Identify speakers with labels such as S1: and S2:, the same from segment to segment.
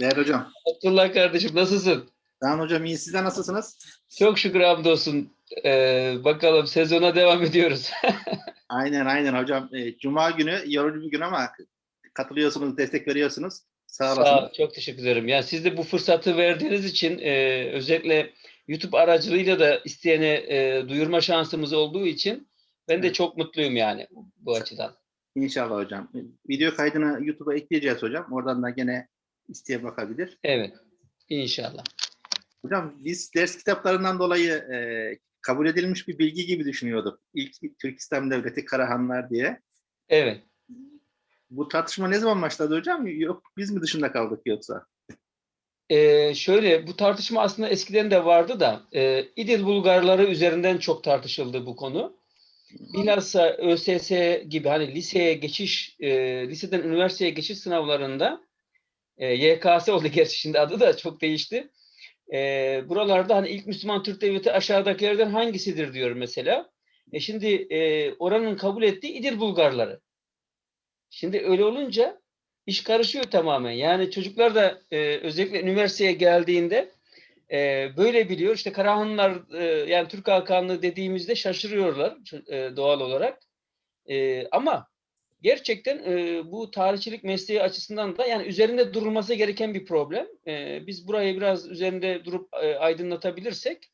S1: Değerli hocam.
S2: Abdullah kardeşim nasılsın?
S1: Kaan hocam iyi. Sizler nasılsınız?
S2: Çok şükür hamdolsun. Ee, bakalım sezona devam ediyoruz.
S1: Aynen aynen hocam. Ee, Cuma günü yorucu bir gün ama katılıyorsunuz, destek veriyorsunuz. Sağ olasın.
S2: Sağ ol, çok teşekkür ederim. Yani siz de bu fırsatı verdiğiniz için e, özellikle YouTube aracılığıyla da isteyene e, duyurma şansımız olduğu için ben de
S1: Evet.
S2: çok mutluyum yani bu açıdan.
S1: İnşallah hocam. Video kaydını YouTube'a ekleyeceğiz hocam. Oradan da gene isteye bakabilir.
S2: Evet. İnşallah.
S1: Hocam biz ders kitaplarından dolayı e, kabul edilmiş bir bilgi gibi düşünüyorduk. İlk Türk İslam Devleti Karahanlar diye.
S2: Evet.
S1: Bu tartışma ne zaman başladı hocam? Yok biz mi dışında kaldık yoksa?
S2: Ee, şöyle bu tartışma aslında eskiden de vardı da e, İdil Bulgarları üzerinden çok tartışıldı bu konu. Bilhassa ÖSS gibi hani liseye geçiş, e, liseden üniversiteye geçiş sınavlarında e, YKS oldu gerçi şimdi adı da çok değişti. E, buralarda hani ilk Müslüman Türk Devleti aşağıdakilerden hangisidir diyor mesela. E şimdi e, oranın kabul ettiği İdil Bulgarları. Şimdi öyle olunca iş karışıyor tamamen. Yani çocuklar da e, özellikle üniversiteye geldiğinde e, böyle biliyor. İşte Karahanlılar e, yani Türk Hakanlığı dediğimizde şaşırıyorlar e, doğal olarak. E, ama gerçekten e, bu tarihçilik mesleği açısından da yani üzerinde durulması gereken bir problem. E, biz burayı biraz üzerinde durup e, aydınlatabilirsek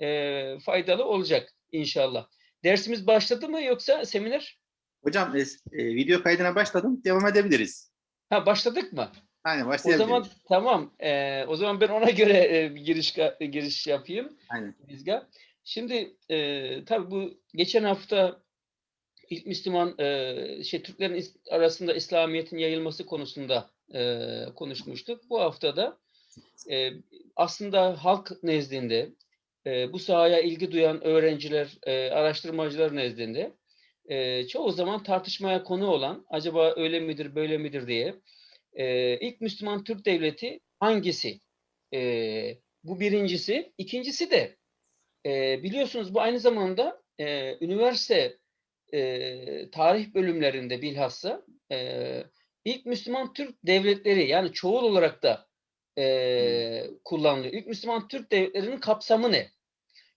S2: e, faydalı olacak inşallah. Dersimiz başladı mı yoksa seminer?
S1: Hocam e, e, video kaydına başladım. Devam edebiliriz.
S2: Ha başladık mı?
S1: Aynen
S2: O
S1: başlayabiliriz.
S2: zaman tamam. Ee, o zaman ben ona göre e, giriş giriş yapayım.
S1: Aynen.
S2: Bizga. Şimdi e, tabii bu geçen hafta ilk Müslüman e, şey Türklerin arasında İslamiyet'in yayılması konusunda e, konuşmuştuk. Bu haftada e, aslında halk nezdinde e, bu sahaya ilgi duyan öğrenciler, e, araştırmacılar nezdinde e, çoğu zaman tartışmaya konu olan acaba öyle midir böyle midir diye e, ilk Müslüman Türk devleti hangisi? E, bu birincisi. İkincisi de e, biliyorsunuz bu aynı zamanda e, üniversite e, tarih bölümlerinde bilhassa e, ilk Müslüman Türk devletleri yani çoğul olarak da e, kullanılıyor. İlk Müslüman Türk devletlerinin kapsamı ne?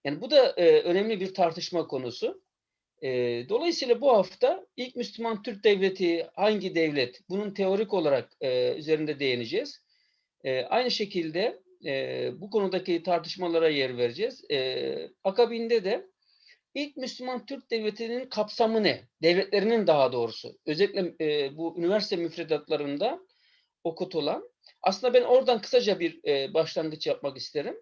S2: Yani bu da e, önemli bir tartışma konusu. E, dolayısıyla bu hafta ilk Müslüman Türk devleti hangi devlet? Bunun teorik olarak e, üzerinde değineceğiz. E, aynı şekilde e, bu konudaki tartışmalara yer vereceğiz. E, akabinde de ilk Müslüman Türk devletinin kapsamı ne? Devletlerinin daha doğrusu. Özellikle e, bu üniversite müfredatlarında okutulan. Aslında ben oradan kısaca bir e, başlangıç yapmak isterim.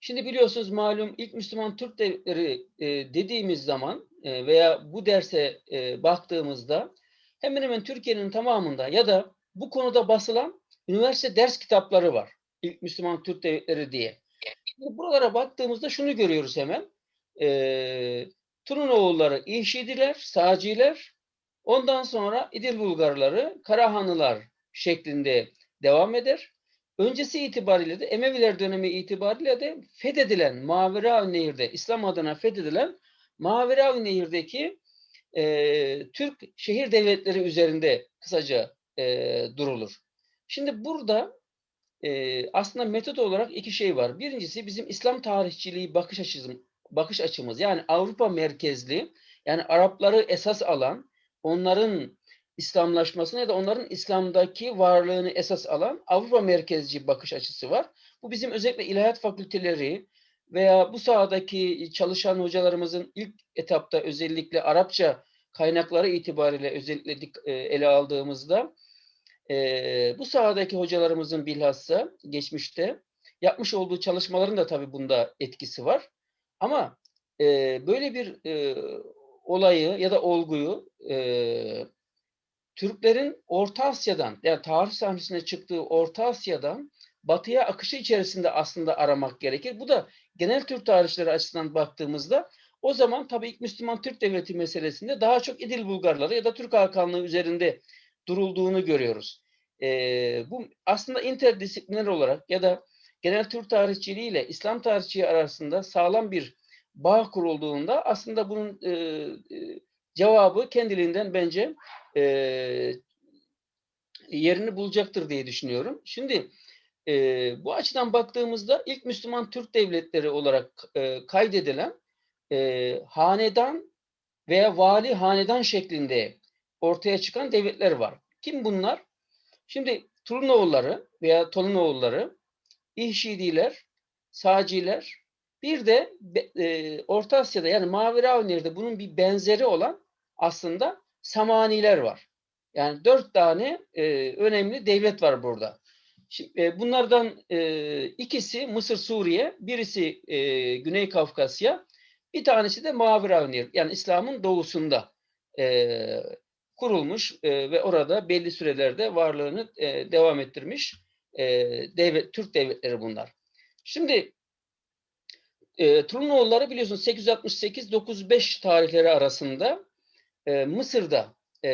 S2: Şimdi biliyorsunuz malum ilk Müslüman Türk devletleri e, dediğimiz zaman e, veya bu derse e, baktığımızda hemen hemen Türkiye'nin tamamında ya da bu konuda basılan üniversite ders kitapları var. İlk Müslüman Türk devletleri diye. Şimdi buralara baktığımızda şunu görüyoruz hemen. E, Turunoğulları İşidiler, Sağcılar, ondan sonra İdil Bulgarları, Karahanlılar şeklinde devam eder. Öncesi itibariyle de Emeviler dönemi itibariyle de fethedilen Maveravi Nehir'de İslam adına fethedilen Maveravi Nehir'deki e, Türk şehir devletleri üzerinde kısaca e, durulur. Şimdi burada e, aslında metot olarak iki şey var. Birincisi bizim İslam tarihçiliği bakış açımız, bakış açımız yani Avrupa merkezli yani Arapları esas alan onların İslamlaşmasını ya da onların İslam'daki varlığını esas alan Avrupa merkezci bakış açısı var. Bu bizim özellikle ilahiyat fakülteleri veya bu sahadaki çalışan hocalarımızın ilk etapta özellikle Arapça kaynakları itibariyle özellikle e, ele aldığımızda e, bu sahadaki hocalarımızın bilhassa geçmişte yapmış olduğu çalışmaların da tabii bunda etkisi var. Ama e, böyle bir e, olayı ya da olguyu e, Türklerin Orta Asya'dan yani tarih sahnesine çıktığı Orta Asya'dan batıya akışı içerisinde aslında aramak gerekir. Bu da genel Türk tarihçileri açısından baktığımızda o zaman tabii ilk Müslüman Türk Devleti meselesinde daha çok İdil Bulgarları ya da Türk Hakanlığı üzerinde durulduğunu görüyoruz. Ee, bu aslında interdisipliner olarak ya da genel Türk tarihçiliği ile İslam tarihçiliği arasında sağlam bir bağ kurulduğunda aslında bunun e, e, cevabı kendiliğinden bence e, yerini bulacaktır diye düşünüyorum. Şimdi e, bu açıdan baktığımızda ilk Müslüman Türk devletleri olarak e, kaydedilen e, hanedan veya vali hanedan şeklinde ortaya çıkan devletler var. Kim bunlar? Şimdi Turunoğulları veya Tolunoğulları, İhşidiler, Sağciler, bir de e, Orta Asya'da yani Maviravnir'de bunun bir benzeri olan aslında Samaniler var. Yani dört tane e, önemli devlet var burada. Şimdi, e, bunlardan e, ikisi Mısır, Suriye, birisi e, Güney Kafkasya, bir tanesi de Maviravnir yani İslam'ın doğusunda e, kurulmuş e, ve orada belli sürelerde varlığını e, devam ettirmiş e, devlet, Türk devletleri bunlar. Şimdi e, Trunoğulları biliyorsunuz 868-95 tarihleri arasında e, Mısır'da e,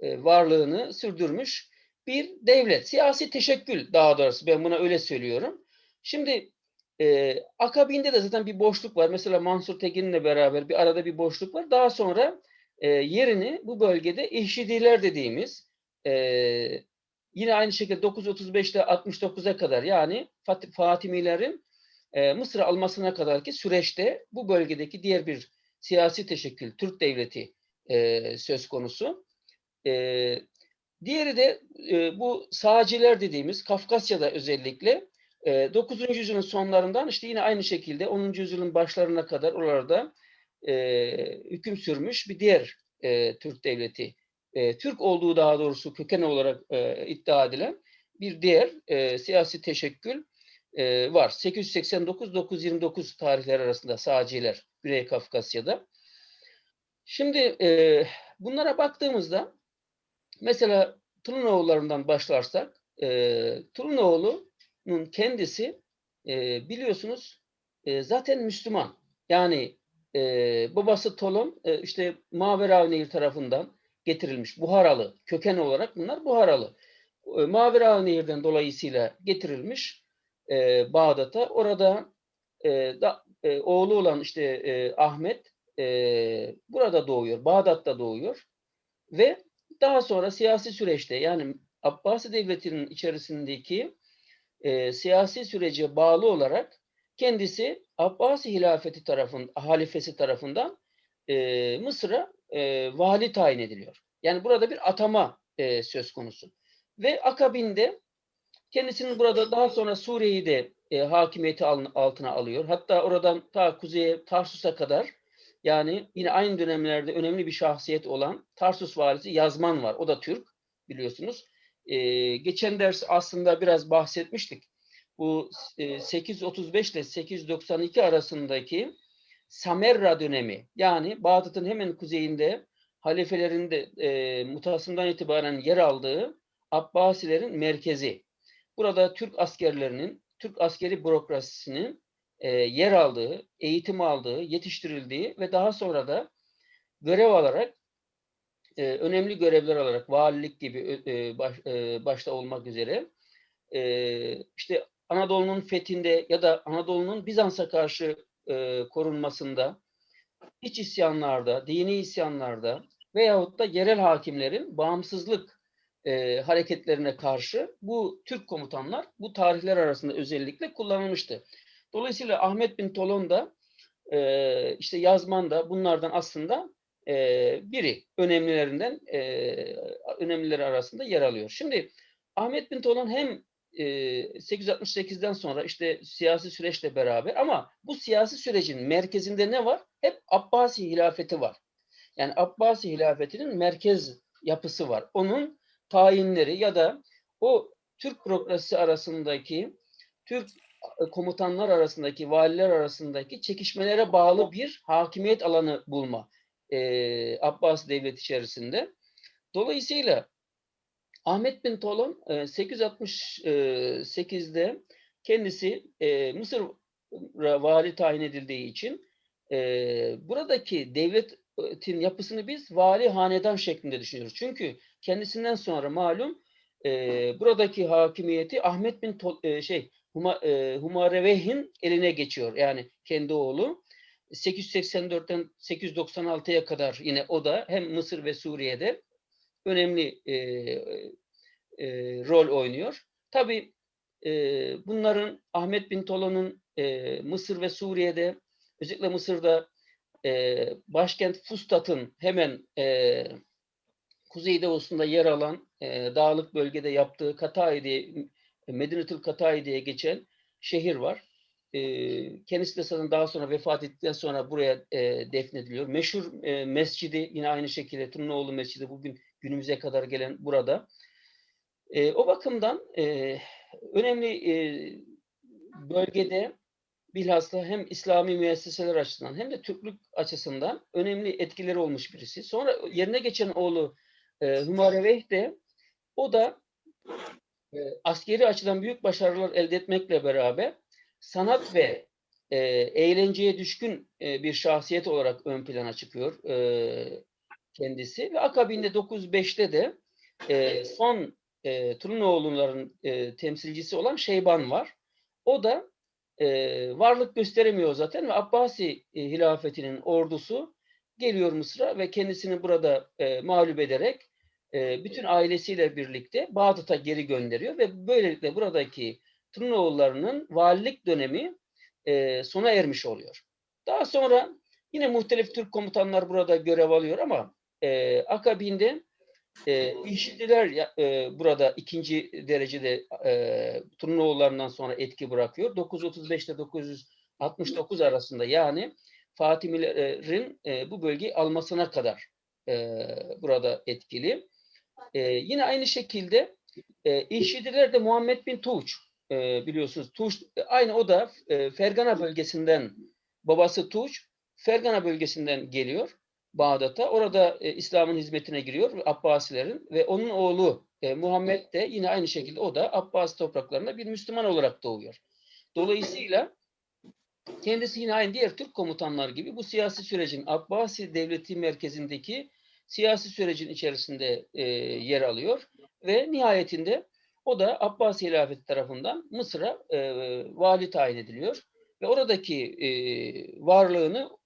S2: e, varlığını sürdürmüş bir devlet. Siyasi teşekkül daha doğrusu ben buna öyle söylüyorum. Şimdi e, akabinde de zaten bir boşluk var. Mesela Mansur Tekin'le beraber bir arada bir boşluk var. Daha sonra e, yerini bu bölgede İhşidiler dediğimiz e, yine aynı şekilde 935 ile 69'a kadar yani Fat Fatimilerin e, Mısır'ı almasına kadarki süreçte bu bölgedeki diğer bir siyasi teşekkül Türk devleti e, söz konusu. E, diğeri de e, bu sağcılar dediğimiz Kafkasya'da özellikle e, 9. yüzyılın sonlarından işte yine aynı şekilde 10. yüzyılın başlarına kadar oralarda e, hüküm sürmüş bir diğer e, Türk devleti. E, Türk olduğu daha doğrusu köken olarak e, iddia edilen bir diğer e, siyasi teşekkül e, var. 889-929 tarihler arasında sağcılar Güney Kafkasya'da. Şimdi e, bunlara baktığımızda mesela Tulunoğullarından başlarsak e, Tulunoğlu'nun kendisi e, biliyorsunuz e, zaten Müslüman. Yani e, babası Tolon e, işte Mavera Nehir tarafından getirilmiş Buharalı köken olarak bunlar Buharalı. E, Mavera Nehir'den dolayısıyla getirilmiş e, Bağdat'a. Orada e, da, e, oğlu olan işte e, Ahmet e, burada doğuyor, Bağdat'ta doğuyor ve daha sonra siyasi süreçte yani Abbasi Devleti'nin içerisindeki e, siyasi sürece bağlı olarak kendisi Abbasi hilafeti tarafından, halifesi tarafından e, Mısır'a e, vali tayin ediliyor. Yani burada bir atama e, söz konusu. Ve akabinde kendisinin burada daha sonra Suriye'yi de e, hakimiyeti altına alıyor. Hatta oradan ta kuzeye Tarsus'a kadar yani yine aynı dönemlerde önemli bir şahsiyet olan Tarsus valisi Yazman var. O da Türk biliyorsunuz. E, geçen ders aslında biraz bahsetmiştik. Bu e, 835 ile 892 arasındaki Samerra dönemi yani Bağdat'ın hemen kuzeyinde halifelerin de e, mutasından itibaren yer aldığı Abbasilerin merkezi. Burada Türk askerlerinin, Türk askeri bürokrasisinin e, yer aldığı, eğitim aldığı, yetiştirildiği ve daha sonra da görev alarak e, önemli görevler alarak valilik gibi e, baş, e, başta olmak üzere e, işte Anadolu'nun fethinde ya da Anadolu'nun Bizans'a karşı e, korunmasında, iç isyanlarda, dini isyanlarda veyahut da yerel hakimlerin bağımsızlık e, hareketlerine karşı bu Türk komutanlar bu tarihler arasında özellikle kullanılmıştı. Dolayısıyla Ahmet bin Tolon da e, işte yazman da bunlardan aslında e, biri önemlilerinden e, önemlileri arasında yer alıyor. Şimdi Ahmet bin Tolon hem e, 868'den sonra işte siyasi süreçle beraber ama bu siyasi sürecin merkezinde ne var? Hep Abbasi hilafeti var. Yani Abbasi hilafetinin merkez yapısı var. Onun tayinleri ya da o Türk bürokrasisi arasındaki Türk komutanlar arasındaki, valiler arasındaki çekişmelere bağlı bir hakimiyet alanı bulma e, Abbas devlet içerisinde. Dolayısıyla Ahmet bin Tolon e, 868'de kendisi e, Mısır'a vali tayin edildiği için e, buradaki devletin yapısını biz vali hanedan şeklinde düşünüyoruz. Çünkü kendisinden sonra malum e, buradaki hakimiyeti Ahmet bin Tol, e, şey Huma, e, Humareveh'in eline geçiyor. Yani kendi oğlu. 884'ten 896'ya kadar yine o da hem Mısır ve Suriye'de önemli e, e, rol oynuyor. Tabii e, bunların Ahmet bin Tola'nın e, Mısır ve Suriye'de özellikle Mısır'da e, başkent Fustat'ın hemen e, kuzeydoğusunda yer alan e, dağlık bölgede yaptığı Katay diye Medinetül Katay geçen şehir var. E, kendisi de zaten daha sonra vefat ettikten sonra buraya e, defnediliyor. Meşhur e, mescidi yine aynı şekilde Turnoğlu Mescidi bugün günümüze kadar gelen burada. E, o bakımdan e, önemli e, bölgede bilhassa hem İslami müesseseler açısından hem de Türklük açısından önemli etkileri olmuş birisi. Sonra yerine geçen oğlu e, Hümareveyh de o da e, askeri açıdan büyük başarılar elde etmekle beraber sanat ve e, eğlenceye düşkün e, bir şahsiyet olarak ön plana çıkıyor e, kendisi ve akabinde 905'te de e, son e, Trunoğulların e, temsilcisi olan Şeyban var. O da e, varlık gösteremiyor zaten ve Abbasi e, hilafetinin ordusu geliyor Mısır'a ve kendisini burada e, mağlup ederek e, bütün ailesiyle birlikte Bağdat'a geri gönderiyor ve böylelikle buradaki Trunoğullarının valilik dönemi e, sona ermiş oluyor. Daha sonra yine muhtelif Türk komutanlar burada görev alıyor ama e, akabinde e, İşitliler ya- e, burada ikinci derecede e, Turnoğullarından sonra etki bırakıyor. 935 ile 969 arasında yani Fatimilerin e, bu bölgeyi almasına kadar e, burada etkili. E, yine aynı şekilde e, İşitliler de Muhammed bin Tuğç e, biliyorsunuz. Tuğç aynı o da e, Fergana bölgesinden babası Tuğç Fergana bölgesinden geliyor. Bağdat'a. Orada e, İslam'ın hizmetine giriyor Abbasilerin ve onun oğlu e, Muhammed de yine aynı şekilde o da Abbasi topraklarında bir Müslüman olarak doğuyor. Dolayısıyla kendisi yine aynı diğer Türk komutanlar gibi bu siyasi sürecin Abbasi devleti merkezindeki siyasi sürecin içerisinde e, yer alıyor ve nihayetinde o da Abbasi hilafeti tarafından Mısır'a e, vali tayin ediliyor ve oradaki e, varlığını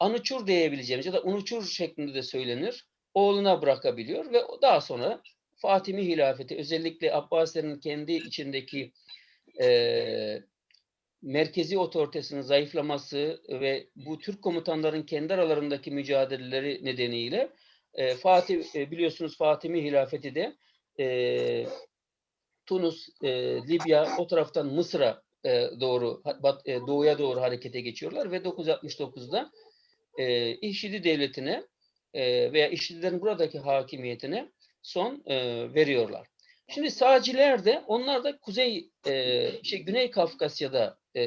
S2: Anuçur diyebileceğimiz ya da Unuçur şeklinde de söylenir. Oğluna bırakabiliyor ve daha sonra Fatimi hilafeti özellikle Abbasilerin kendi içindeki e, merkezi otoritesinin zayıflaması ve bu Türk komutanların kendi aralarındaki mücadeleleri nedeniyle e, Fatih e, biliyorsunuz Fatimi hilafeti de e, Tunus, e, Libya o taraftan Mısır'a e, doğru bat, e, doğuya doğru harekete geçiyorlar ve 969'da e, İşidi devletine e, veya İşidilerin buradaki hakimiyetine son e, veriyorlar. Şimdi sağcılar de onlar da Kuzey e, şey Güney Kafkasya'da e,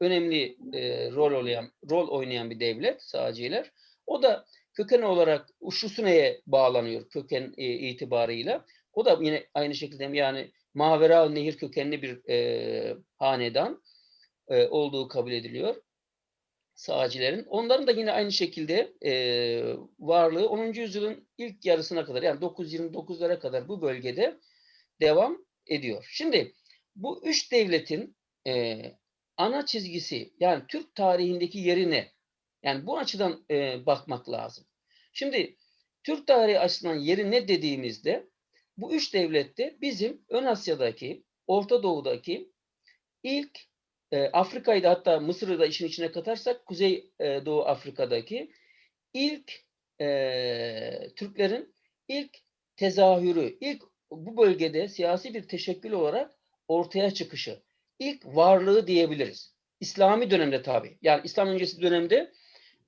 S2: önemli e, rol oynayan rol oynayan bir devlet sağcılar. O da köken olarak Uşusune'ye bağlanıyor köken e, itibarıyla. O da yine aynı şekilde yani Mavera Nehir kökenli bir e, hanedan e, olduğu kabul ediliyor sağcıların. Onların da yine aynı şekilde e, varlığı 10. yüzyılın ilk yarısına kadar yani 929'lara kadar bu bölgede devam ediyor. Şimdi bu üç devletin e, ana çizgisi yani Türk tarihindeki yeri ne? Yani bu açıdan e, bakmak lazım. Şimdi Türk tarihi açısından yeri ne dediğimizde bu üç devlette bizim Ön Asya'daki, Orta Doğu'daki ilk e, Afrika'yı da hatta Mısır'ı da işin içine katarsak Kuzey e, Doğu Afrika'daki ilk e, Türklerin ilk tezahürü, ilk bu bölgede siyasi bir teşekkül olarak ortaya çıkışı, ilk varlığı diyebiliriz. İslami dönemde tabi. Yani İslam öncesi dönemde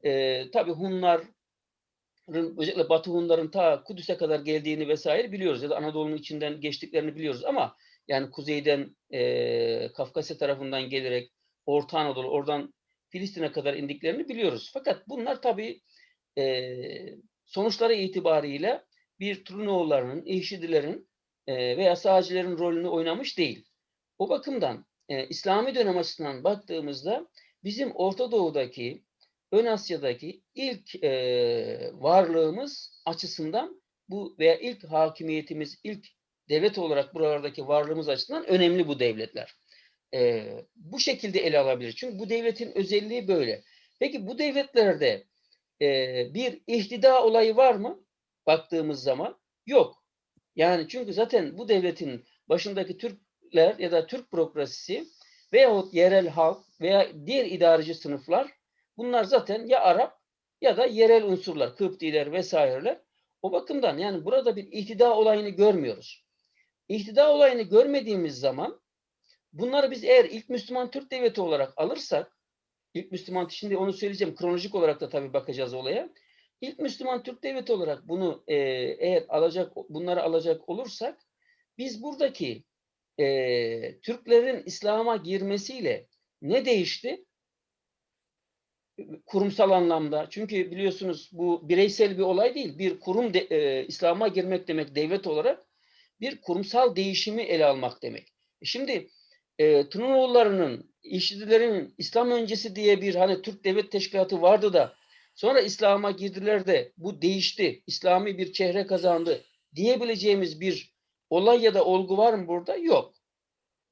S2: e, tabi Hunların özellikle Batı Hunların ta Kudüs'e kadar geldiğini vesaire biliyoruz ya da Anadolu'nun içinden geçtiklerini biliyoruz ama yani kuzeyden e, Kafkasya tarafından gelerek Orta Anadolu oradan Filistin'e kadar indiklerini biliyoruz. Fakat bunlar tabii e, sonuçları itibariyle bir Trunoğullarının, İşidilerin e, veya Sağcıların rolünü oynamış değil. O bakımdan e, İslami dönem açısından baktığımızda bizim Orta Doğu'daki, Ön Asya'daki ilk e, varlığımız açısından bu veya ilk hakimiyetimiz, ilk devlet olarak buralardaki varlığımız açısından önemli bu devletler. Ee, bu şekilde ele alabilir. Çünkü bu devletin özelliği böyle. Peki bu devletlerde e, bir ihtida olayı var mı? Baktığımız zaman yok. Yani çünkü zaten bu devletin başındaki Türkler ya da Türk bürokrasisi veyahut yerel halk veya diğer idareci sınıflar bunlar zaten ya Arap ya da yerel unsurlar, Kıptiler vesaireler. O bakımdan yani burada bir ihtida olayını görmüyoruz. İhtida olayını görmediğimiz zaman bunları biz eğer ilk Müslüman Türk devleti olarak alırsak ilk Müslüman şimdi onu söyleyeceğim kronolojik olarak da tabii bakacağız olaya. İlk Müslüman Türk devleti olarak bunu e, eğer alacak bunları alacak olursak biz buradaki e, Türklerin İslam'a girmesiyle ne değişti? Kurumsal anlamda. Çünkü biliyorsunuz bu bireysel bir olay değil. Bir kurum e, İslam'a girmek demek devlet olarak bir kurumsal değişimi ele almak demek. E Şimdi e, Trunoğulları'nın, İşçilerin İslam öncesi diye bir hani Türk Devlet Teşkilatı vardı da sonra İslam'a girdiler de bu değişti, İslami bir çehre kazandı diyebileceğimiz bir olay ya da olgu var mı burada? Yok.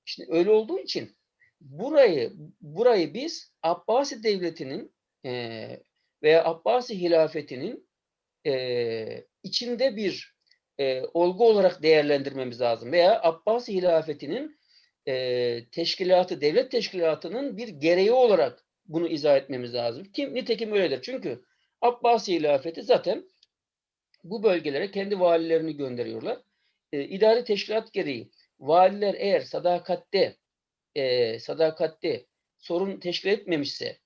S2: İşte öyle olduğu için burayı burayı biz Abbasi Devleti'nin e, veya Abbasi Hilafeti'nin e, içinde bir e, olgu olarak değerlendirmemiz lazım. Veya Abbasi Hilafeti'nin e, teşkilatı, devlet teşkilatının bir gereği olarak bunu izah etmemiz lazım. Kim nitekim öyledir. Çünkü Abbasi Hilafeti zaten bu bölgelere kendi valilerini gönderiyorlar. E, idari teşkilat gereği valiler eğer sadakatte e, sadakatte sorun teşkil etmemişse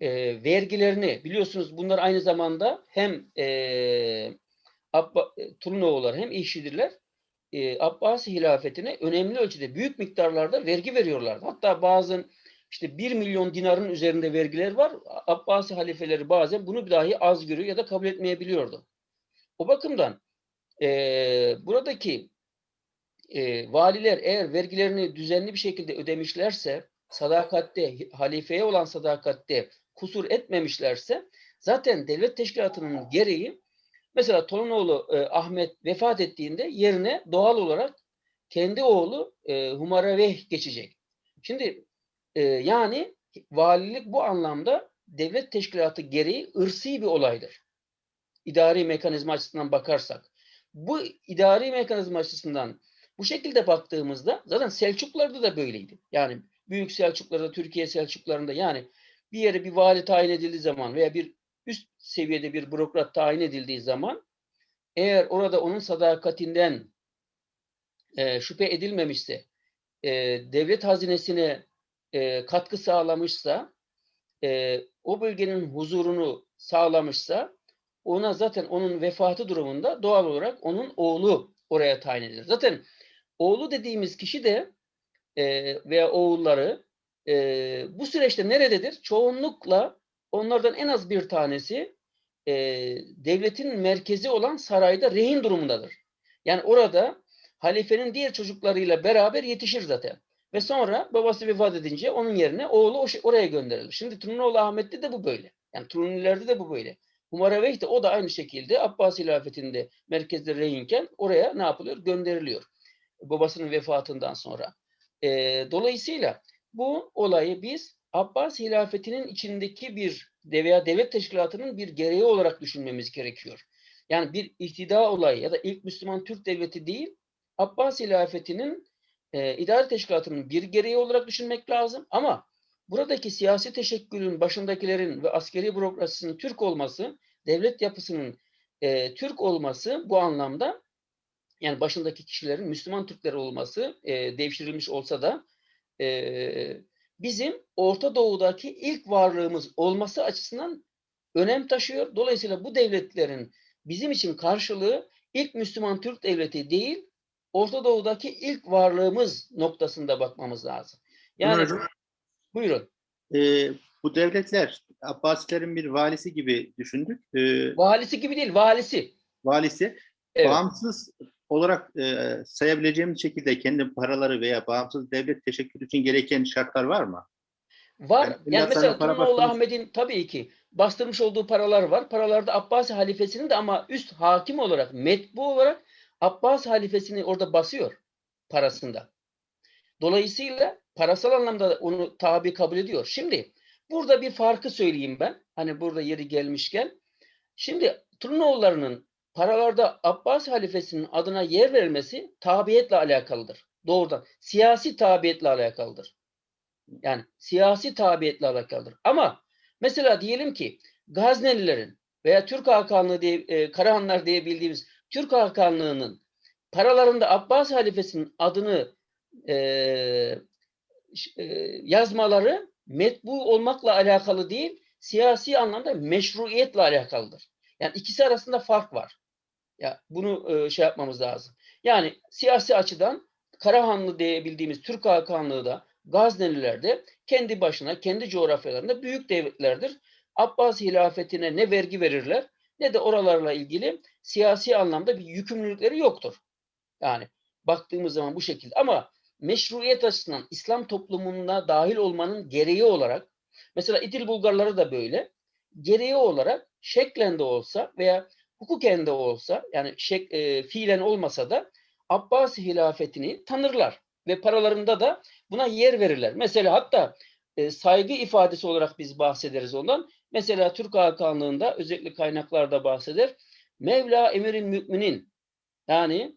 S2: e, vergilerini biliyorsunuz bunlar aynı zamanda hem e, Abba, Turnoğullar hem İşidirler e, Abbasi hilafetine önemli ölçüde büyük miktarlarda vergi veriyorlardı. Hatta bazen işte 1 milyon dinarın üzerinde vergiler var. Abbasi halifeleri bazen bunu dahi az görüyor ya da kabul etmeyebiliyordu. O bakımdan e, buradaki e, valiler eğer vergilerini düzenli bir şekilde ödemişlerse, sadakatte, halifeye olan sadakatte kusur etmemişlerse zaten devlet teşkilatının gereği mesela Tolunoğlu e, Ahmet vefat ettiğinde yerine doğal olarak kendi oğlu e, Humaraveh geçecek. Şimdi e, yani valilik bu anlamda devlet teşkilatı gereği ırsi bir olaydır. İdari mekanizma açısından bakarsak. Bu idari mekanizma açısından bu şekilde baktığımızda zaten Selçuklularda da böyleydi. Yani Büyük Selçuklularda, Türkiye Selçuklularında yani bir yere bir vali tayin edildiği zaman veya bir üst seviyede bir bürokrat tayin edildiği zaman eğer orada onun sadakatinden e, şüphe edilmemişse, e, devlet hazinesine e, katkı sağlamışsa, e, o bölgenin huzurunu sağlamışsa, ona zaten onun vefatı durumunda doğal olarak onun oğlu oraya tayin edilir. Zaten oğlu dediğimiz kişi de e, veya oğulları e, bu süreçte nerededir? Çoğunlukla onlardan en az bir tanesi e, devletin merkezi olan sarayda rehin durumundadır. Yani orada halifenin diğer çocuklarıyla beraber yetişir zaten. Ve sonra babası vefat edince onun yerine oğlu oraya gönderilir. Şimdi Trunoğlu Ahmet'te de bu böyle. Yani Trunilerde de bu böyle. Humaraveyh de o da aynı şekilde Abbas hilafetinde merkezde rehinken oraya ne yapılıyor? Gönderiliyor. Babasının vefatından sonra. E, dolayısıyla bu olayı biz Abbas hilafetinin içindeki bir veya devlet teşkilatının bir gereği olarak düşünmemiz gerekiyor. Yani bir ihtida olayı ya da ilk Müslüman Türk devleti değil, Abbas hilafetinin e, idare teşkilatının bir gereği olarak düşünmek lazım. Ama buradaki siyasi teşekkülün başındakilerin ve askeri bürokrasisinin Türk olması, devlet yapısının e, Türk olması bu anlamda yani başındaki kişilerin Müslüman Türkler olması e, devşirilmiş olsa da e, bizim Orta Doğu'daki ilk varlığımız olması açısından önem taşıyor. Dolayısıyla bu devletlerin bizim için karşılığı ilk Müslüman Türk devleti değil, Orta Doğu'daki ilk varlığımız noktasında bakmamız lazım. Yani
S1: Hocam,
S2: buyurun.
S1: e, bu devletler Abbasilerin bir valisi gibi düşündük. E,
S2: Valisi gibi değil, valisi.
S1: valisi
S2: Evet.
S1: bağımsız olarak e, sayabileceğimiz şekilde kendi paraları veya bağımsız devlet teşekkür için gereken şartlar var mı?
S2: Var.
S1: Yani
S2: Yani, mesela Turnoğlu
S1: bastırmış-
S2: Ahmet'in tabii ki bastırmış olduğu paralar var. Paralarda Abbasi halifesinin de ama üst hakim olarak, metbu olarak Abbasi halifesini orada basıyor parasında. Dolayısıyla parasal anlamda onu tabi kabul ediyor. Şimdi burada bir farkı söyleyeyim ben. Hani burada yeri gelmişken. Şimdi Turnoğullarının paralarda Abbas halifesinin adına yer verilmesi tabiyetle alakalıdır. Doğrudan. Siyasi tabiyetle alakalıdır. Yani siyasi tabiyetle alakalıdır. Ama mesela diyelim ki Gaznelilerin veya Türk Hakanlığı diye, e, Karahanlar diye bildiğimiz Türk Hakanlığı'nın paralarında Abbas halifesinin adını e, e, yazmaları metbu olmakla alakalı değil, siyasi anlamda meşruiyetle alakalıdır. Yani ikisi arasında fark var. Ya bunu e, şey yapmamız lazım. Yani siyasi açıdan Karahanlı diye bildiğimiz Türk Hakanlığı da Gazneliler de kendi başına, kendi coğrafyalarında büyük devletlerdir. Abbas hilafetine ne vergi verirler ne de oralarla ilgili siyasi anlamda bir yükümlülükleri yoktur. Yani baktığımız zaman bu şekilde. Ama meşruiyet açısından İslam toplumuna dahil olmanın gereği olarak mesela İdil Bulgarları da böyle gereği olarak şeklen de olsa veya hukuken de olsa yani şek, e, fiilen olmasa da Abbasi hilafetini tanırlar ve paralarında da buna yer verirler. Mesela hatta e, saygı ifadesi olarak biz bahsederiz ondan. Mesela Türk Hakanlığı'nda özellikle kaynaklarda bahseder. Mevla Emir'in müminin yani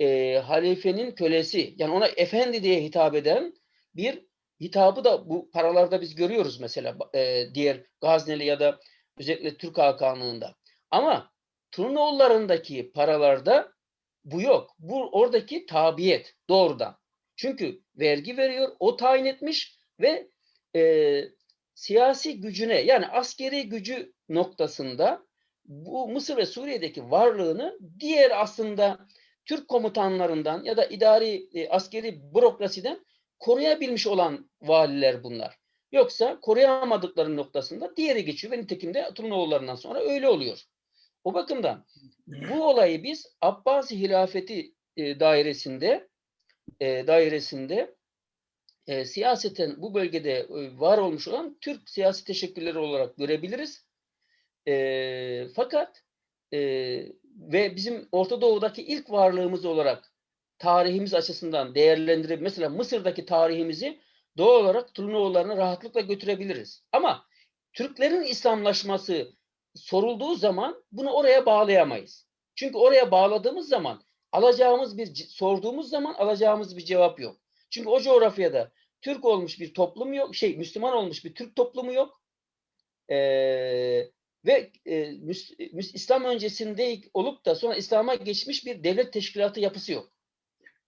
S2: e, halifenin kölesi yani ona efendi diye hitap eden bir hitabı da bu paralarda biz görüyoruz mesela e, diğer Gazneli ya da özellikle Türk Hakanlığı'nda. Ama Turnoğullarındaki paralarda bu yok. Bu oradaki tabiyet doğrudan. Çünkü vergi veriyor, o tayin etmiş ve e, siyasi gücüne yani askeri gücü noktasında bu Mısır ve Suriye'deki varlığını diğer aslında Türk komutanlarından ya da idari e, askeri bürokrasiden koruyabilmiş olan valiler bunlar. Yoksa koruyamadıkları noktasında diğeri geçiyor ve nitekim de Turnoğullarından sonra öyle oluyor. O bakımdan bu olayı biz Abbasi hilafeti e, dairesinde e, dairesinde e, siyaseten bu bölgede e, var olmuş olan Türk siyasi teşekkülleri olarak görebiliriz. E, fakat e, ve bizim Orta Doğu'daki ilk varlığımız olarak tarihimiz açısından değerlendirip mesela Mısır'daki tarihimizi doğal olarak Turnoğullarına rahatlıkla götürebiliriz. Ama Türklerin İslamlaşması sorulduğu zaman bunu oraya bağlayamayız. Çünkü oraya bağladığımız zaman alacağımız bir sorduğumuz zaman alacağımız bir cevap yok. Çünkü o coğrafyada Türk olmuş bir toplum yok, şey Müslüman olmuş bir Türk toplumu yok. Ee, ve e, Müs, Müs, İslam öncesinde olup da sonra İslam'a geçmiş bir devlet teşkilatı yapısı yok.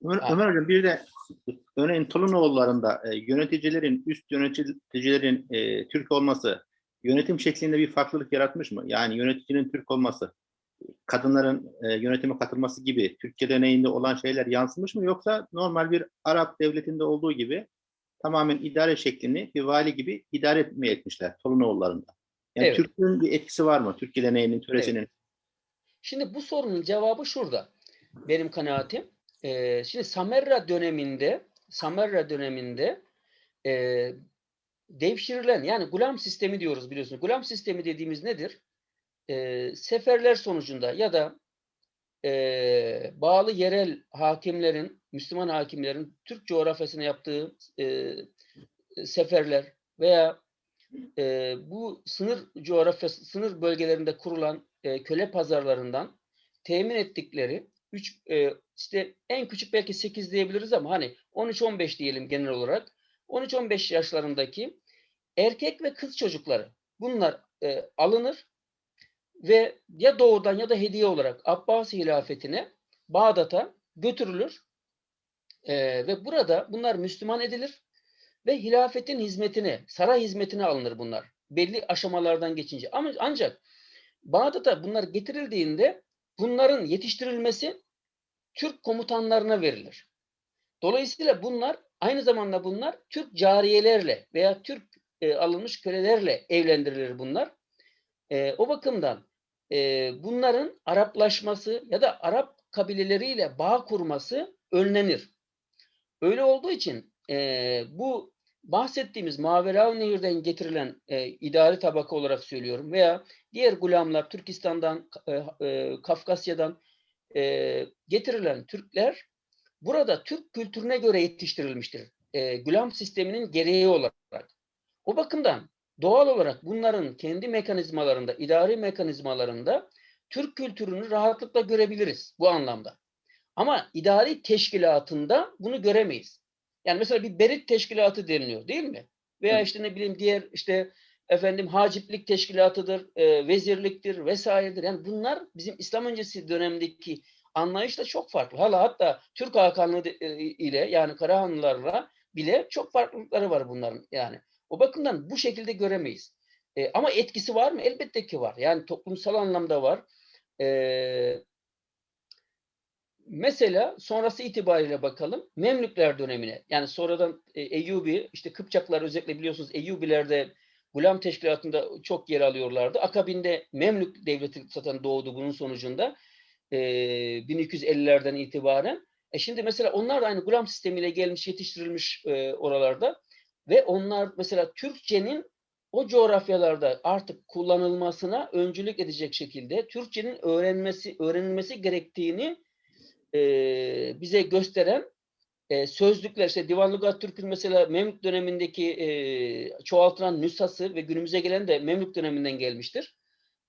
S1: Ömer,
S2: Ha.
S1: Ömer Hocam bir de örneğin Tolunoğullarında e, yöneticilerin, üst yöneticilerin e, Türk olması yönetim şeklinde bir farklılık yaratmış mı? Yani yöneticinin Türk olması, kadınların e, yönetime katılması gibi Türk geleneğinde olan şeyler yansımış mı? Yoksa normal bir Arap devletinde olduğu gibi tamamen idare şeklini bir vali gibi idare etmeye etmişler Tolunoğullarında. Yani
S2: Evet.
S1: Türklüğün bir etkisi var mı? Türk geleneğinin, töresinin.
S2: Şimdi bu sorunun cevabı şurada. Benim kanaatim. Ee, şimdi Samerra döneminde Samerra döneminde e, devşirilen yani gulam sistemi diyoruz biliyorsunuz. Gulam sistemi dediğimiz nedir? E, seferler sonucunda ya da e, bağlı yerel hakimlerin, Müslüman hakimlerin Türk coğrafyasına yaptığı e, seferler veya e, bu sınır coğrafyası, sınır bölgelerinde kurulan e, köle pazarlarından temin ettikleri üç, e, işte en küçük belki 8 diyebiliriz ama hani 13-15 diyelim genel olarak 13-15 yaşlarındaki erkek ve kız çocukları bunlar e, alınır ve ya doğudan ya da hediye olarak Abbasi hilafetine Bağdat'a götürülür E, ve burada bunlar Müslüman edilir ve hilafetin hizmetine, saray hizmetine alınır bunlar. Belli aşamalardan geçince. Ama ancak Bağdat'a bunlar getirildiğinde bunların yetiştirilmesi Türk komutanlarına verilir. Dolayısıyla bunlar aynı zamanda bunlar Türk cariyelerle veya Türk e, alınmış kölelerle evlendirilir bunlar. E, o bakımdan e, bunların Araplaşması ya da Arap kabileleriyle bağ kurması önlenir. Öyle olduğu için e, bu bahsettiğimiz Maverav Nehir'den getirilen e, idari tabaka olarak söylüyorum veya diğer gulamlar Türkistan'dan, e, e, Kafkasya'dan e, getirilen Türkler burada Türk kültürüne göre yetiştirilmiştir. E, gulam sisteminin gereği olarak. O bakımdan doğal olarak bunların kendi mekanizmalarında, idari mekanizmalarında Türk kültürünü rahatlıkla görebiliriz bu anlamda. Ama idari teşkilatında bunu göremeyiz. Yani mesela bir berit teşkilatı deniliyor değil mi? Veya işte ne bileyim diğer işte efendim haciplik teşkilatıdır, e, vezirliktir vesairedir. Yani bunlar bizim İslam öncesi dönemdeki anlayışla çok farklı. Hala hatta Türk Hakanlığı e, ile yani Karahanlılarla bile çok farklılıkları var bunların yani. O bakımdan bu şekilde göremeyiz. E, ama etkisi var mı? Elbette ki var. Yani toplumsal anlamda var. E, mesela sonrası itibariyle bakalım Memlükler dönemine. Yani sonradan e, Eyyubi, işte Kıpçaklar özellikle biliyorsunuz Eyyubilerde Gulam Teşkilatı'nda çok yer alıyorlardı. Akabinde Memlük Devleti zaten doğdu bunun sonucunda. E, 1250'lerden itibaren. E şimdi mesela onlar da aynı Gulam sistemiyle gelmiş, yetiştirilmiş e, oralarda. Ve onlar mesela Türkçenin o coğrafyalarda artık kullanılmasına öncülük edecek şekilde Türkçenin öğrenmesi öğrenilmesi gerektiğini e, bize gösteren e, sözlükler işte Divan Lugat Türk'ün mesela Memlük dönemindeki e, çoğaltılan nüshası ve günümüze gelen de Memlük döneminden gelmiştir.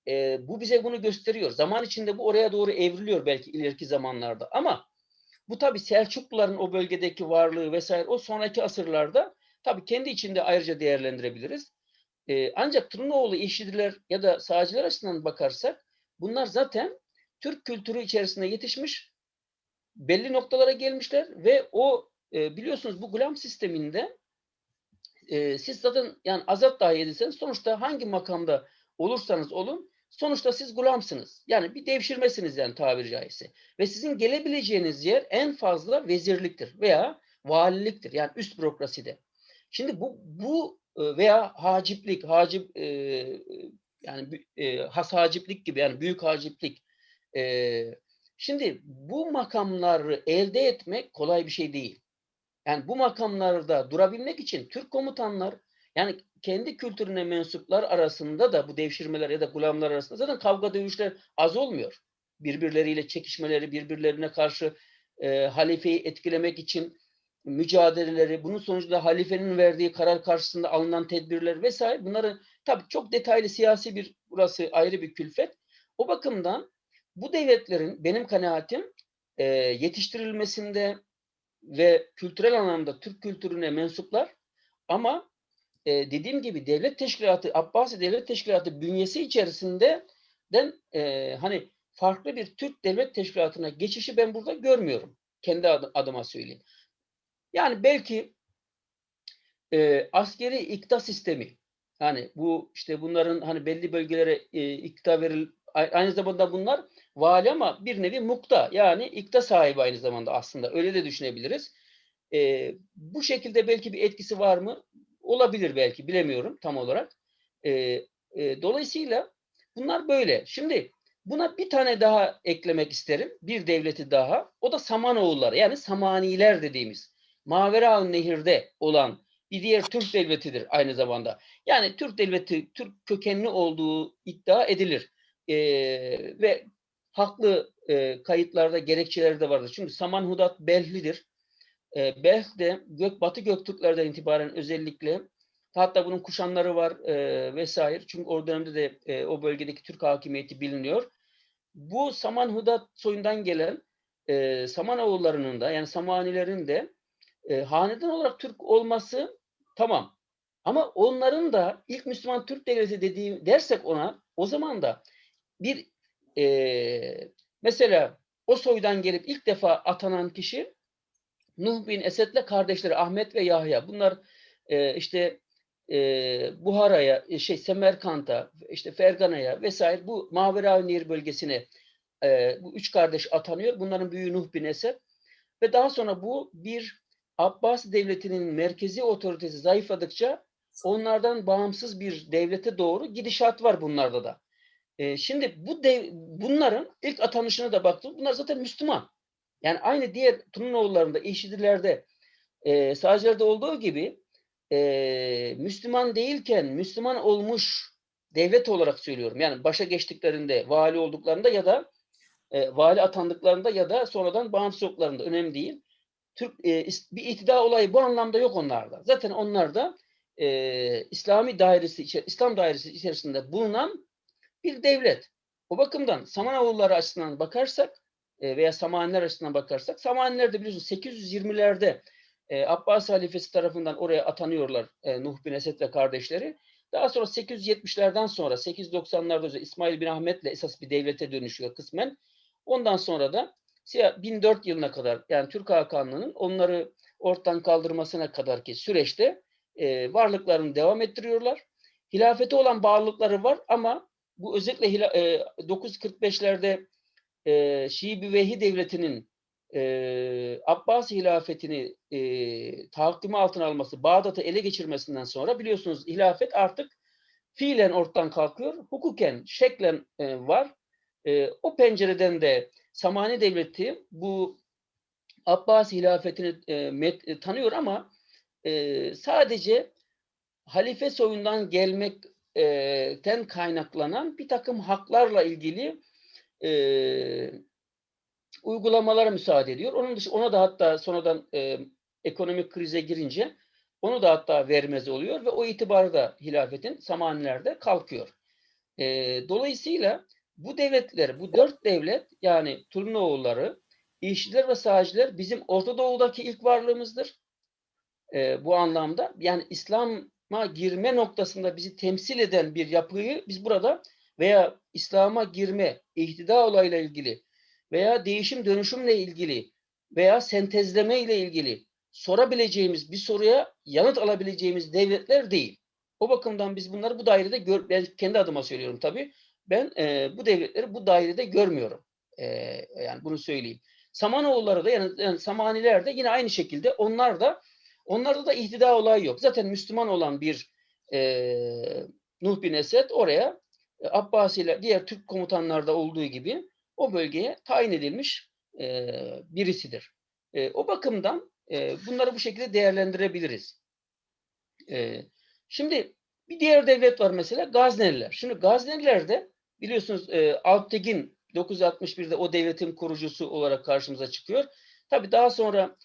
S2: E, bu bize bunu gösteriyor. Zaman içinde bu oraya doğru evriliyor belki ileriki zamanlarda. Ama bu tabi Selçukluların o bölgedeki varlığı vesaire o sonraki asırlarda tabi kendi içinde ayrıca değerlendirebiliriz. E, ancak Tırnoğlu İşidiler ya da sağcılar açısından bakarsak bunlar zaten Türk kültürü içerisinde yetişmiş belli noktalara gelmişler ve o e, biliyorsunuz bu gulam sisteminde e, siz zaten yani azat dahi edilseniz sonuçta hangi makamda olursanız olun sonuçta siz gulamsınız. Yani bir devşirmesiniz yani tabiri caizse. Ve sizin gelebileceğiniz yer en fazla vezirliktir veya valiliktir. Yani üst bürokraside. Şimdi bu bu e, veya haciplik, hacip e, yani e, has haciplik gibi yani büyük haciplik e, Şimdi bu makamları elde etmek kolay bir şey değil. Yani bu makamlarda durabilmek için Türk komutanlar yani kendi kültürüne mensuplar arasında da bu devşirmeler ya da gulamlar arasında zaten kavga dövüşler az olmuyor. Birbirleriyle çekişmeleri, birbirlerine karşı e, halifeyi etkilemek için mücadeleleri, bunun sonucunda halifenin verdiği karar karşısında alınan tedbirler vesaire bunları tabii çok detaylı siyasi bir burası ayrı bir külfet. O bakımdan bu devletlerin benim kanaatim e, yetiştirilmesinde ve kültürel anlamda Türk kültürüne mensuplar ama e, dediğim gibi devlet teşkilatı, Abbasi devlet teşkilatı bünyesi içerisinde den e, hani farklı bir Türk devlet teşkilatına geçişi ben burada görmüyorum. Kendi adı- adıma söyleyeyim. Yani belki e, askeri ikta sistemi yani bu işte bunların hani belli bölgelere e, ikta veril aynı zamanda bunlar vali ama bir nevi mukta yani ikta sahibi aynı zamanda aslında öyle de düşünebiliriz. E, bu şekilde belki bir etkisi var mı? Olabilir belki bilemiyorum tam olarak. E, e, dolayısıyla bunlar böyle. Şimdi buna bir tane daha eklemek isterim. Bir devleti daha. O da Samanoğulları yani Samaniler dediğimiz. Mavera Nehir'de olan bir diğer Türk devletidir aynı zamanda. Yani Türk devleti Türk kökenli olduğu iddia edilir. Ee, ve haklı e, kayıtlarda gerekçeleri de vardır. Çünkü Samanhudat Belhlidir. E, Belh de Gök, Batı Göktürklerden itibaren özellikle hatta bunun kuşanları var e, vesaire. Çünkü o dönemde de e, o bölgedeki Türk hakimiyeti biliniyor. Bu Samanhudat soyundan gelen e, Samanoğullarının da yani Samanilerin de e, hanedan olarak Türk olması tamam. Ama onların da ilk Müslüman Türk devleti dediği dersek ona o zaman da bir e, mesela o soydan gelip ilk defa atanan kişi Nuh bin Esed'le kardeşleri Ahmet ve Yahya. Bunlar e, işte e, Buhara'ya, e, şey Semerkant'a, işte Fergana'ya vesaire bu Mavera Nehir bölgesine e, bu üç kardeş atanıyor. Bunların büyüğü Nuh bin Esed ve daha sonra bu bir Abbas devletinin merkezi otoritesi zayıfladıkça onlardan bağımsız bir devlete doğru gidişat var bunlarda da. E, şimdi bu dev, bunların ilk atanışına da baktım. Bunlar zaten Müslüman. Yani aynı diğer Trunoğullarında, İşidilerde, e, Sağcılarda olduğu gibi e, Müslüman değilken Müslüman olmuş devlet olarak söylüyorum. Yani başa geçtiklerinde, vali olduklarında ya da e, vali atandıklarında ya da sonradan bağımsız olduklarında önemli değil. Türk e, bir iktidar olayı bu anlamda yok onlarda. Zaten onlar da e, İslami dairesi, İslam dairesi içerisinde bulunan bir devlet. O bakımdan Samanoğulları açısından bakarsak veya Samaniler açısından bakarsak Samaniler de biliyorsunuz 820'lerde e, Abbas halifesi tarafından oraya atanıyorlar e, Nuh bin Esed ve kardeşleri. Daha sonra 870'lerden sonra 890'larda İsmail bin Ahmet'le esas bir devlete dönüşüyor kısmen. Ondan sonra da 1004 yılına kadar yani Türk Hakanlığı'nın onları ortadan kaldırmasına kadarki süreçte e, varlıklarını devam ettiriyorlar. Hilafete olan bağlılıkları var ama bu özellikle e, 945'lerde e, Şii Büveyhi Devleti'nin e, Abbas hilafetini e, tahakkümü altına alması, Bağdat'ı ele geçirmesinden sonra biliyorsunuz hilafet artık fiilen ortadan kalkıyor. Hukuken, şeklen e, var. E, o pencereden de Samani Devleti bu Abbas hilafetini e, met, e, tanıyor ama e, sadece halife soyundan gelmekten kaynaklanan bir takım haklarla ilgili e, uygulamalara müsaade ediyor. Onun dışı ona da hatta sonradan e, ekonomik krize girince onu da hatta vermez oluyor ve o itibarda hilafetin Samanilerde kalkıyor. E, dolayısıyla bu devletler, bu dört devlet yani Turnoğulları, İşçiler ve Sağcılar bizim Orta Doğu'daki ilk varlığımızdır. E, bu anlamda yani İslam'a girme noktasında bizi temsil eden bir yapıyı biz burada veya İslam'a girme, ihtida olayla ilgili veya değişim dönüşümle ilgili veya sentezleme ile ilgili sorabileceğimiz bir soruya yanıt alabileceğimiz devletler değil. O bakımdan biz bunları bu dairede gör, ben kendi adıma söylüyorum tabii. Ben e, bu devletleri bu dairede görmüyorum. E, yani bunu söyleyeyim. Samanoğulları da yani, yani Samaniler de yine aynı şekilde onlar da onlarda da ihtida olayı yok. Zaten Müslüman olan bir e, Nuh bin Esed oraya Abbasiler diğer Türk komutanlarda olduğu gibi o bölgeye tayin edilmiş e, birisidir. E, o bakımdan e, bunları bu şekilde değerlendirebiliriz. E, şimdi bir diğer devlet var mesela Gazneliler. Şimdi Gazneliler de biliyorsunuz e, Alptegin 961'de o devletin kurucusu olarak karşımıza çıkıyor. Tabi daha sonra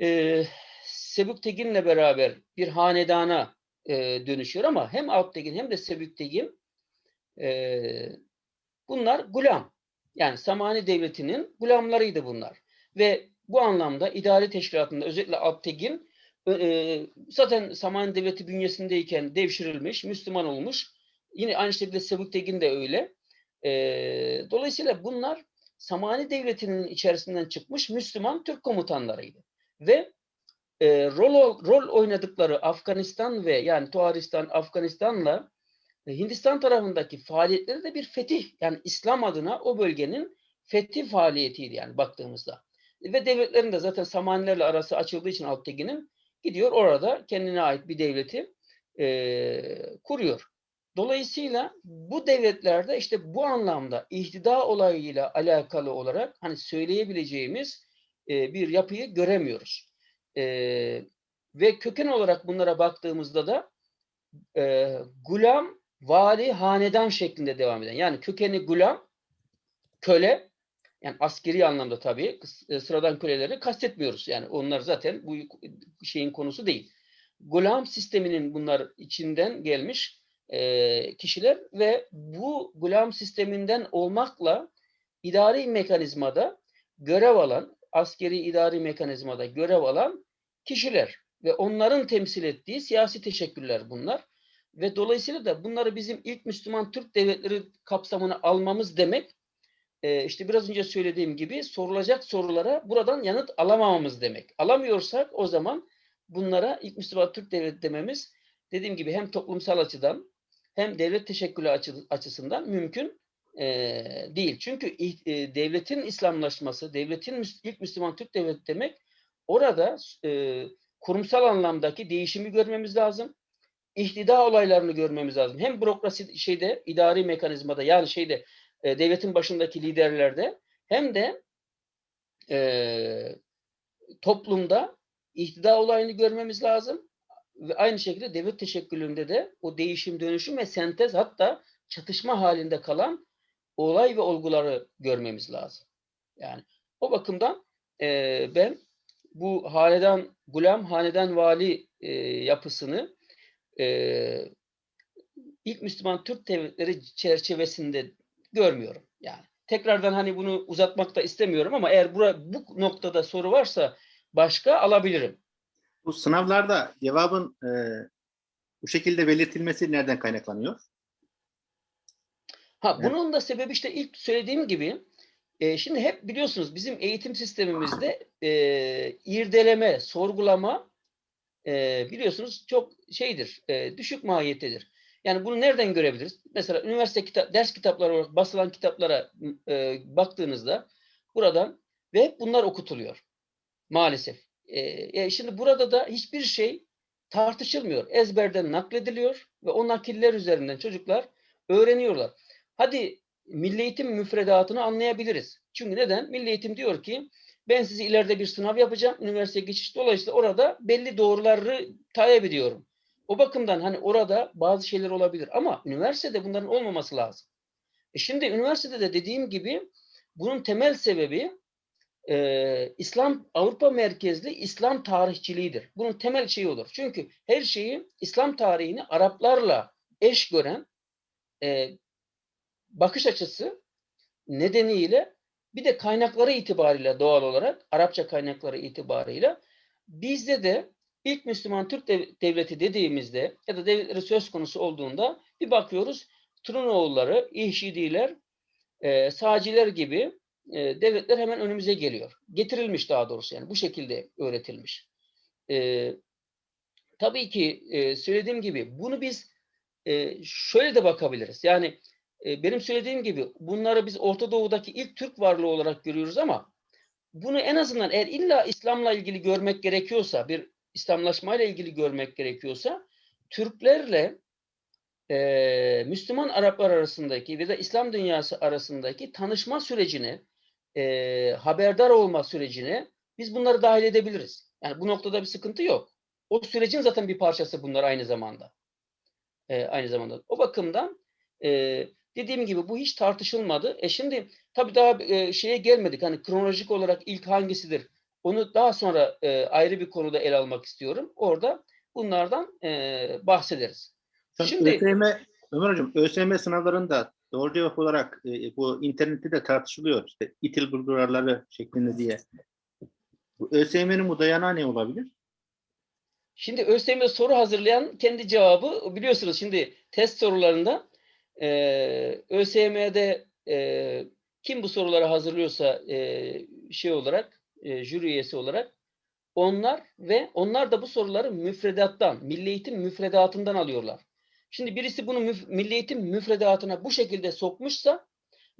S2: e, Sebüktegin'le beraber bir hanedana e, dönüşüyor ama hem Alptegin hem de Sebüktegin e, bunlar gulam. Yani Samani Devleti'nin gulamlarıydı bunlar. Ve bu anlamda idari teşkilatında özellikle Alptegin e, zaten Samani Devleti bünyesindeyken devşirilmiş, Müslüman olmuş. Yine aynı şekilde Sebüktegin de öyle. E, dolayısıyla bunlar Samani Devleti'nin içerisinden çıkmış Müslüman Türk komutanlarıydı. Ve e, rol, rol oynadıkları Afganistan ve yani Tuharistan, Afganistan'la Hindistan tarafındaki faaliyetleri de bir fetih yani İslam adına o bölgenin fetih faaliyetiydi yani baktığımızda. Ve devletlerin de zaten Samanilerle arası açıldığı için Alptekin'in gidiyor orada kendine ait bir devleti e, kuruyor. Dolayısıyla bu devletlerde işte bu anlamda ihtida olayıyla alakalı olarak hani söyleyebileceğimiz e, bir yapıyı göremiyoruz. E, ve köken olarak bunlara baktığımızda da e, gulam vali hanedan şeklinde devam eden. Yani kökeni gulam, köle, yani askeri anlamda tabii e, sıradan köleleri kastetmiyoruz. Yani onlar zaten bu şeyin konusu değil. Gulam sisteminin bunlar içinden gelmiş e, kişiler ve bu gulam sisteminden olmakla idari mekanizmada görev alan, askeri idari mekanizmada görev alan kişiler ve onların temsil ettiği siyasi teşekkürler bunlar. Ve dolayısıyla da bunları bizim ilk Müslüman Türk devletleri kapsamına almamız demek e, işte biraz önce söylediğim gibi sorulacak sorulara buradan yanıt alamamamız demek. Alamıyorsak o zaman bunlara ilk Müslüman Türk devleti dememiz dediğim gibi hem toplumsal açıdan hem devlet teşekkülü açı, açısından mümkün e, değil. Çünkü e, devletin İslamlaşması, devletin ilk Müslüman Türk devleti demek orada e, kurumsal anlamdaki değişimi görmemiz lazım ihtida olaylarını görmemiz lazım. Hem bürokrasi şeyde, idari mekanizmada yani şeyde e, devletin başındaki liderlerde hem de e, toplumda ihtida olayını görmemiz lazım. Ve aynı şekilde devlet teşekkülünde de o değişim, dönüşüm ve sentez hatta çatışma halinde kalan olay ve olguları görmemiz lazım. Yani o bakımdan e, ben bu hanedan, gulam, hanedan vali e, yapısını e, ilk Müslüman Türk devletleri çerçevesinde görmüyorum. Yani tekrardan hani bunu uzatmak da istemiyorum ama eğer bura, bu noktada soru varsa başka alabilirim.
S1: Bu sınavlarda cevabın e, bu şekilde belirtilmesi nereden kaynaklanıyor?
S2: Ha
S1: Evet.
S2: bunun da sebebi işte ilk söylediğim gibi e, şimdi hep biliyorsunuz bizim eğitim sistemimizde e, irdeleme, sorgulama e, biliyorsunuz çok şeydir, e, düşük mahiyettedir. Yani bunu nereden görebiliriz? Mesela üniversite kitap, ders kitapları olarak basılan kitaplara e, baktığınızda buradan ve hep bunlar okutuluyor maalesef. E, e, şimdi burada da hiçbir şey tartışılmıyor. Ezberden naklediliyor ve o nakiller üzerinden çocuklar öğreniyorlar. Hadi milli eğitim müfredatını anlayabiliriz. Çünkü neden? Milli eğitim diyor ki ben sizi ileride bir sınav yapacağım. Üniversiteye geçiş dolayısıyla orada belli doğruları tayin ediyorum. O bakımdan hani orada bazı şeyler olabilir ama üniversitede bunların olmaması lazım. E şimdi üniversitede de dediğim gibi bunun temel sebebi e, İslam Avrupa merkezli İslam tarihçiliğidir. Bunun temel şeyi olur. Çünkü her şeyi İslam tarihini Araplarla eş gören e, bakış açısı nedeniyle bir de kaynakları itibariyle doğal olarak Arapça kaynakları itibariyle bizde de ilk Müslüman Türk dev- devleti dediğimizde ya da devletleri söz konusu olduğunda bir bakıyoruz Trunoğulları, İhşidiler, e, Sağcılar gibi e, devletler hemen önümüze geliyor. Getirilmiş daha doğrusu yani bu şekilde öğretilmiş. E, tabii ki e, söylediğim gibi bunu biz e, şöyle de bakabiliriz. Yani benim söylediğim gibi bunları biz Orta Doğu'daki ilk Türk varlığı olarak görüyoruz ama bunu en azından eğer illa İslam'la ilgili görmek gerekiyorsa, bir İslamlaşmayla ilgili görmek gerekiyorsa Türklerle e, Müslüman Araplar arasındaki ve de İslam dünyası arasındaki tanışma sürecini, e, haberdar olma sürecini biz bunları dahil edebiliriz. Yani bu noktada bir sıkıntı yok. O sürecin zaten bir parçası bunlar aynı zamanda. E, aynı zamanda. O bakımdan e, dediğim gibi bu hiç tartışılmadı. E şimdi tabii daha e, şeye gelmedik. Hani kronolojik olarak ilk hangisidir? Onu daha sonra e, ayrı bir konuda ele almak istiyorum. Orada bunlardan e, bahsederiz.
S1: Şimdi ÖSYM, Ömer Hocam, ÖSYM sınavlarında doğru cevap olarak e, bu internette de tartışılıyor. İşte itil bulgurarları şeklinde diye. Bu ÖSYM'nin bu dayanağı ne olabilir?
S2: Şimdi ÖSYM soru hazırlayan kendi cevabı biliyorsunuz şimdi test sorularında e, ÖSYM'de e, kim bu soruları hazırlıyorsa e, şey olarak e, jüri üyesi olarak onlar ve onlar da bu soruları müfredattan, milli eğitim müfredatından alıyorlar. Şimdi birisi bunu müf- milli eğitim müfredatına bu şekilde sokmuşsa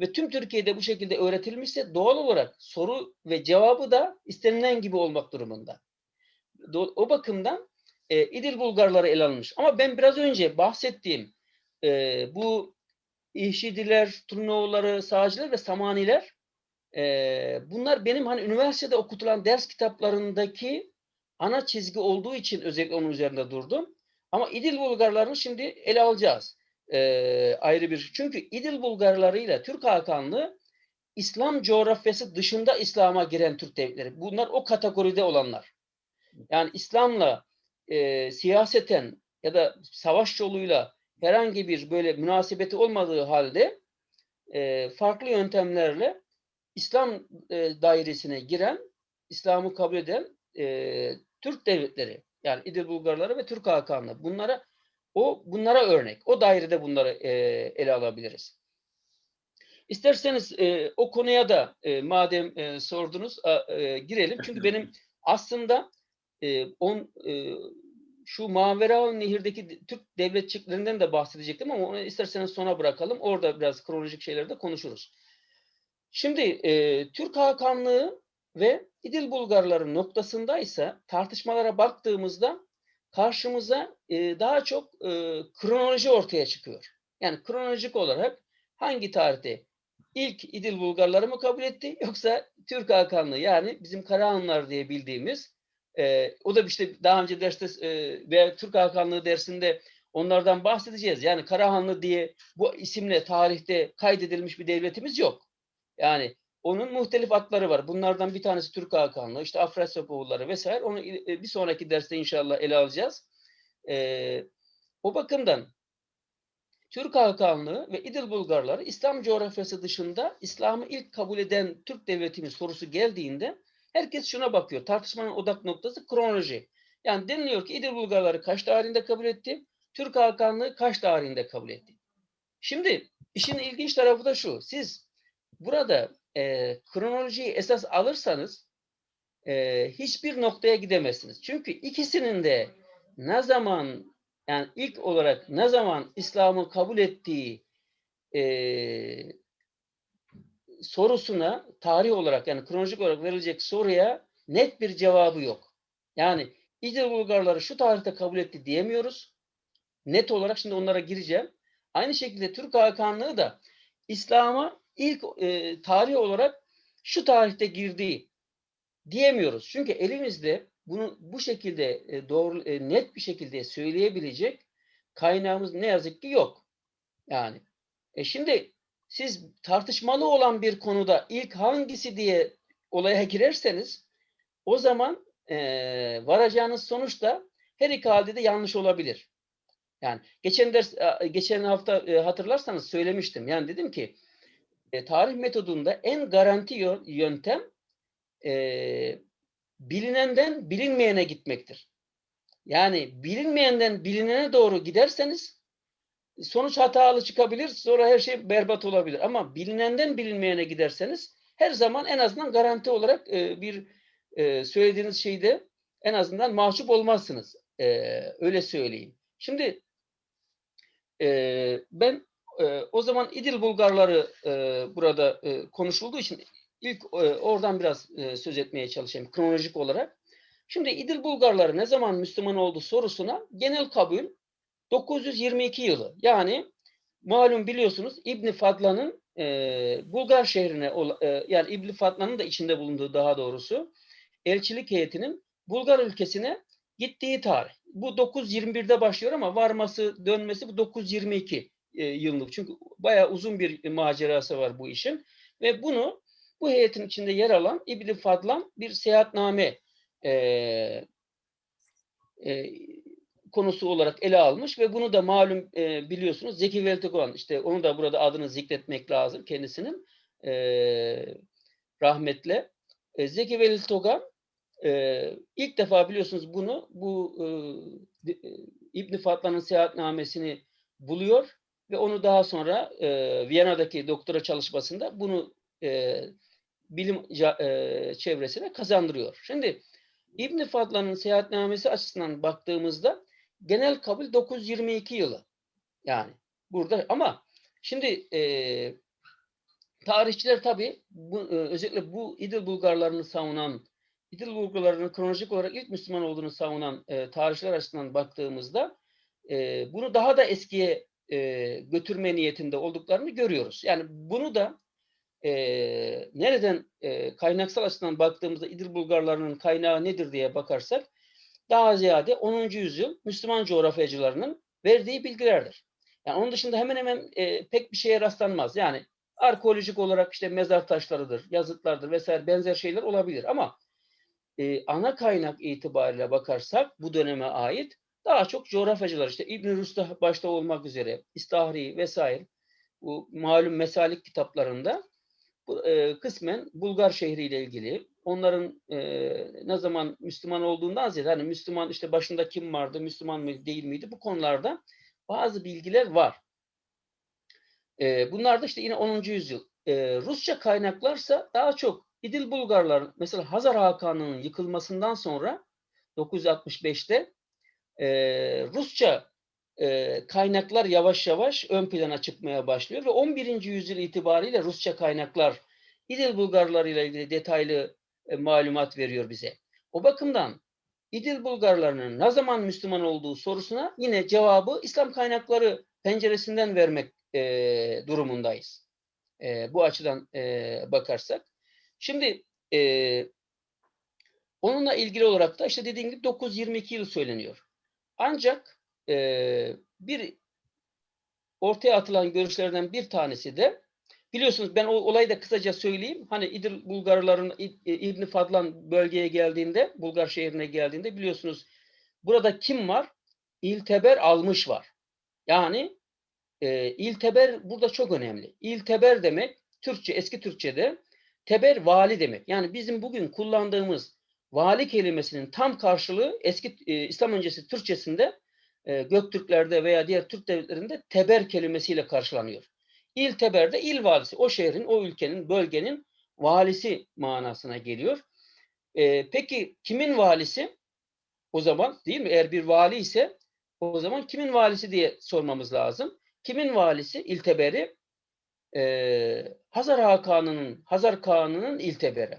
S2: ve tüm Türkiye'de bu şekilde öğretilmişse doğal olarak soru ve cevabı da istenilen gibi olmak durumunda. O bakımdan e, İdil Bulgarları ele alınmış. Ama ben biraz önce bahsettiğim e, bu İhşidiler, Turnoğulları, Sağcılar ve Samaniler e, bunlar benim hani üniversitede okutulan ders kitaplarındaki ana çizgi olduğu için özellikle onun üzerinde durdum. Ama İdil Bulgarlarını şimdi ele alacağız. E, ayrı bir. Çünkü İdil Bulgarlarıyla Türk Hakanlığı İslam coğrafyası dışında İslam'a giren Türk devletleri. Bunlar o kategoride olanlar. Yani İslam'la e, siyaseten ya da savaş yoluyla herhangi bir böyle münasebeti olmadığı halde e, farklı yöntemlerle İslam e, dairesine giren, İslam'ı kabul eden e, Türk devletleri yani İdil Bulgarları ve Türk Hakanlığı bunlara o bunlara örnek. O dairede bunları e, ele alabiliriz. İsterseniz e, o konuya da e, madem e, sordunuz a, e, girelim. Çünkü benim aslında e, on e, şu Mavera Nehir'deki Türk devletçiklerinden de bahsedecektim ama onu isterseniz sona bırakalım. Orada biraz kronolojik şeyleri de konuşuruz. Şimdi e, Türk Hakanlığı ve İdil Bulgarları noktasındaysa tartışmalara baktığımızda karşımıza e, daha çok e, kronoloji ortaya çıkıyor. Yani kronolojik olarak hangi tarihte ilk İdil Bulgarları mı kabul etti yoksa Türk Hakanlığı yani bizim Karahanlılar diye bildiğimiz e, o da işte daha önce derste e, veya Türk Hakanlığı dersinde onlardan bahsedeceğiz. Yani Karahanlı diye bu isimle tarihte kaydedilmiş bir devletimiz yok. Yani onun muhtelif adları var. Bunlardan bir tanesi Türk Hakanlığı, işte Afrasyapoğulları vesaire. Onu e, bir sonraki derste inşallah ele alacağız. E, o bakımdan Türk Hakanlığı ve İdil Bulgarları İslam coğrafyası dışında İslam'ı ilk kabul eden Türk devletinin sorusu geldiğinde herkes şuna bakıyor. Tartışmanın odak noktası kronoloji. Yani deniliyor ki İdil Bulgarları kaç tarihinde kabul etti? Türk Hakanlığı kaç tarihinde kabul etti? Şimdi işin ilginç tarafı da şu. Siz burada e, kronolojiyi esas alırsanız e, hiçbir noktaya gidemezsiniz. Çünkü ikisinin de ne zaman yani ilk olarak ne zaman İslam'ı kabul ettiği e, sorusuna tarih olarak yani kronolojik olarak verilecek soruya net bir cevabı yok. Yani İdil Bulgarları şu tarihte kabul etti diyemiyoruz. Net olarak şimdi onlara gireceğim. Aynı şekilde Türk Hakanlığı da İslam'a ilk e, tarih olarak şu tarihte girdiği diyemiyoruz. Çünkü elimizde bunu bu şekilde e, doğru e, net bir şekilde söyleyebilecek kaynağımız ne yazık ki yok. Yani e şimdi siz tartışmalı olan bir konuda ilk hangisi diye olaya girerseniz o zaman e, varacağınız sonuç da her iki halde de yanlış olabilir. Yani geçen ders geçen hafta e, hatırlarsanız söylemiştim. Yani dedim ki e, tarih metodunda en garanti yöntem e, bilinenden bilinmeyene gitmektir. Yani bilinmeyenden bilinene doğru giderseniz sonuç hatalı çıkabilir, sonra her şey berbat olabilir. Ama bilinenden bilinmeyene giderseniz her zaman en azından garanti olarak e, bir e, söylediğiniz şeyde en azından mahcup olmazsınız. E, öyle söyleyeyim. Şimdi e, ben e, o zaman İdil Bulgarları e, burada e, konuşulduğu için ilk e, oradan biraz e, söz etmeye çalışayım kronolojik olarak. Şimdi İdil Bulgarları ne zaman Müslüman oldu sorusuna genel kabul 922 yılı. Yani malum biliyorsunuz İbni Fadla'nın e, Bulgar şehrine e, yani İbni Fadla'nın da içinde bulunduğu daha doğrusu elçilik heyetinin Bulgar ülkesine gittiği tarih. Bu 921'de başlıyor ama varması dönmesi bu 922 e, yıllık. Çünkü bayağı uzun bir macerası var bu işin. Ve bunu bu heyetin içinde yer alan İbni Fadlan bir seyahatname e, e, konusu olarak ele almış ve bunu da malum e, biliyorsunuz Zeki Veltekoğan işte onu da burada adını zikretmek lazım kendisinin e, rahmetle. E, Zeki Veltekoğan e, ilk defa biliyorsunuz bunu bu e, İbn Fatlan'ın seyahatnamesini buluyor ve onu daha sonra e, Viyana'daki doktora çalışmasında bunu e, bilim e, çevresine kazandırıyor. Şimdi İbn Fadlan'ın seyahatnamesi açısından baktığımızda genel kabul 922 yılı. Yani burada ama şimdi e, tarihçiler tabi bu, e, özellikle bu İdil Bulgarlarını savunan İdil Bulgarlarının kronolojik olarak ilk Müslüman olduğunu savunan e, tarihçiler açısından baktığımızda e, bunu daha da eskiye e, götürme niyetinde olduklarını görüyoruz. Yani bunu da e, nereden e, kaynaksal açıdan baktığımızda İdil Bulgarlarının kaynağı nedir diye bakarsak daha ziyade 10. yüzyıl Müslüman coğrafyacılarının verdiği bilgilerdir. Yani onun dışında hemen hemen e, pek bir şeye rastlanmaz. Yani arkeolojik olarak işte mezar taşlarıdır, yazıtlardır vesaire benzer şeyler olabilir ama e, ana kaynak itibariyle bakarsak bu döneme ait daha çok coğrafyacılar işte İbn Rusta başta olmak üzere İstahri vesaire bu malum mesalik kitaplarında bu, e, kısmen Bulgar şehriyle ilgili onların e, ne zaman Müslüman olduğundan ziyade hani Müslüman işte başında kim vardı, Müslüman mı değil miydi bu konularda bazı bilgiler var. E, bunlar da işte yine 10. yüzyıl. E, Rusça kaynaklarsa daha çok İdil Bulgarlar mesela Hazar Hakanı'nın yıkılmasından sonra 965'te e, Rusça e, kaynaklar yavaş yavaş ön plana çıkmaya başlıyor ve 11. yüzyıl itibariyle Rusça kaynaklar İdil Bulgarları ile ilgili detaylı e, malumat veriyor bize. O bakımdan İdil Bulgarlarının ne zaman Müslüman olduğu sorusuna yine cevabı İslam kaynakları penceresinden vermek e, durumundayız. E, bu açıdan e, bakarsak. Şimdi e, onunla ilgili olarak da işte dediğim gibi 922 yıl söyleniyor. Ancak e, bir ortaya atılan görüşlerden bir tanesi de biliyorsunuz ben o olayı da kısaca söyleyeyim. Hani İdil Bulgarların İbn Fadlan bölgeye geldiğinde, Bulgar şehrine geldiğinde biliyorsunuz burada kim var? İlteber almış var. Yani e, ilteber burada çok önemli. İlteber demek Türkçe, eski Türkçe'de teber vali demek. Yani bizim bugün kullandığımız vali kelimesinin tam karşılığı eski e, İslam öncesi Türkçesinde e, Göktürklerde veya diğer Türk devletlerinde teber kelimesiyle karşılanıyor. İl teber de il valisi. O şehrin, o ülkenin, bölgenin valisi manasına geliyor. E, peki kimin valisi? O zaman değil mi? Eğer bir vali ise o zaman kimin valisi diye sormamız lazım. Kimin valisi? İlteberi e, Hazar Hakanı'nın, Hazar Kağanı'nın ilteberi.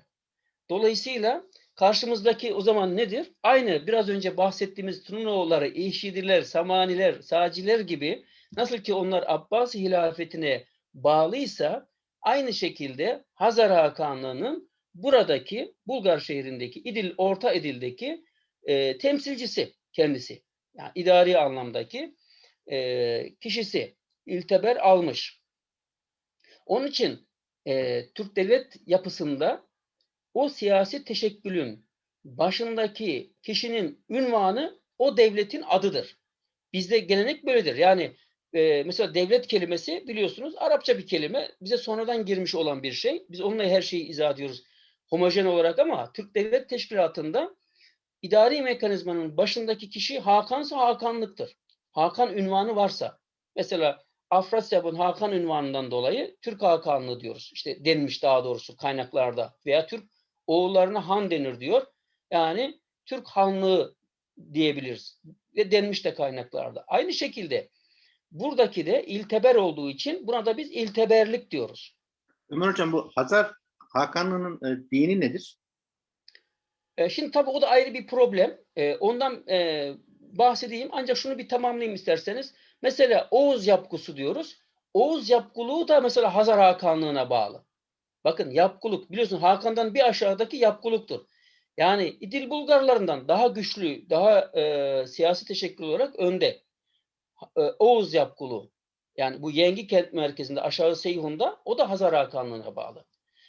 S2: Dolayısıyla karşımızdaki o zaman nedir? Aynı biraz önce bahsettiğimiz Trunoğulları, İşidiler, Samaniler, Saciler gibi nasıl ki onlar Abbasi hilafetine bağlıysa aynı şekilde Hazar Hakanlığı'nın buradaki Bulgar şehrindeki İdil, Orta İdil'deki e, temsilcisi kendisi. Yani idari anlamdaki e, kişisi ilteber almış. Onun için e, Türk devlet yapısında o siyasi teşekkülün başındaki kişinin ünvanı o devletin adıdır. Bizde gelenek böyledir. Yani e, mesela devlet kelimesi biliyorsunuz Arapça bir kelime. Bize sonradan girmiş olan bir şey. Biz onunla her şeyi izah ediyoruz homojen olarak ama Türk Devlet Teşkilatı'nda idari mekanizmanın başındaki kişi Hakansa Hakanlıktır. Hakan ünvanı varsa. Mesela Afrasyab'ın Hakan ünvanından dolayı Türk Hakanlığı diyoruz. İşte denmiş daha doğrusu kaynaklarda. Veya Türk oğullarına Han denir diyor. Yani Türk Hanlığı diyebiliriz. Ve denmiş de kaynaklarda. Aynı şekilde buradaki de ilteber olduğu için buna da biz ilteberlik diyoruz.
S1: Ömer Hocam bu Hazar Hakanlığı'nın e, dini nedir?
S2: E, şimdi tabii o da ayrı bir problem. E, ondan e, bahsedeyim ancak şunu bir tamamlayayım isterseniz. Mesela Oğuz yapgusu diyoruz. Oğuz yapguluğu da mesela Hazar Hakanlığı'na bağlı. Bakın yapguluk biliyorsun Hakan'dan bir aşağıdaki yapguluktur. Yani İdil Bulgarlarından daha güçlü, daha e, siyasi teşekkül olarak önde. Oğuz yapguluğu. Yani bu Yengi kent merkezinde aşağı Seyhun'da o da Hazar Hakanlığı'na bağlı.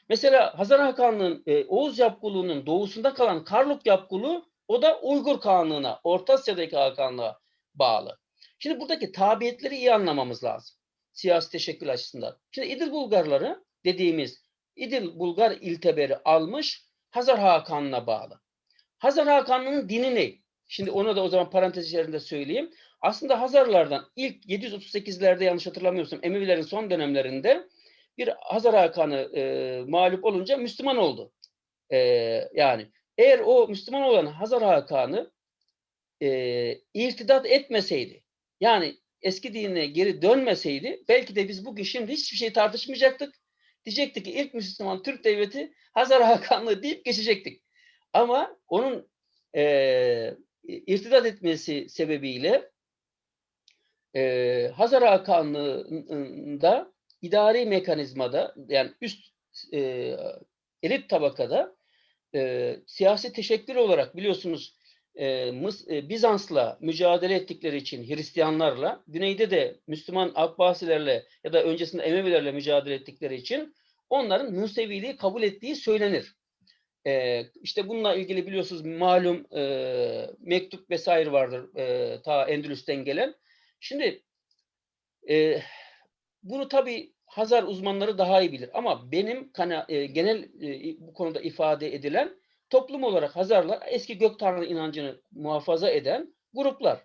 S2: Mesela Hazar Hakanlığı'nın e, Oğuz yapguluğunun doğusunda kalan Karluk yapguluğu o da Uygur Kağanlığı'na, Orta Asya'daki Hakanlığa bağlı. Şimdi buradaki tabiyetleri iyi anlamamız lazım. Siyasi teşekkül açısından. Şimdi İdil Bulgarları dediğimiz İdil Bulgar ilteberi almış Hazar Hakanlığı'na bağlı. Hazar Hakanlığı'nın dini ne? Şimdi onu da o zaman parantez içerisinde söyleyeyim. Aslında Hazarlardan ilk 738'lerde yanlış hatırlamıyorsam Emevilerin son dönemlerinde bir Hazar Hakan'ı e, mağlup olunca Müslüman oldu. E, yani eğer o Müslüman olan Hazar Hakan'ı e, irtidat etmeseydi, yani eski dinine geri dönmeseydi, belki de biz bugün şimdi hiçbir şey tartışmayacaktık. Diyecektik ki ilk Müslüman Türk devleti Hazar Hakanlığı deyip geçecektik. Ama onun e, irtidat etmesi sebebiyle e, Hazar Hakanlığı'nda idari mekanizmada yani üst e, elit tabakada e, siyasi teşekkür olarak biliyorsunuz e, Mıs, e, Bizans'la mücadele ettikleri için Hristiyanlarla, güneyde de Müslüman Abbasilerle ya da öncesinde Emevilerle mücadele ettikleri için onların Museviliği kabul ettiği söylenir. E, işte bununla ilgili biliyorsunuz malum e, mektup vesaire vardır e, ta Endülüs'ten gelen. Şimdi e, bunu tabii Hazar uzmanları daha iyi bilir. Ama benim kana, e, genel e, bu konuda ifade edilen toplum olarak Hazarlar eski gök tanrı inancını muhafaza eden gruplar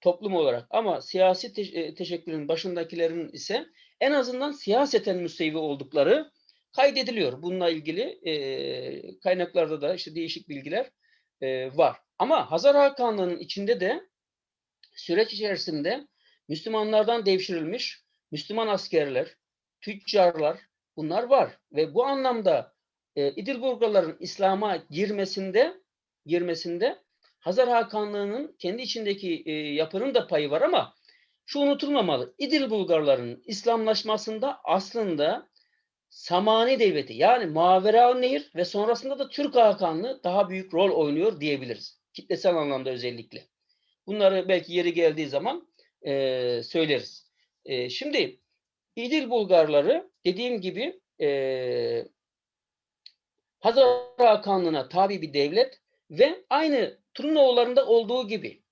S2: toplum olarak. Ama siyasi te e, teşekkülün başındakilerin ise en azından siyaseten müsevi oldukları kaydediliyor. Bununla ilgili e, kaynaklarda da işte değişik bilgiler e, var. Ama Hazar Hakanlığı'nın içinde de süreç içerisinde Müslümanlardan devşirilmiş Müslüman askerler, tüccarlar bunlar var ve bu anlamda e, İdil Bulgarların İslam'a girmesinde girmesinde Hazar Hakanlığı'nın kendi içindeki e, yapının da payı var ama şu unutulmamalı. İdil Bulgarların İslamlaşmasında aslında Samani Devleti yani Mavera Nehir ve sonrasında da Türk Hakanlığı daha büyük rol oynuyor diyebiliriz. Kitlesel anlamda özellikle. Bunları belki yeri geldiği zaman e, söyleriz. E, şimdi İdil Bulgarları dediğim gibi e, Hazar Hakanlığı'na tabi bir devlet ve aynı Trunoğullarında olduğu gibi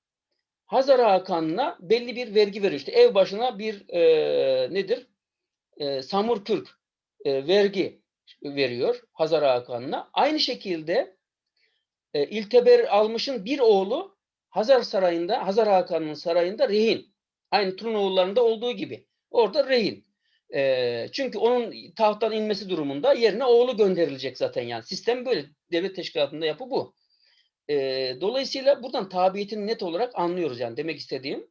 S2: Hazar Hakan'ına belli bir vergi veriyor. İşte ev başına bir e, nedir? E, Samur Türk e, vergi veriyor Hazar Hakan'ına. Aynı şekilde e, İlteber almışın bir oğlu Hazar Sarayı'nda, Hazar Hakan'ın sarayında rehin. Aynı Trunoğulları'nda olduğu gibi. Orada rehin. E, çünkü onun tahttan inmesi durumunda yerine oğlu gönderilecek zaten yani. Sistem böyle. Devlet teşkilatında yapı bu. E, dolayısıyla buradan tabiyetini net olarak anlıyoruz yani demek istediğim.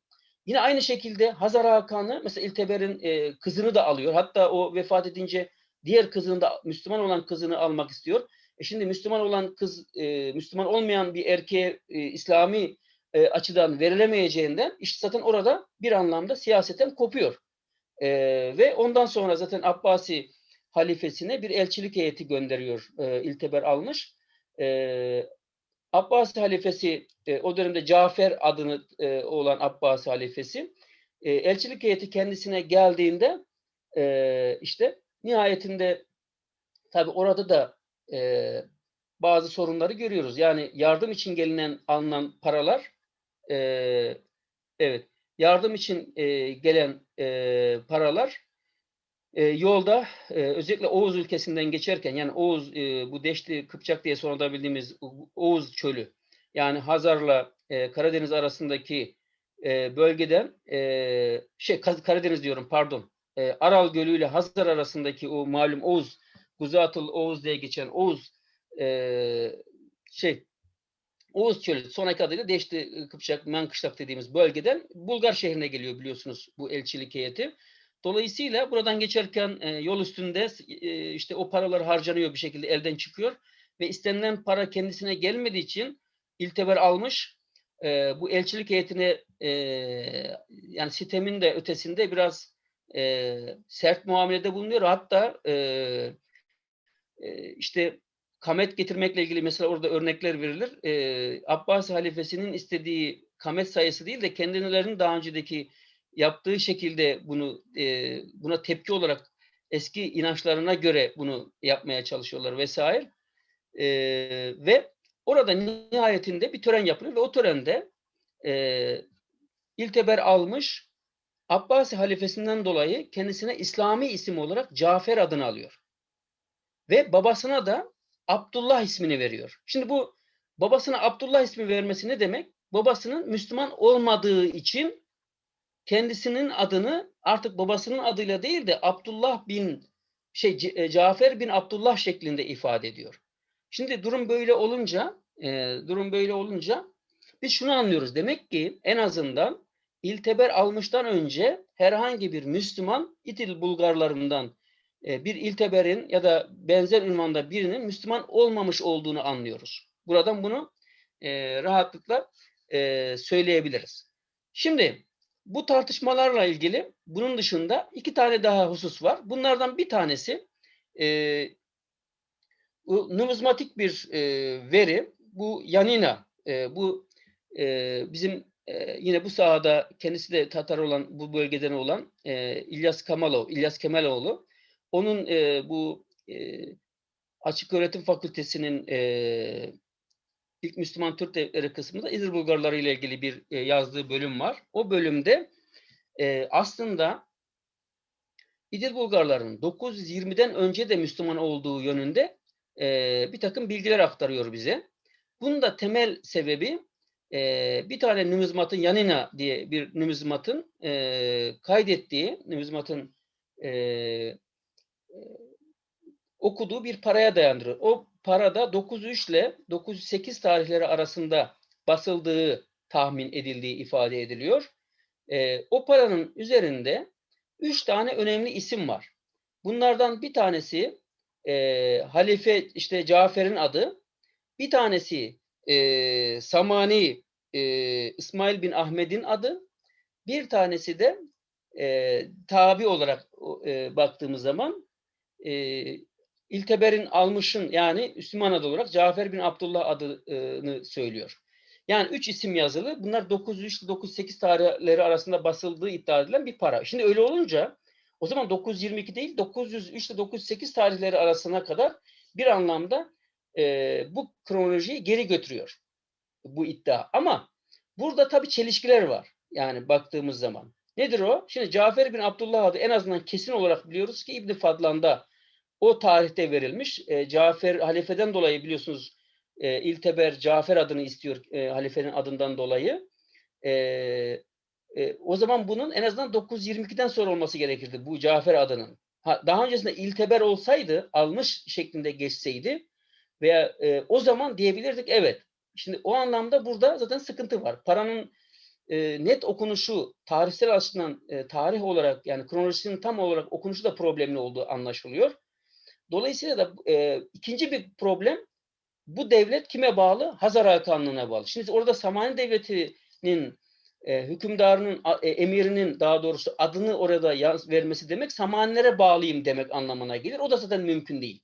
S2: Yine aynı şekilde Hazar Hakan'ı mesela İlteber'in e, kızını da alıyor. Hatta o vefat edince diğer kızını da Müslüman olan kızını almak istiyor. E şimdi Müslüman olan kız e, Müslüman olmayan bir erkeğe e, İslami e, açıdan verilemeyeceğinden işte zaten orada bir anlamda siyaseten kopuyor. E, ve ondan sonra zaten Abbasi halifesine bir elçilik heyeti gönderiyor e, İlteber almış. E, Abbasi halifesi e, o dönemde Cafer adını e, olan Abbasi halifesi e, elçilik heyeti kendisine geldiğinde e, işte nihayetinde tabi orada da e, bazı sorunları görüyoruz. Yani yardım için gelinen alınan paralar e, evet yardım için e, gelen e, paralar e, yolda e, özellikle Oğuz ülkesinden geçerken yani Oğuz e, bu Deşti Kıpçak diye sonradan bildiğimiz Oğuz çölü yani Hazar'la e, Karadeniz arasındaki e, bölgeden e, şey Karadeniz diyorum pardon e, Aral Gölü ile Hazar arasındaki o malum Oğuz Guzatıl Oğuz diye geçen Oğuz e, şey Oğuz Çölü sonraki adıyla Deşti Kıpçak Mankışlak dediğimiz bölgeden Bulgar şehrine geliyor biliyorsunuz bu elçilik heyeti. Dolayısıyla buradan geçerken e, yol üstünde e, işte o paralar harcanıyor bir şekilde elden çıkıyor ve istenilen para kendisine gelmediği için İlteber almış. E, bu elçilik heyetine e, yani sitemin de ötesinde biraz e, sert muamelede bulunuyor. Hatta e, e, işte kamet getirmekle ilgili mesela orada örnekler verilir. E, Abbasi halifesinin istediği kamet sayısı değil de kendilerinin daha öncedeki yaptığı şekilde bunu e, buna tepki olarak eski inançlarına göre bunu yapmaya çalışıyorlar vesaire. E, ve orada nihayetinde bir tören yapılıyor ve o törende e, İlteber almış Abbasi halifesinden dolayı kendisine İslami isim olarak Cafer adını alıyor. Ve babasına da Abdullah ismini veriyor. Şimdi bu babasına Abdullah ismi vermesi ne demek? Babasının Müslüman olmadığı için kendisinin adını artık babasının adıyla değil de Abdullah bin şey Cafer bin Abdullah şeklinde ifade ediyor. Şimdi durum böyle olunca e, durum böyle olunca biz şunu anlıyoruz. Demek ki en azından İlteber almıştan önce herhangi bir Müslüman İtil Bulgarlarından e, bir İlteber'in ya da benzer ünvanda birinin Müslüman olmamış olduğunu anlıyoruz. Buradan bunu e, rahatlıkla e, söyleyebiliriz. Şimdi bu tartışmalarla ilgili bunun dışında iki tane daha husus var. Bunlardan bir tanesi e, numizmatik bir e, veri. Bu Yanina, e, bu e, bizim e, yine bu sahada kendisi de Tatar olan, bu bölgeden olan e, İlyas Kamalov, İlyas Kemaloğlu. Onun e, bu e, Açık Öğretim Fakültesinin e, ilk Müslüman Türk devletleri kısmında İzir Bulgarları ile ilgili bir e, yazdığı bölüm var. O bölümde e, aslında İdil Bulgarların 920'den önce de Müslüman olduğu yönünde e, bir takım bilgiler aktarıyor bize. Bunun da temel sebebi e, bir tane numizmatın Yanina diye bir numizmatın e, kaydettiği, numizmatın e, okuduğu bir paraya dayandırıyor. O parada 903 ile 908 tarihleri arasında basıldığı tahmin edildiği ifade ediliyor. E, o paranın üzerinde üç tane önemli isim var. Bunlardan bir tanesi e, Halife işte Cafer'in adı, bir tanesi e, Samani e, İsmail bin Ahmet'in adı, bir tanesi de e, tabi olarak e, baktığımız zaman e, İlteber'in almışın yani Müslüman adı olarak Cafer bin Abdullah adını söylüyor. Yani üç isim yazılı. Bunlar 903 ile 908 tarihleri arasında basıldığı iddia edilen bir para. Şimdi öyle olunca o zaman 922 değil 903 ile 908 tarihleri arasına kadar bir anlamda e, bu kronolojiyi geri götürüyor bu iddia. Ama Burada tabii çelişkiler var. Yani baktığımız zaman. Nedir o? Şimdi Cafer bin Abdullah adı en azından kesin olarak biliyoruz ki İbn Fadlan'da o tarihte verilmiş. E, Cafer halifeden dolayı biliyorsunuz e, İlteber Cafer adını istiyor e, halifenin adından dolayı. E, e, o zaman bunun en azından 922'den sonra olması gerekirdi bu Cafer adının. Ha, daha öncesinde İlteber olsaydı, almış şeklinde geçseydi veya e, o zaman diyebilirdik evet. Şimdi o anlamda burada zaten sıkıntı var. Paranın e, net okunuşu tarihsel açıdan e, tarih olarak yani kronolojisinin tam olarak okunuşu da problemli olduğu anlaşılıyor. Dolayısıyla da e, ikinci bir problem bu devlet kime bağlı? Hazar Hakanlığı'na bağlı. Şimdi orada Samani Devleti'nin e, hükümdarının, e, emirinin daha doğrusu adını orada yaz, vermesi demek Samanilere bağlıyım demek anlamına gelir. O da zaten mümkün değil.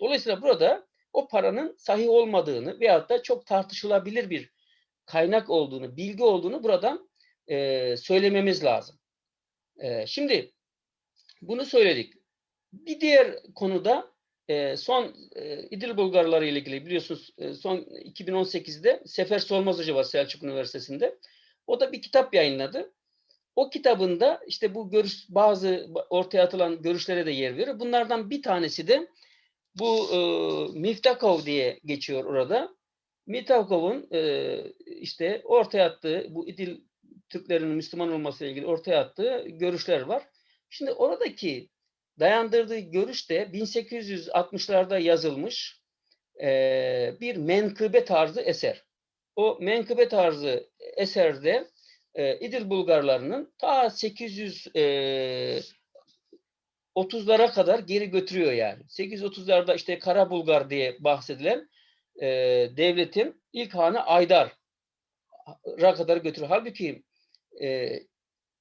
S2: Dolayısıyla burada o paranın sahih olmadığını veyahut da çok tartışılabilir bir kaynak olduğunu, bilgi olduğunu buradan e, söylememiz lazım. E, şimdi bunu söyledik. Bir diğer konuda e, son e, İdil Bulgarları ile ilgili biliyorsunuz e, son 2018'de Sefer Solmaz Hoca var Selçuk Üniversitesi'nde. O da bir kitap yayınladı. O kitabında işte bu görüş bazı ortaya atılan görüşlere de yer veriyor. Bunlardan bir tanesi de bu e, Miftakov diye geçiyor orada. Miftakov'un e, işte ortaya attığı bu İdil Türklerin Müslüman olması ile ilgili ortaya attığı görüşler var. Şimdi oradaki dayandırdığı görüş de 1860'larda yazılmış e, bir menkıbe tarzı eser. O menkıbe tarzı eserde e, İdil Bulgarlarının ta 800 e, 30'lara kadar geri götürüyor yani. 830'larda işte Kara Bulgar diye bahsedilen e, devletin ilk hanı Aydar'a kadar götürüyor. Halbuki e,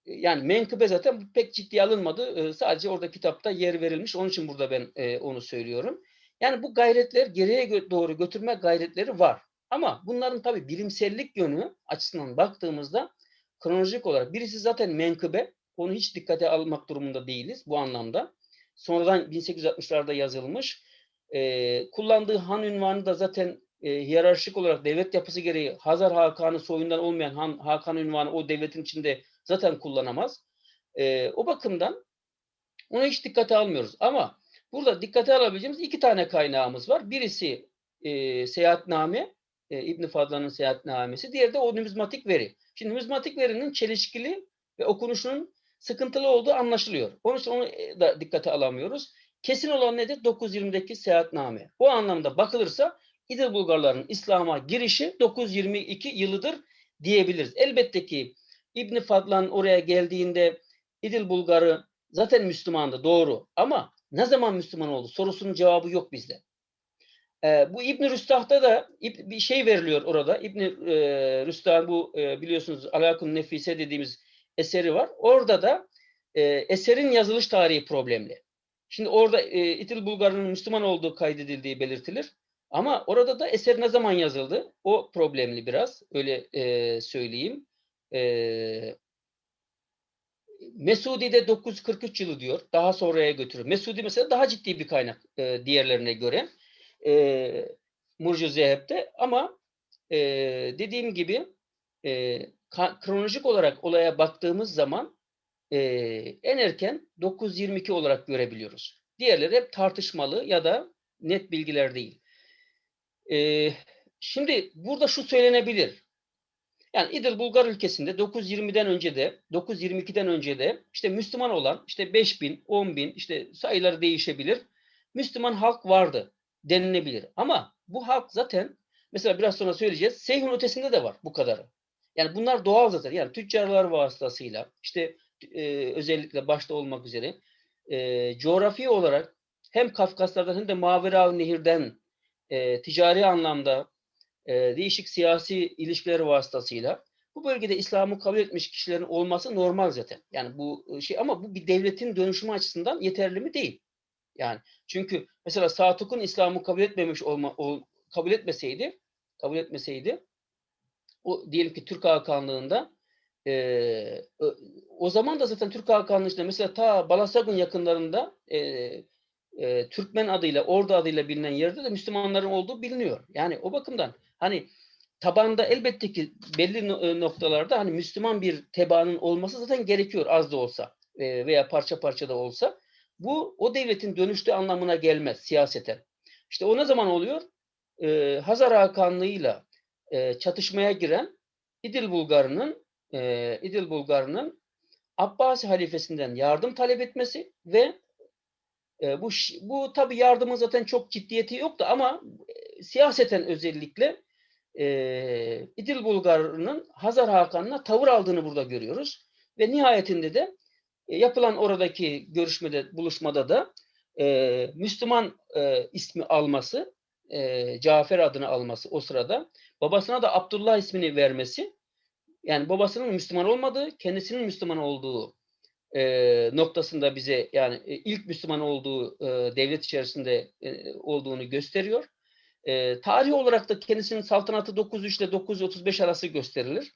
S2: yani menkıbe zaten pek ciddiye alınmadı. E, sadece orada kitapta yer verilmiş. Onun için burada ben e, onu söylüyorum. Yani bu gayretler geriye doğru götürme gayretleri var. Ama bunların tabii bilimsellik yönü açısından baktığımızda kronolojik olarak birisi zaten menkıbe. Onu hiç dikkate almak durumunda değiliz bu anlamda. Sonradan 1860'larda yazılmış. E, kullandığı han ünvanı da zaten e, hiyerarşik olarak devlet yapısı gereği Hazar Hakan'ı soyundan olmayan Han, Hakan ünvanı o devletin içinde zaten kullanamaz. E, o bakımdan onu hiç dikkate almıyoruz. Ama burada dikkate alabileceğimiz iki tane kaynağımız var. Birisi e, seyahatname, e, İbn Fadlan'ın seyahatnamesi. Diğeri de o numizmatik veri. Şimdi numizmatik verinin çelişkili ve okunuşunun sıkıntılı olduğu anlaşılıyor. Onun için onu e, da dikkate alamıyoruz. Kesin olan nedir? 920'deki seyahatname. O anlamda bakılırsa İdil Bulgarların İslam'a girişi 922 yılıdır diyebiliriz. Elbette ki İbn Fadlan oraya geldiğinde İdil Bulgarı zaten Müslümandı doğru ama ne zaman Müslüman oldu sorusunun cevabı yok bizde. Ee, bu İbn Rüstah'ta da bir şey veriliyor orada. İbn e, Rüstah bu e, biliyorsunuz Alakun Nefise dediğimiz eseri var. Orada da e, eserin yazılış tarihi problemli. Şimdi orada e, İdil Bulgar'ın Müslüman olduğu kaydedildiği belirtilir. Ama orada da eser ne zaman yazıldı? O problemli biraz. Öyle e, söyleyeyim. E, Mesudi'de 943 yılı diyor. Daha sonraya götürüyor. Mesudi mesela daha ciddi bir kaynak e, diğerlerine göre. E, Murcu Zeheb'de ama e, dediğim gibi e, kronolojik olarak olaya baktığımız zaman e, en erken 922 olarak görebiliyoruz. Diğerleri hep tartışmalı ya da net bilgiler değil. E, şimdi burada şu söylenebilir. Yani İdil Bulgar ülkesinde 920'den önce de 922'den önce de işte Müslüman olan işte 5000, 10.000 işte sayıları değişebilir. Müslüman halk vardı denilebilir. Ama bu halk zaten mesela biraz sonra söyleyeceğiz. Seyhun ötesinde de var bu kadarı. Yani bunlar doğal zaten. Yani tüccarlar vasıtasıyla işte e, özellikle başta olmak üzere e, coğrafi olarak hem Kafkaslardan hem de Mavera Nehir'den e, ticari anlamda e, değişik siyasi ilişkiler vasıtasıyla bu bölgede İslam'ı kabul etmiş kişilerin olması normal zaten. Yani bu e, şey ama bu bir devletin dönüşümü açısından yeterli mi değil. Yani çünkü mesela Satuk'un İslam'ı kabul etmemiş olma ol, kabul etmeseydi kabul etmeseydi o diyelim ki Türk Hakanlığı'nda e, o zaman da zaten Türk Hakanlığı içinde mesela ta Balasagun yakınlarında e, e, Türkmen adıyla, Ordu adıyla bilinen yerde de Müslümanların olduğu biliniyor. Yani o bakımdan hani tabanda elbette ki belli e, noktalarda hani Müslüman bir tebaanın olması zaten gerekiyor az da olsa e, veya parça parça da olsa. Bu o devletin dönüştüğü anlamına gelmez siyaseten. İşte o ne zaman oluyor? E, Hazar Hakanlığı'yla e, çatışmaya giren İdil Bulgarı'nın e, İdil Bulgarı'nın Abbasi halifesinden yardım talep etmesi ve e, bu bu tabi yardımın zaten çok ciddiyeti yoktu ama e, siyaseten özellikle e, İdil Bulgarı'nın Hazar Hakan'ına tavır aldığını burada görüyoruz. Ve nihayetinde de e, yapılan oradaki görüşmede, buluşmada da e, Müslüman e, ismi alması, e, Cafer adını alması o sırada, babasına da Abdullah ismini vermesi, yani babasının Müslüman olmadığı, kendisinin Müslüman olduğu e, noktasında bize yani e, ilk Müslüman olduğu e, devlet içerisinde e, olduğunu gösteriyor. E, tarih olarak da kendisinin saltanatı 903 ile 935 arası gösterilir.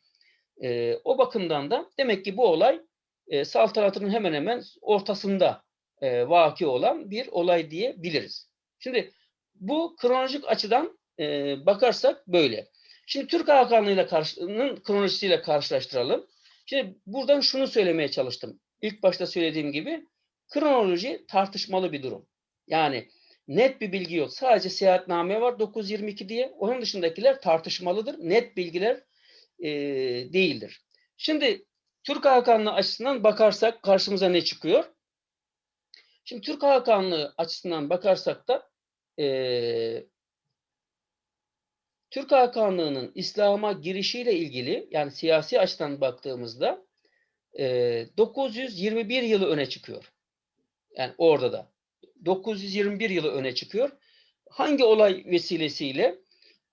S2: E, o bakımdan da demek ki bu olay e, saltanatının hemen hemen ortasında e, vaki olan bir olay diyebiliriz. Şimdi bu kronolojik açıdan e, bakarsak böyle. Şimdi Türk Hakanlığı'yla karşının kronolojisiyle karşılaştıralım. Şimdi buradan şunu söylemeye çalıştım. İlk başta söylediğim gibi kronoloji tartışmalı bir durum. Yani net bir bilgi yok. Sadece seyahatname var 922 diye. Onun dışındakiler tartışmalıdır. Net bilgiler e, değildir. Şimdi Türk Hakanlığı açısından bakarsak karşımıza ne çıkıyor? Şimdi Türk Hakanlığı açısından bakarsak da e, Türk Hakanlığı'nın İslam'a girişiyle ilgili yani siyasi açıdan baktığımızda e, 921 yılı öne çıkıyor. Yani orada da. 921 yılı öne çıkıyor. Hangi olay vesilesiyle?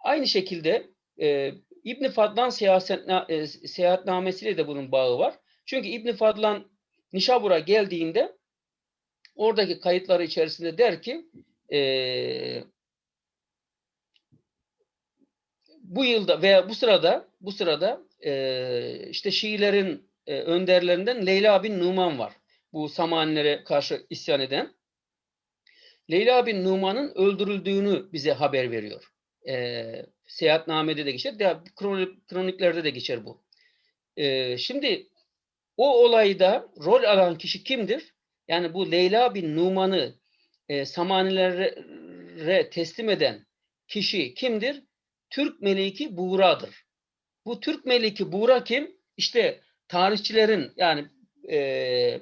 S2: Aynı şekilde e, İbn Fadlan siyasetna, e, seyahatnamesiyle de bunun bağı var. Çünkü İbn Fadlan Nişabur'a geldiğinde oradaki kayıtları içerisinde der ki e, bu yılda veya bu sırada bu sırada e, işte Şiilerin e, önderlerinden Leyla bin Numan var. Bu Samanilere karşı isyan eden. Leyla bin Numan'ın öldürüldüğünü bize haber veriyor. E, seyahatnamede de geçer, de, kronik, kroniklerde de geçer bu. E, şimdi o olayda rol alan kişi kimdir? Yani bu Leyla bin Numan'ı e, Samanilere teslim eden kişi kimdir? Türk Meliki Buğra'dır. Bu Türk Meliki Buğra kim? İşte tarihçilerin yani e,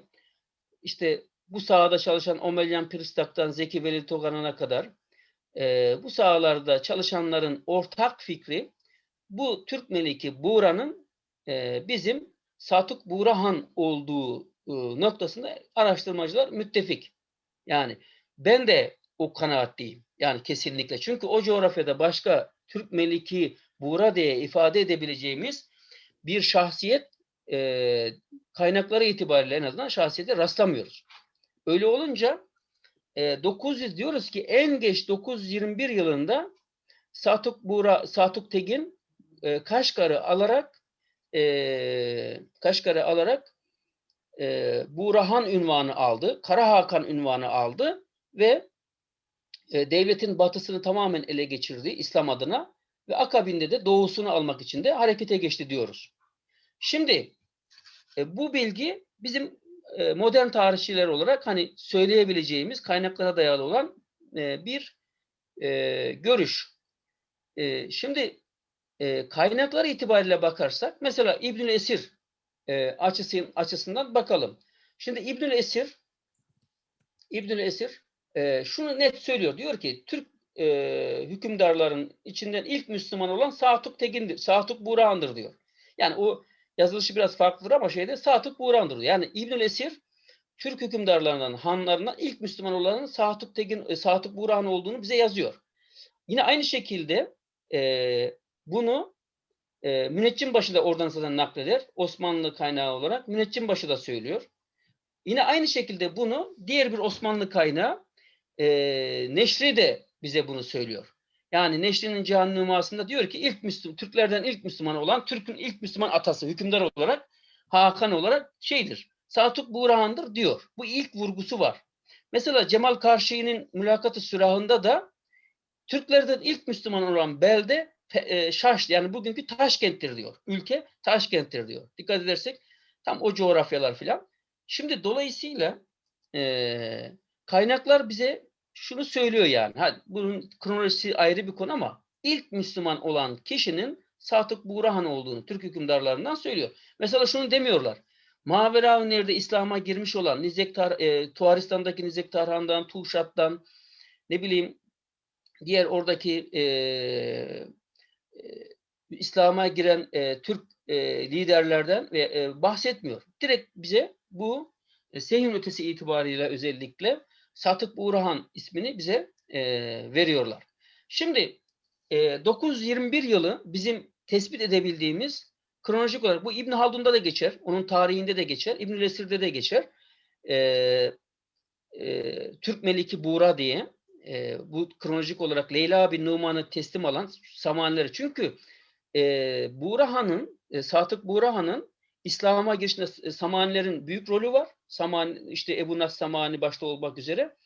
S2: işte bu sahada çalışan Omelyan Pristak'tan Zeki Veli Togan'a kadar e, bu sahalarda çalışanların ortak fikri bu Türk Meliki Buğra'nın e, bizim Satuk Buğrahan olduğu e, noktasında araştırmacılar müttefik. Yani ben de o kanaatteyim. Yani kesinlikle. Çünkü o coğrafyada başka Türk Meliki Buğra diye ifade edebileceğimiz bir şahsiyet e, kaynakları itibariyle en azından şahsiyete rastlamıyoruz. Öyle olunca e, 900 diyoruz ki en geç 921 yılında Satuk Buğra, Satuk Tegin e, Kaşgar'ı alarak e, Kaşgar'ı alarak e, Buğrahan ünvanı aldı. Kara Hakan ünvanı aldı ve e, devletin batısını tamamen ele geçirdi İslam adına ve akabinde de doğusunu almak için de harekete geçti diyoruz. Şimdi e, bu bilgi bizim e, modern tarihçiler olarak hani söyleyebileceğimiz kaynaklara dayalı olan e, bir e, görüş. E, şimdi e, kaynaklar itibariyle bakarsak mesela İbnül Esir e, açısın, açısından bakalım. Şimdi İbnül Esir İbnül Esir e, şunu net söylüyor. Diyor ki Türk e, hükümdarların içinden ilk Müslüman olan Satuk Tegin'dir. Satuk Buğra'ndır diyor. Yani o yazılışı biraz farklıdır ama şeyde Satuk Buğra'ndır diyor. Yani İbnül Esir Türk hükümdarlarından, hanlarından ilk Müslüman olanın Satuk Tegin, e, Satuk Buğra'nın olduğunu bize yazıyor. Yine aynı şekilde e, bunu e, Müneccimbaşı da oradan zaten nakleder. Osmanlı kaynağı olarak Müneccimbaşı da söylüyor. Yine aynı şekilde bunu diğer bir Osmanlı kaynağı e, Neşri de bize bunu söylüyor. Yani Neşri'nin Cihan Nüması'nda diyor ki ilk Müslüman, Türklerden ilk Müslüman olan, Türk'ün ilk Müslüman atası, hükümdar olarak, Hakan olarak şeydir. Satuk Buğrahan'dır diyor. Bu ilk vurgusu var. Mesela Cemal Karşi'nin Mülakatı Sürahı'nda da Türklerden ilk Müslüman olan belde e, Şaş yani bugünkü Taşkent'tir diyor. Ülke Taşkent'tir diyor. Dikkat edersek tam o coğrafyalar filan. Şimdi dolayısıyla e, kaynaklar bize şunu söylüyor yani. Ha, bunun kronolojisi ayrı bir konu ama ilk Müslüman olan kişinin Satık Buğrahan olduğunu Türk hükümdarlarından söylüyor. Mesela şunu demiyorlar. Maveraviner'de İslam'a girmiş olan Nizek Tar e, Tuaristan'daki Nizek Tarhan'dan, Tuşat'tan ne bileyim diğer oradaki e, e, İslam'a giren e, Türk e, liderlerden ve e, bahsetmiyor. Direkt bize bu e, Sehin ötesi itibariyle özellikle Satık Buğrahan ismini bize e, veriyorlar. Şimdi e, 921 yılı bizim tespit edebildiğimiz kronolojik olarak bu İbn Haldun'da da geçer, onun tarihinde de geçer, İbn Esir'de de geçer. E, e, Türk Meliki Buğra diye e, bu kronolojik olarak Leyla bin Numan'ı teslim alan Samanileri. Çünkü e, Buğra Han'ın, e, Satık Buğra Han'ın İslam'a girişinde e, Samanilerin büyük rolü var. Saman, işte Ebu Nas Samani başta olmak üzere.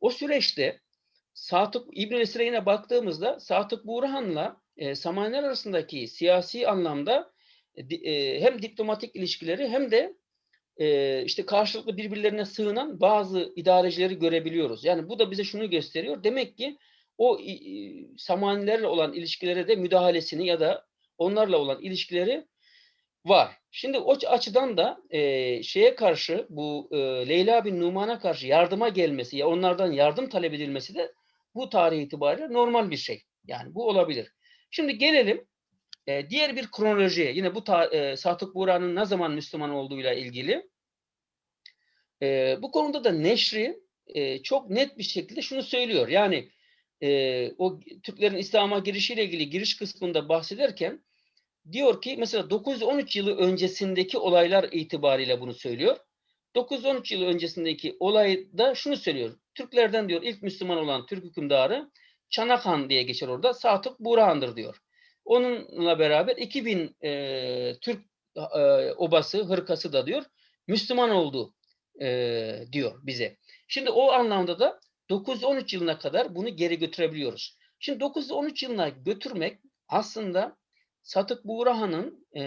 S2: O süreçte Satık İbn Esir'e yine baktığımızda Satık Burhan'la e, Samaniler arasındaki siyasi anlamda e, e, hem diplomatik ilişkileri hem de e, işte karşılıklı birbirlerine sığınan bazı idarecileri görebiliyoruz. Yani bu da bize şunu gösteriyor. Demek ki o i- Samanilerle olan ilişkilere de müdahalesini ya da onlarla olan ilişkileri var. Şimdi o açıdan da e, şeye karşı bu e, Leyla bin Numan'a karşı yardıma gelmesi ya onlardan yardım talep edilmesi de bu tarih itibariyle normal bir şey. Yani bu olabilir. Şimdi gelelim e, diğer bir kronolojiye. Yine bu e, Satık Buğra'nın ne zaman Müslüman olduğuyla ilgili. E, bu konuda da Neşri e, çok net bir şekilde şunu söylüyor. Yani e, o Türklerin İslam'a girişiyle ilgili giriş kısmında bahsederken diyor ki mesela 913 yılı öncesindeki olaylar itibariyle bunu söylüyor. 913 yılı öncesindeki olayda şunu söylüyor. Türklerden diyor ilk Müslüman olan Türk hükümdarı Çanak Han diye geçer orada. Satık Burhan'dır diyor. Onunla beraber 2000 e, Türk e, obası, hırkası da diyor Müslüman oldu e, diyor bize. Şimdi o anlamda da 913 yılına kadar bunu geri götürebiliyoruz. Şimdi 913 yılına götürmek aslında Satık Buğrahan'ın e,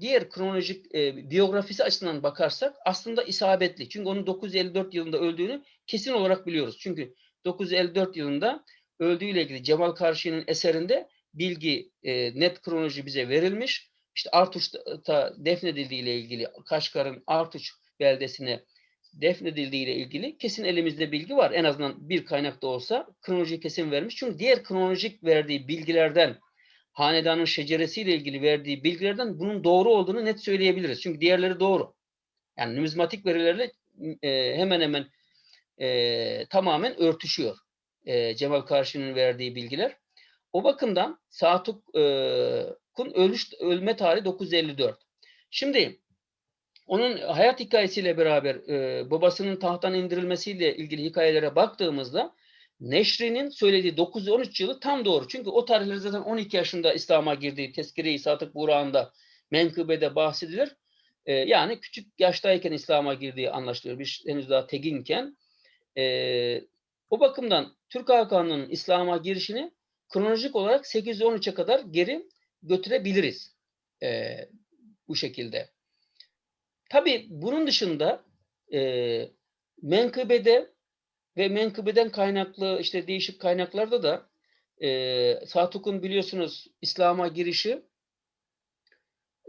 S2: diğer kronolojik e, biyografisi açısından bakarsak aslında isabetli. Çünkü onun 954 yılında öldüğünü kesin olarak biliyoruz. Çünkü 954 yılında öldüğüyle ilgili Cemal Karşı'nın eserinde bilgi, e, net kronoloji bize verilmiş. İşte Artuç'ta defnedildiği ile ilgili Kaşgar'ın Artuç beldesine defnedildiği ile ilgili kesin elimizde bilgi var. En azından bir kaynakta olsa kronoloji kesin vermiş. Çünkü diğer kronolojik verdiği bilgilerden hanedanın şeceresiyle ilgili verdiği bilgilerden bunun doğru olduğunu net söyleyebiliriz. Çünkü diğerleri doğru. Yani numizmatik verilerle e, hemen hemen e, tamamen örtüşüyor. E, Cemal Karşı'nın verdiği bilgiler. O bakımdan Satuk'un ölüş, ölme tarihi 954. Şimdi onun hayat hikayesiyle beraber e, babasının tahttan indirilmesiyle ilgili hikayelere baktığımızda Neşri'nin söylediği 913 yılı tam doğru. Çünkü o tarihleri zaten 12 yaşında İslam'a girdiği Tezkire-i Satık Burak'ında menkıbede bahsedilir. Ee, yani küçük yaştayken İslam'a girdiği anlaşılıyor. Bir henüz daha teginken. Ee, o bakımdan Türk Hakanı'nın İslam'a girişini kronolojik olarak 813'e kadar geri götürebiliriz. Ee, bu şekilde. Tabii bunun dışında e, menkıbede ve menkıbeden kaynaklı işte değişik kaynaklarda da e, Satuk'un biliyorsunuz İslam'a girişi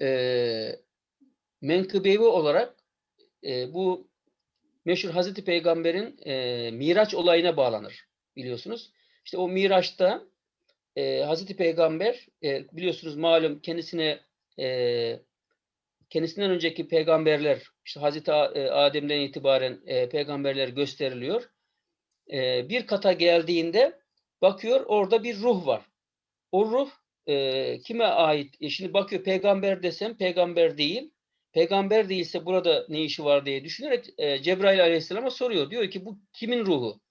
S2: e, menkıbevi olarak e, bu meşhur Hazreti Peygamber'in e, Miraç olayına bağlanır biliyorsunuz. İşte o Miraç'ta e, Hazreti Peygamber e, biliyorsunuz malum kendisine e, kendisinden önceki peygamberler işte Hazreti Adem'den itibaren e, peygamberler gösteriliyor e, bir kata geldiğinde bakıyor orada bir ruh var. O ruh e, kime ait? E, şimdi bakıyor peygamber desem peygamber değil. Peygamber değilse burada ne işi var diye düşünerek e, Cebrail aleyhisselama soruyor. Diyor ki bu kimin ruhu?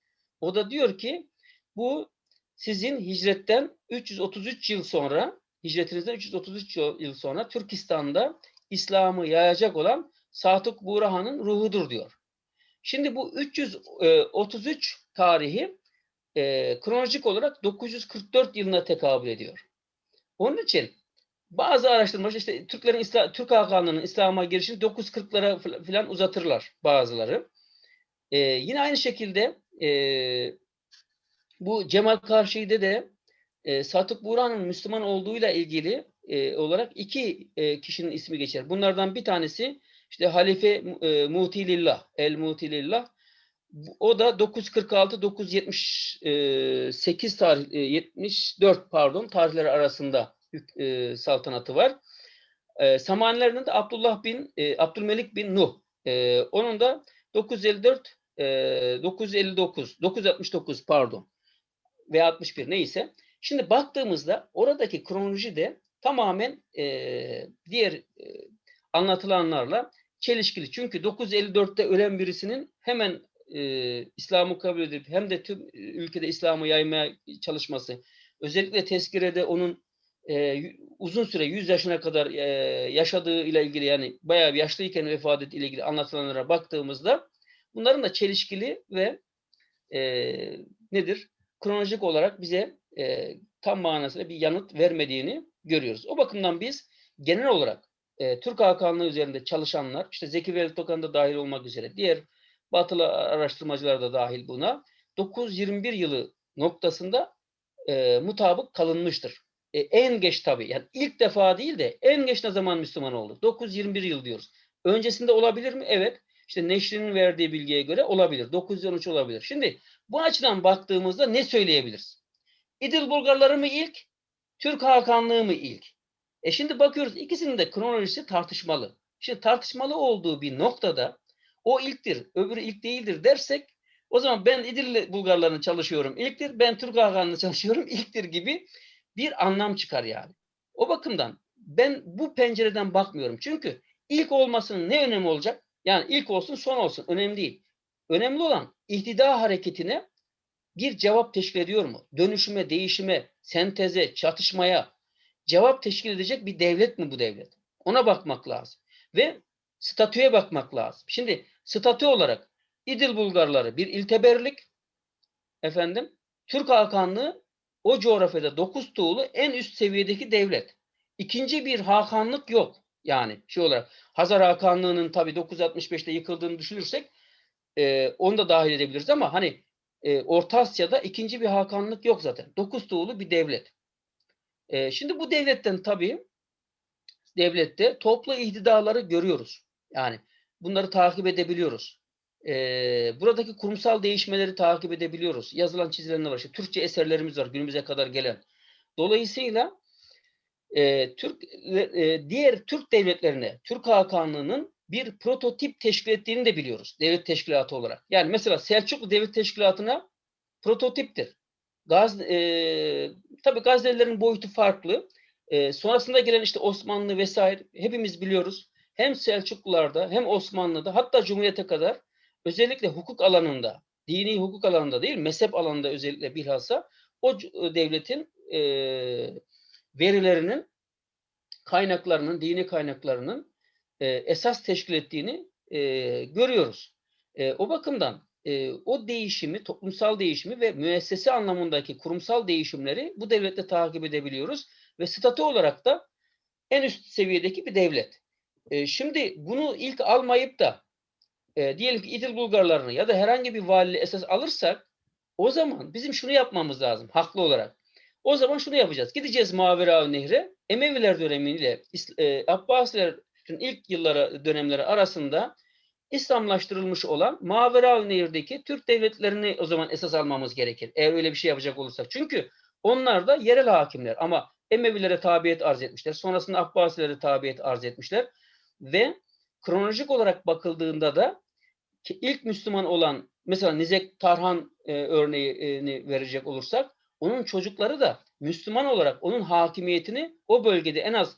S2: O da diyor ki bu sizin hicretten 333 yıl sonra hicretinizden 333 yıl sonra Türkistan'da İslam'ı yayacak olan Satık Burhan'ın ruhudur diyor. Şimdi bu 333 tarihi e, kronolojik olarak 944 yılına tekabül ediyor. Onun için bazı araştırmacılar işte Türklerin Türk Hakanlığı'nın İslam'a girişini 940'lara fl- falan uzatırlar bazıları. Ee, yine aynı şekilde e, bu Cemal Karşı'da de e, Satık Buğra'nın Müslüman olduğuyla ilgili e, olarak iki e, kişinin ismi geçer. Bunlardan bir tanesi işte Halife e, Mutilillah, El Mutilillah. O da 946 978 tarih e, 74 pardon tarihleri arasında e, saltanatı var. E, Samanilerinin de Abdullah bin e, Abdülmelik bin Nuh. E, onun da 954 e, 959 969 pardon ve 61 neyse. Şimdi baktığımızda oradaki kronoloji de tamamen e, diğer e, anlatılanlarla çelişkili. Çünkü 954'te ölen birisinin hemen e, İslam'ı kabul edip hem de tüm ülkede İslam'ı yaymaya çalışması, özellikle tezkirede onun e, uzun süre 100 yaşına kadar e, yaşadığı ile ilgili yani bayağı bir yaşlıyken vefat ettiği ile ilgili anlatılanlara baktığımızda bunların da çelişkili ve e, nedir? Kronolojik olarak bize e, tam manasıyla bir yanıt vermediğini görüyoruz. O bakımdan biz genel olarak e, Türk Hakanlığı üzerinde çalışanlar, işte Zeki Velit Tokan da dahil olmak üzere, diğer batılı araştırmacılar da dahil buna, 921 yılı noktasında e, mutabık kalınmıştır. E, en geç tabii, yani ilk defa değil de en geç ne zaman Müslüman oldu? 921 yıl diyoruz. Öncesinde olabilir mi? Evet. İşte Neşri'nin verdiği bilgiye göre olabilir. 913 olabilir. Şimdi bu açıdan baktığımızda ne söyleyebiliriz? İdil Bulgarları mı ilk? Türk Hakanlığı mı ilk? E şimdi bakıyoruz ikisinin de kronolojisi tartışmalı. Şimdi tartışmalı olduğu bir noktada o ilktir, öbürü ilk değildir dersek o zaman ben İdil Bulgarlarını çalışıyorum ilktir, ben Türk Hakanlığı'nı çalışıyorum ilktir gibi bir anlam çıkar yani. O bakımdan ben bu pencereden bakmıyorum. Çünkü ilk olmasının ne önemi olacak? Yani ilk olsun son olsun önemli değil. Önemli olan ihtida hareketine bir cevap teşkil ediyor mu? Dönüşüme, değişime, senteze, çatışmaya cevap teşkil edecek bir devlet mi bu devlet? Ona bakmak lazım. Ve statüye bakmak lazım. Şimdi statü olarak İdil Bulgarları bir ilteberlik, efendim Türk Hakanlığı o coğrafyada dokuz tuğlu en üst seviyedeki devlet. İkinci bir hakanlık yok. Yani şey olarak Hazar Hakanlığı'nın tabii 965'te yıkıldığını düşünürsek e, onu da dahil edebiliriz ama hani e, Orta Asya'da ikinci bir hakanlık yok zaten. Dokuz tuğlu bir devlet. E, şimdi bu devletten tabii devlette toplu ihtidaları görüyoruz. Yani bunları takip edebiliyoruz. E, buradaki kurumsal değişmeleri takip edebiliyoruz. Yazılan çizilenler var. İşte Türkçe eserlerimiz var günümüze kadar gelen. Dolayısıyla e, Türk e, diğer Türk devletlerine Türk Hakanlığı'nın bir prototip teşkil ettiğini de biliyoruz devlet teşkilatı olarak. Yani mesela Selçuklu Devlet Teşkilatı'na prototiptir. Gaz, e, tabii Gaznelilerin boyutu farklı. E, sonrasında gelen işte Osmanlı vesaire hepimiz biliyoruz. Hem Selçuklularda hem Osmanlı'da hatta Cumhuriyet'e kadar özellikle hukuk alanında, dini hukuk alanında değil mezhep alanında özellikle bilhassa o devletin e, verilerinin kaynaklarının, dini kaynaklarının e, esas teşkil ettiğini e, görüyoruz. E, o bakımdan e, o değişimi, toplumsal değişimi ve müessese anlamındaki kurumsal değişimleri bu devlette takip edebiliyoruz ve statü olarak da en üst seviyedeki bir devlet. E, şimdi bunu ilk almayıp da e, diyelim ki İdil Bulgarlarını ya da herhangi bir valiliği esas alırsak o zaman bizim şunu yapmamız lazım haklı olarak. O zaman şunu yapacağız. Gideceğiz Mavera Nehri. Emeviler dönemiyle e, Abbasilerin ilk yılları dönemleri arasında İslamlaştırılmış olan Mavera Nehir'deki Türk devletlerini o zaman esas almamız gerekir. Eğer öyle bir şey yapacak olursak. Çünkü onlar da yerel hakimler ama Emevilere tabiyet arz etmişler. Sonrasında Abbasilere tabiyet arz etmişler. Ve kronolojik olarak bakıldığında da ki ilk Müslüman olan mesela Nizek Tarhan e, örneğini verecek olursak onun çocukları da Müslüman olarak onun hakimiyetini o bölgede en az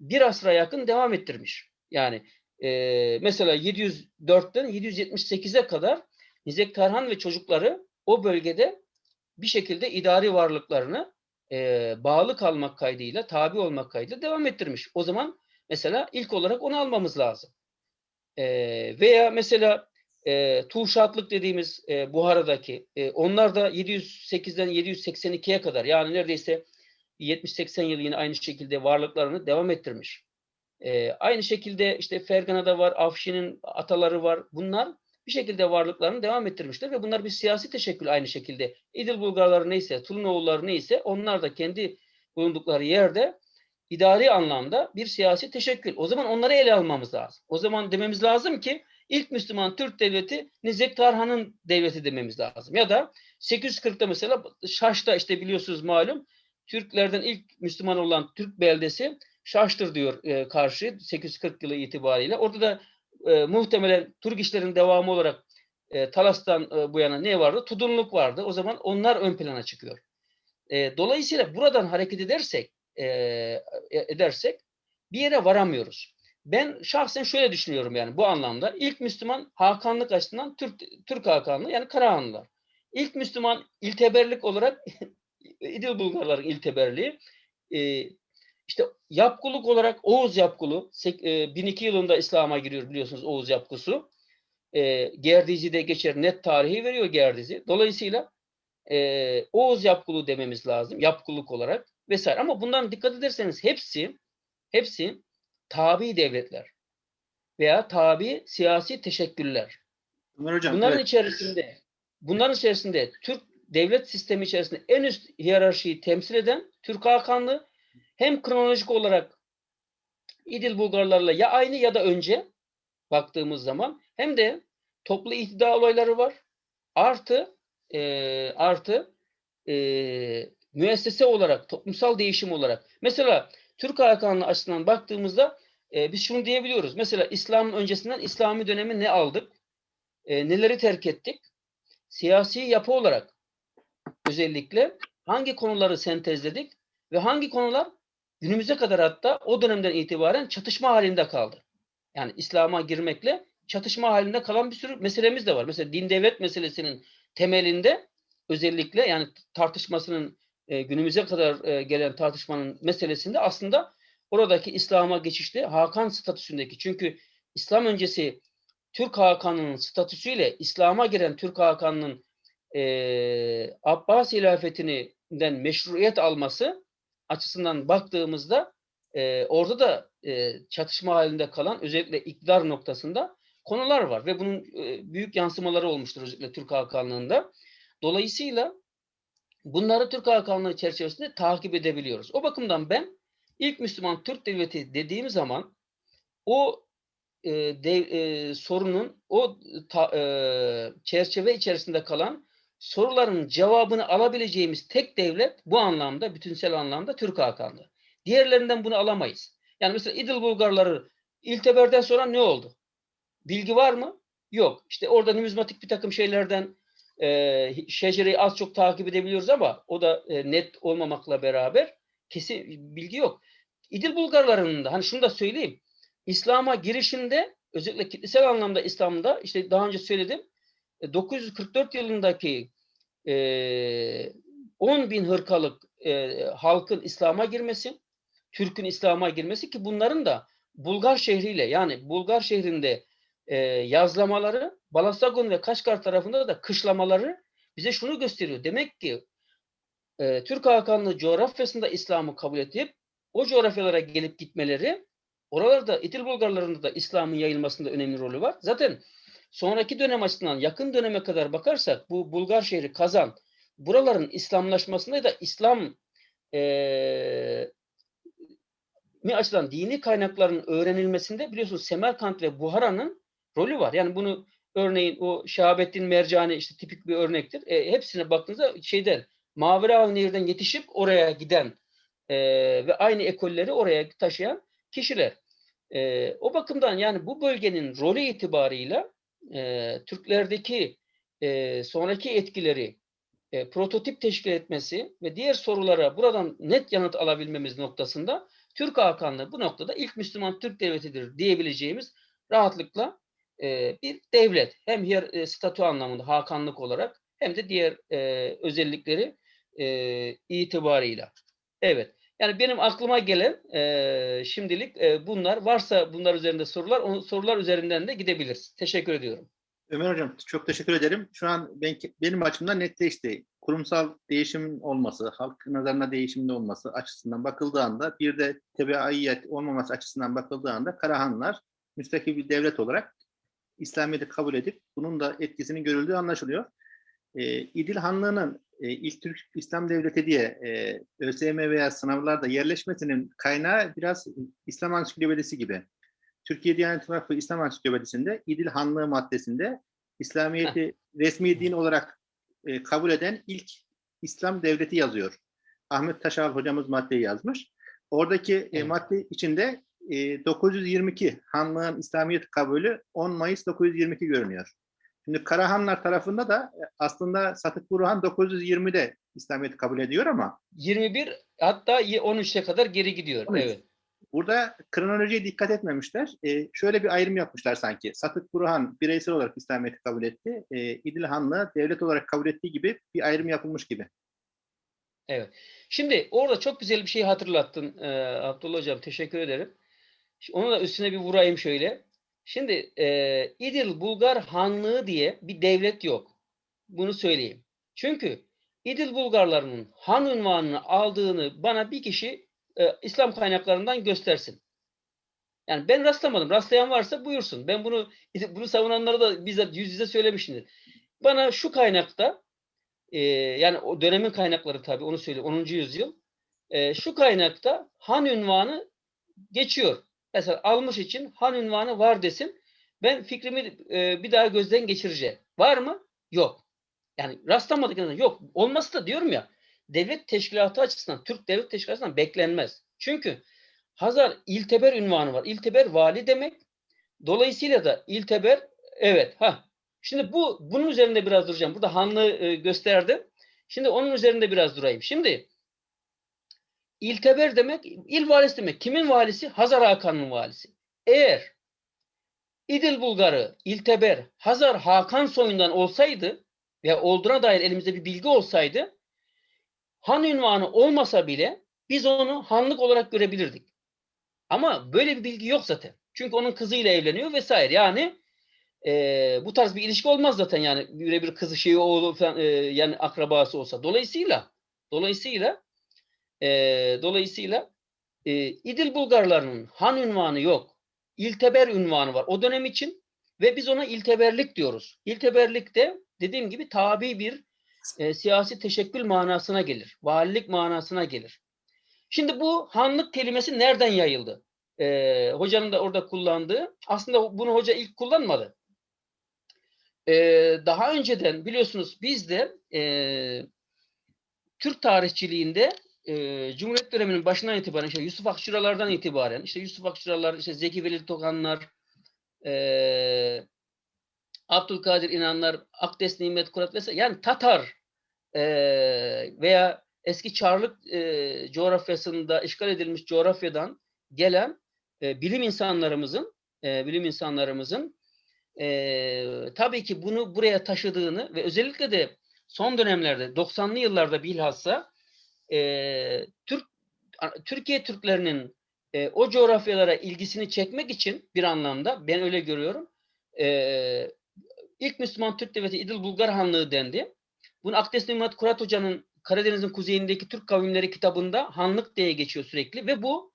S2: bir asra yakın devam ettirmiş. Yani e, mesela 704'ten 778'e kadar Nizek Tarhan ve çocukları o bölgede bir şekilde idari varlıklarını e, bağlı kalmak kaydıyla, tabi olmak kaydıyla devam ettirmiş. O zaman mesela ilk olarak onu almamız lazım. E, veya mesela e, Tuşatlık dediğimiz e, Buhara'daki e, onlar da 708'den 782'ye kadar yani neredeyse 70-80 yıl yine aynı şekilde varlıklarını devam ettirmiş. Ee, aynı şekilde işte Fergana'da var, Afşin'in ataları var. Bunlar bir şekilde varlıklarını devam ettirmişler ve bunlar bir siyasi teşekkül aynı şekilde. İdil Bulgarları neyse, Turnoğulları neyse onlar da kendi bulundukları yerde idari anlamda bir siyasi teşekkül. O zaman onları ele almamız lazım. O zaman dememiz lazım ki ilk Müslüman Türk devleti Nizek Tarhan'ın devleti dememiz lazım. Ya da 840'ta mesela Şaş'ta işte biliyorsunuz malum Türklerden ilk Müslüman olan Türk beldesi Şaş'tır diyor e, karşı 840 yılı itibariyle. Orada da e, muhtemelen Türk işlerin devamı olarak e, Talas'tan e, bu yana ne vardı? Tudunluk vardı. O zaman onlar ön plana çıkıyor. E, dolayısıyla buradan hareket edersek e, edersek bir yere varamıyoruz. Ben şahsen şöyle düşünüyorum yani bu anlamda. ilk Müslüman Hakanlık açısından Türk, Türk Hakanlığı yani Karahanlılar. İlk Müslüman ilteberlik olarak İdil Bulgarların ilteberliği. E, işte yapkuluk olarak Oğuz yapkulu 1002 yılında İslam'a giriyor biliyorsunuz Oğuz yapkusu. E, Gerdizi'de geçer net tarihi veriyor Gerdizi. Dolayısıyla e, Oğuz yapkulu dememiz lazım yapkuluk olarak vesaire. Ama bundan dikkat ederseniz hepsi hepsi tabi devletler veya tabi siyasi teşekküller.
S1: Ömer Hocam,
S2: Bunların
S1: evet.
S2: içerisinde bunların içerisinde Türk devlet sistemi içerisinde en üst hiyerarşiyi temsil eden Türk Hakanlığı hem kronolojik olarak İdil Bulgarlarla ya aynı ya da önce baktığımız zaman hem de toplu ihtida olayları var. Artı e, artı e, müessese olarak, toplumsal değişim olarak. Mesela Türk Hakanlığı açısından baktığımızda e, biz şunu diyebiliyoruz. Mesela İslam'ın öncesinden İslami dönemi ne aldık? E, neleri terk ettik? Siyasi yapı olarak özellikle hangi konuları sentezledik ve hangi konular günümüze kadar hatta o dönemden itibaren çatışma halinde kaldı. Yani İslam'a girmekle çatışma halinde kalan bir sürü meselemiz de var. Mesela din devlet meselesinin temelinde özellikle yani tartışmasının e, günümüze kadar e, gelen tartışmanın meselesinde aslında oradaki İslam'a geçişte Hakan statüsündeki çünkü İslam öncesi Türk Hakan'ının statüsüyle İslam'a giren Türk Hakan'ın e, Abbas hilafetinden meşruiyet alması açısından baktığımızda e, orada da e, çatışma halinde kalan özellikle iktidar noktasında konular var ve bunun e, büyük yansımaları olmuştur özellikle Türk Hakanlığı'nda. Dolayısıyla bunları Türk Hakanlığı çerçevesinde takip edebiliyoruz. O bakımdan ben ilk Müslüman Türk Devleti dediğim zaman o e, dev, e, sorunun o ta, e, çerçeve içerisinde kalan soruların cevabını alabileceğimiz tek devlet bu anlamda, bütünsel anlamda Türk Hakanlığı. Diğerlerinden bunu alamayız. Yani mesela İdil Bulgarları İlteber'den sonra ne oldu? Bilgi var mı? Yok. İşte orada numizmatik bir takım şeylerden e, şecereyi az çok takip edebiliyoruz ama o da e, net olmamakla beraber kesin bilgi yok. İdil Bulgarlarının da hani şunu da söyleyeyim. İslam'a girişinde özellikle kitlesel anlamda İslam'da işte daha önce söyledim 944 yılındaki e, 10 bin hırkalık e, halkın İslam'a girmesi, Türk'ün İslam'a girmesi ki bunların da Bulgar şehriyle yani Bulgar şehrinde e, yazlamaları Balasagun ve Kaşgar tarafında da kışlamaları bize şunu gösteriyor. Demek ki e, Türk Hakanlığı coğrafyasında İslam'ı kabul edip o coğrafyalara gelip gitmeleri oralarda İtil Bulgarlarında da İslam'ın yayılmasında önemli rolü var. Zaten sonraki dönem açısından yakın döneme kadar bakarsak bu Bulgar şehri Kazan buraların İslamlaşmasında da İslam e, mi açıdan dini kaynakların öğrenilmesinde biliyorsunuz Semerkant ve Buhara'nın rolü var. Yani bunu örneğin o Şahabettin Mercani işte tipik bir örnektir. E, hepsine baktığınızda şeyden Maveravi Nehir'den yetişip oraya giden e, ve aynı ekolleri oraya taşıyan kişiler. E, o bakımdan yani bu bölgenin rolü itibarıyla e, Türklerdeki e, sonraki etkileri e, prototip teşkil etmesi ve diğer sorulara buradan net yanıt alabilmemiz noktasında Türk Hakanlığı bu noktada ilk Müslüman Türk devletidir diyebileceğimiz rahatlıkla e, bir devlet. Hem yer, e, statü anlamında Hakanlık olarak hem de diğer e, özellikleri e, itibarıyla. Evet. Yani benim aklıma gelen e, şimdilik e, bunlar. Varsa bunlar üzerinde sorular, o sorular üzerinden de gidebiliriz. Teşekkür ediyorum.
S1: Ömer Hocam çok teşekkür ederim. Şu an ben, benim açımdan netleşti. kurumsal değişim olması, halk nazarına değişimde olması açısından bakıldığı anda bir de tebeaiyet olmaması açısından bakıldığı anda Karahanlar müstakil bir devlet olarak İslamiyet'i kabul edip bunun da etkisinin görüldüğü anlaşılıyor. E, İdil Hanlığı'nın e, ilk Türk İslam Devleti diye e, ÖSYM veya sınavlarda yerleşmesinin kaynağı biraz İslam Ansiklopedisi gibi. Türkiye Diyanet Vakfı İslam Ansiklopedisi'nde İdil Hanlığı maddesinde İslamiyet'i resmi din olarak e, kabul eden ilk İslam devleti yazıyor. Ahmet Taşal hocamız maddeyi yazmış. Oradaki e,
S2: Evet.
S1: madde içinde e, 922 Hanlığın İslamiyet kabulü 10 Mayıs 922 görünüyor. Şimdi Karahanlar tarafında da e, aslında Satık Burhan 920'de İslamiyet kabul ediyor ama
S2: 21 hatta 13'e kadar geri gidiyor.
S1: 13.
S2: Evet.
S1: burada kronolojiye dikkat etmemişler. E, şöyle bir ayrım yapmışlar sanki. Satık Burhan bireysel olarak İslamiyet'i kabul etti. E, İdil Hanlı devlet olarak kabul ettiği gibi bir ayrım yapılmış gibi.
S2: Şimdi orada çok güzel bir şey hatırlattın e, Abdullah Hocam. Teşekkür ederim. Onu da üstüne bir vurayım şöyle. Şimdi e, İdil Bulgar Hanlığı diye bir devlet yok. Bunu söyleyeyim. Çünkü İdil Bulgarlarının han unvanını aldığını bana bir kişi e, İslam kaynaklarından göstersin. Yani ben rastlamadım. Rastlayan varsa buyursun. Ben bunu bunu savunanlara da bizzat yüz yüze söylemişimdir. Bana şu kaynakta e, yani o dönemin kaynakları tabii onu söyleyeyim 10. yüzyıl. E, şu kaynakta han ünvanı geçiyor. Mesela almış için han ünvanı var desin. Ben fikrimi e, bir daha gözden geçireceğim. Var mı? Yok. Yani rastlamadık. Yok. Olması da diyorum ya devlet teşkilatı açısından, Türk devlet teşkilatı açısından beklenmez. Çünkü Hazar İlteber ünvanı var. İlteber vali demek. Dolayısıyla da İlteber evet ha. Şimdi bu bunun üzerinde biraz duracağım. Burada Hanlı e, gösterdim. Şimdi onun üzerinde biraz durayım. Şimdi İlteber demek il valisi demek. Kimin valisi? Hazar Hakan'ın valisi. Eğer İdil Bulgarı, İlteber, Hazar Hakan soyundan olsaydı ve olduğuna dair elimizde bir bilgi olsaydı han ünvanı olmasa bile biz onu hanlık olarak görebilirdik. Ama böyle bir bilgi yok zaten. Çünkü onun kızıyla evleniyor vesaire. Yani e, bu tarz bir ilişki olmaz zaten yani birebir kızı şeyi oğlu falan, e, yani akrabası olsa. Dolayısıyla dolayısıyla e, dolayısıyla e, İdil Bulgarlarının han ünvanı yok. İlteber ünvanı var o dönem için ve biz ona ilteberlik diyoruz. İlteberlik de dediğim gibi tabi bir e, siyasi teşekkül manasına gelir. Valilik manasına gelir. Şimdi bu hanlık kelimesi nereden yayıldı? Ee, hocanın da orada kullandığı. Aslında bunu hoca ilk kullanmadı. Ee, daha önceden biliyorsunuz biz de e, Türk tarihçiliğinde e, Cumhuriyet döneminin başından itibaren işte Yusuf Akçuralardan itibaren işte Yusuf Akçuralar, işte Zeki Veli Tokanlar, e, Abdülkadir İnanlar, Akdes Nimet Kurat vesaire yani Tatar e, veya eski Çarlık e, coğrafyasında işgal edilmiş coğrafyadan gelen e, bilim insanlarımızın e, bilim insanlarımızın e, tabii ki bunu buraya taşıdığını ve özellikle de son dönemlerde 90'lı yıllarda bilhassa e, Türk Türkiye Türklerinin e, o coğrafyalara ilgisini çekmek için bir anlamda ben öyle görüyorum. E, ilk Müslüman Türk Devleti İdil Bulgar Hanlığı dendi. Bunu Akdes Nimet Kurat Hoca'nın Karadeniz'in kuzeyindeki Türk kavimleri kitabında hanlık diye geçiyor sürekli ve bu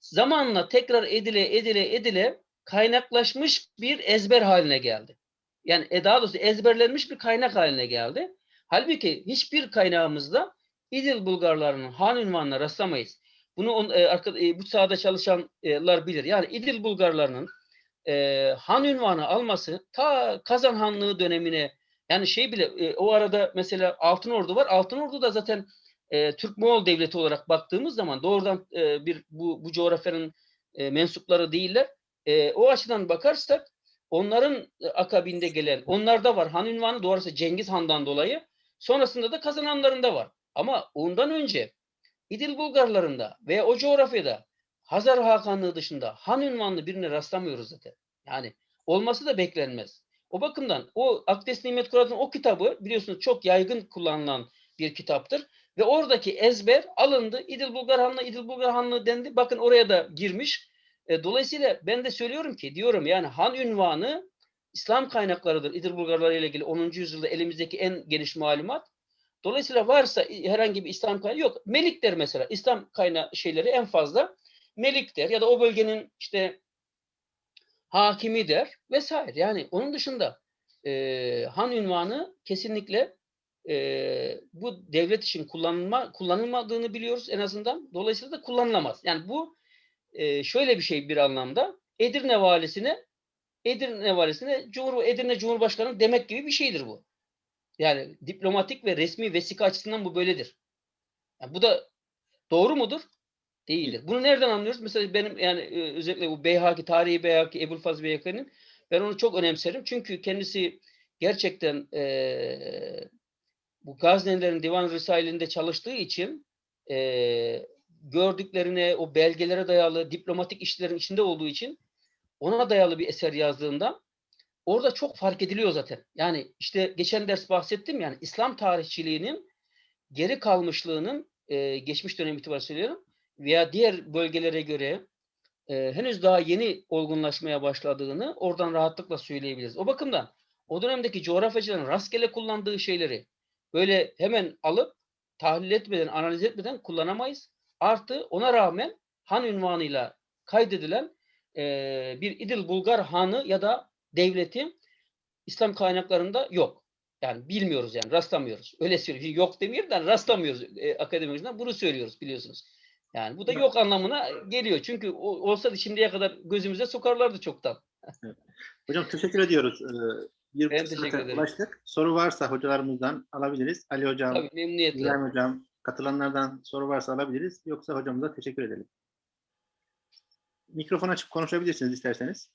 S2: zamanla tekrar edile edile edile kaynaklaşmış bir ezber haline geldi. Yani e, daha doğrusu ezberlenmiş bir kaynak haline geldi. Halbuki hiçbir kaynağımızda İdil Bulgarlarının han ünvanına rastlamayız. Bunu on, e, arka, e, bu sahada çalışanlar bilir. Yani İdil Bulgarlarının e, han ünvanı alması ta Kazan Hanlığı dönemine yani şey bile e, o arada mesela Altın Ordu var. Altın Ordu da zaten e, Türk Moğol devleti olarak baktığımız zaman doğrudan e, bir bu, bu coğrafyanın e, mensupları değiller. E, o açıdan bakarsak onların akabinde gelen onlarda var Han ünvanı doğrusu Cengiz Han'dan dolayı. Sonrasında da kazananlarında var. Ama ondan önce İdil Bulgarlarında veya o coğrafyada Hazar Hakanlığı dışında Han ünvanlı birine rastlamıyoruz zaten. Yani olması da beklenmez. O bakımdan o Akdes Nimet Kurat'ın o kitabı biliyorsunuz çok yaygın kullanılan bir kitaptır. Ve oradaki ezber alındı. İdil Bulgar Hanlığı, İdil Bulgar Hanlığı dendi. Bakın oraya da girmiş. E, dolayısıyla ben de söylüyorum ki diyorum yani Han ünvanı İslam kaynaklarıdır. İdil Bulgarları ile ilgili 10. yüzyılda elimizdeki en geniş malumat. Dolayısıyla varsa herhangi bir İslam kaynağı yok. Melik der mesela. İslam kaynağı şeyleri en fazla Melik der ya da o bölgenin işte hakimi der vesaire. Yani onun dışında e, han ünvanı kesinlikle e, bu devlet için kullanılma kullanılmadığını biliyoruz en azından. Dolayısıyla da kullanılamaz. Yani bu e, şöyle bir şey bir anlamda Edirne valisine Edirne valisine Cumhur Edirne Cumhurbaşkanı demek gibi bir şeydir bu. Yani diplomatik ve resmi vesika açısından bu böyledir. Yani bu da doğru mudur? Değildir. Bunu nereden anlıyoruz? Mesela benim yani e, özellikle bu Beyhaki, tarihi Beyhaki, Ebul Fazıl Beyhaki'nin ben onu çok önemserim. Çünkü kendisi gerçekten e, bu Gaznelilerin Divan Risailinde çalıştığı için e, gördüklerine, o belgelere dayalı diplomatik işlerin içinde olduğu için ona dayalı bir eser yazdığında orada çok fark ediliyor zaten. Yani işte geçen ders bahsettim yani İslam tarihçiliğinin geri kalmışlığının e, geçmiş dönem itibariyle söylüyorum veya diğer bölgelere göre e, henüz daha yeni olgunlaşmaya başladığını oradan rahatlıkla söyleyebiliriz. O bakımdan o dönemdeki coğrafyacıların rastgele kullandığı şeyleri böyle hemen alıp tahlil etmeden, analiz etmeden kullanamayız. Artı ona rağmen han ünvanıyla kaydedilen e, bir İdil Bulgar hanı ya da devleti İslam kaynaklarında yok. Yani bilmiyoruz yani rastlamıyoruz. Öyle söylüyorum. Yok da rastlamıyoruz e, akademimizden. Bunu söylüyoruz biliyorsunuz. Yani bu da yok anlamına geliyor. Çünkü o, olsa da şimdiye kadar gözümüze sokarlardı çoktan.
S1: Hocam teşekkür ediyoruz. Ee, bir
S2: Ben teşekkür ederim.
S1: ulaştık. Soru varsa hocalarımızdan alabiliriz. Ali Hocam,
S2: Tabii memnuniyetle.
S1: İbrahim Hocam, katılanlardan soru varsa alabiliriz. Yoksa hocamıza teşekkür edelim. Mikrofon açıp konuşabilirsiniz isterseniz.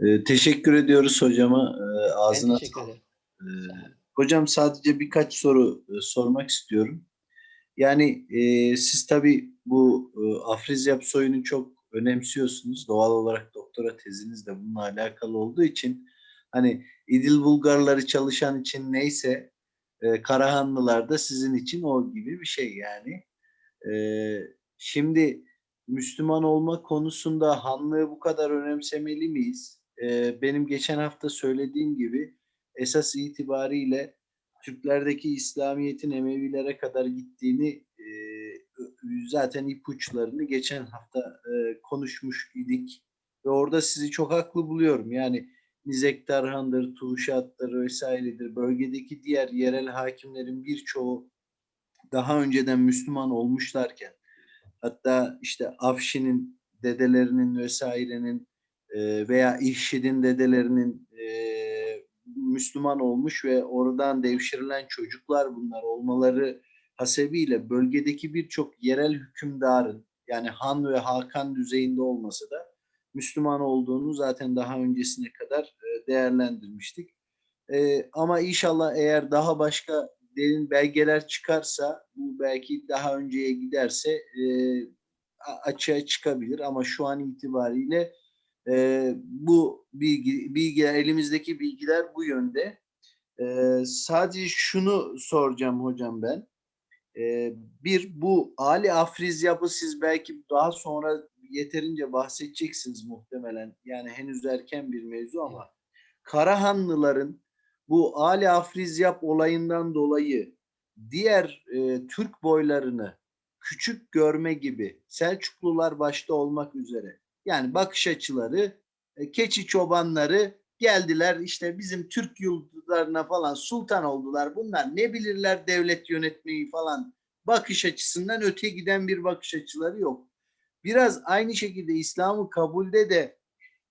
S3: Ee, teşekkür ediyoruz hocama.
S2: Ben
S3: ağzına
S2: ederim.
S3: Ee, hocam sadece birkaç soru e, sormak istiyorum. Yani e, siz tabii bu e, Afriziyap soyunu çok önemsiyorsunuz. Doğal olarak doktora teziniz de bununla alakalı olduğu için hani İdil Bulgarları çalışan için neyse e, Karahanlılar da sizin için o gibi bir şey yani. E, şimdi Müslüman olma konusunda hanlığı bu kadar önemsemeli miyiz? E, benim geçen hafta söylediğim gibi esas itibariyle Türklerdeki İslamiyet'in Emevilere kadar gittiğini e, zaten ipuçlarını geçen hafta e, konuşmuş idik ve orada sizi çok haklı buluyorum. Yani Nizek Tarhan'dır, Tuşat'tır vesairedir. Bölgedeki diğer yerel hakimlerin birçoğu daha önceden Müslüman olmuşlarken hatta işte Afşin'in dedelerinin vesairenin e, veya İhşid'in dedelerinin e, Müslüman olmuş ve oradan devşirilen çocuklar bunlar olmaları hasebiyle bölgedeki birçok yerel hükümdarın yani Han ve Hakan düzeyinde olmasa da Müslüman olduğunu zaten daha öncesine kadar e, değerlendirmiştik. Ama inşallah eğer daha başka derin belgeler çıkarsa bu belki daha önceye giderse açığa çıkabilir ama şu an itibariyle e, bu bilgi, bilgiler elimizdeki bilgiler bu yönde. E, sadece şunu soracağım hocam ben. E, bir bu Ali Afriz yapı siz belki daha sonra yeterince bahsedeceksiniz muhtemelen. Yani henüz erken bir mevzu ama Karahanlıların bu Ali Afrizyap olayından dolayı diğer e, Türk boylarını küçük görme gibi Selçuklular başta olmak üzere yani bakış açıları e, keçi çobanları geldiler işte bizim Türk yurtlarına falan sultan oldular. Bunlar ne bilirler devlet yönetmeyi falan bakış açısından öte giden bir bakış açıları yok. Biraz aynı şekilde İslam'ı kabulde de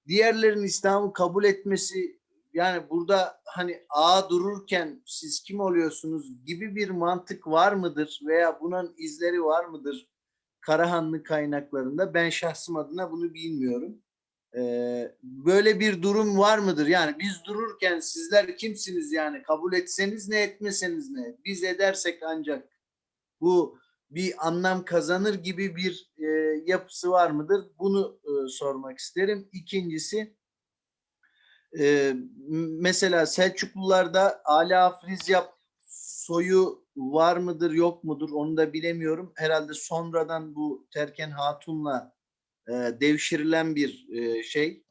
S3: diğerlerin İslam'ı kabul etmesi yani burada hani ağa dururken siz kim oluyorsunuz gibi bir mantık var mıdır veya bunun izleri var mıdır Karahanlı kaynaklarında? Ben şahsım adına bunu bilmiyorum. Ee, böyle bir durum var mıdır? Yani biz dururken sizler kimsiniz yani kabul etseniz ne etmeseniz ne? Biz edersek ancak bu bir anlam kazanır gibi bir e, yapısı var mıdır? Bunu e, sormak isterim. İkincisi e, mesela Selçuklularda Ala Afrizyap soyu var mıdır yok mudur onu da bilemiyorum. Herhalde sonradan bu Terken Hatun'la e, devşirilen bir e, şey.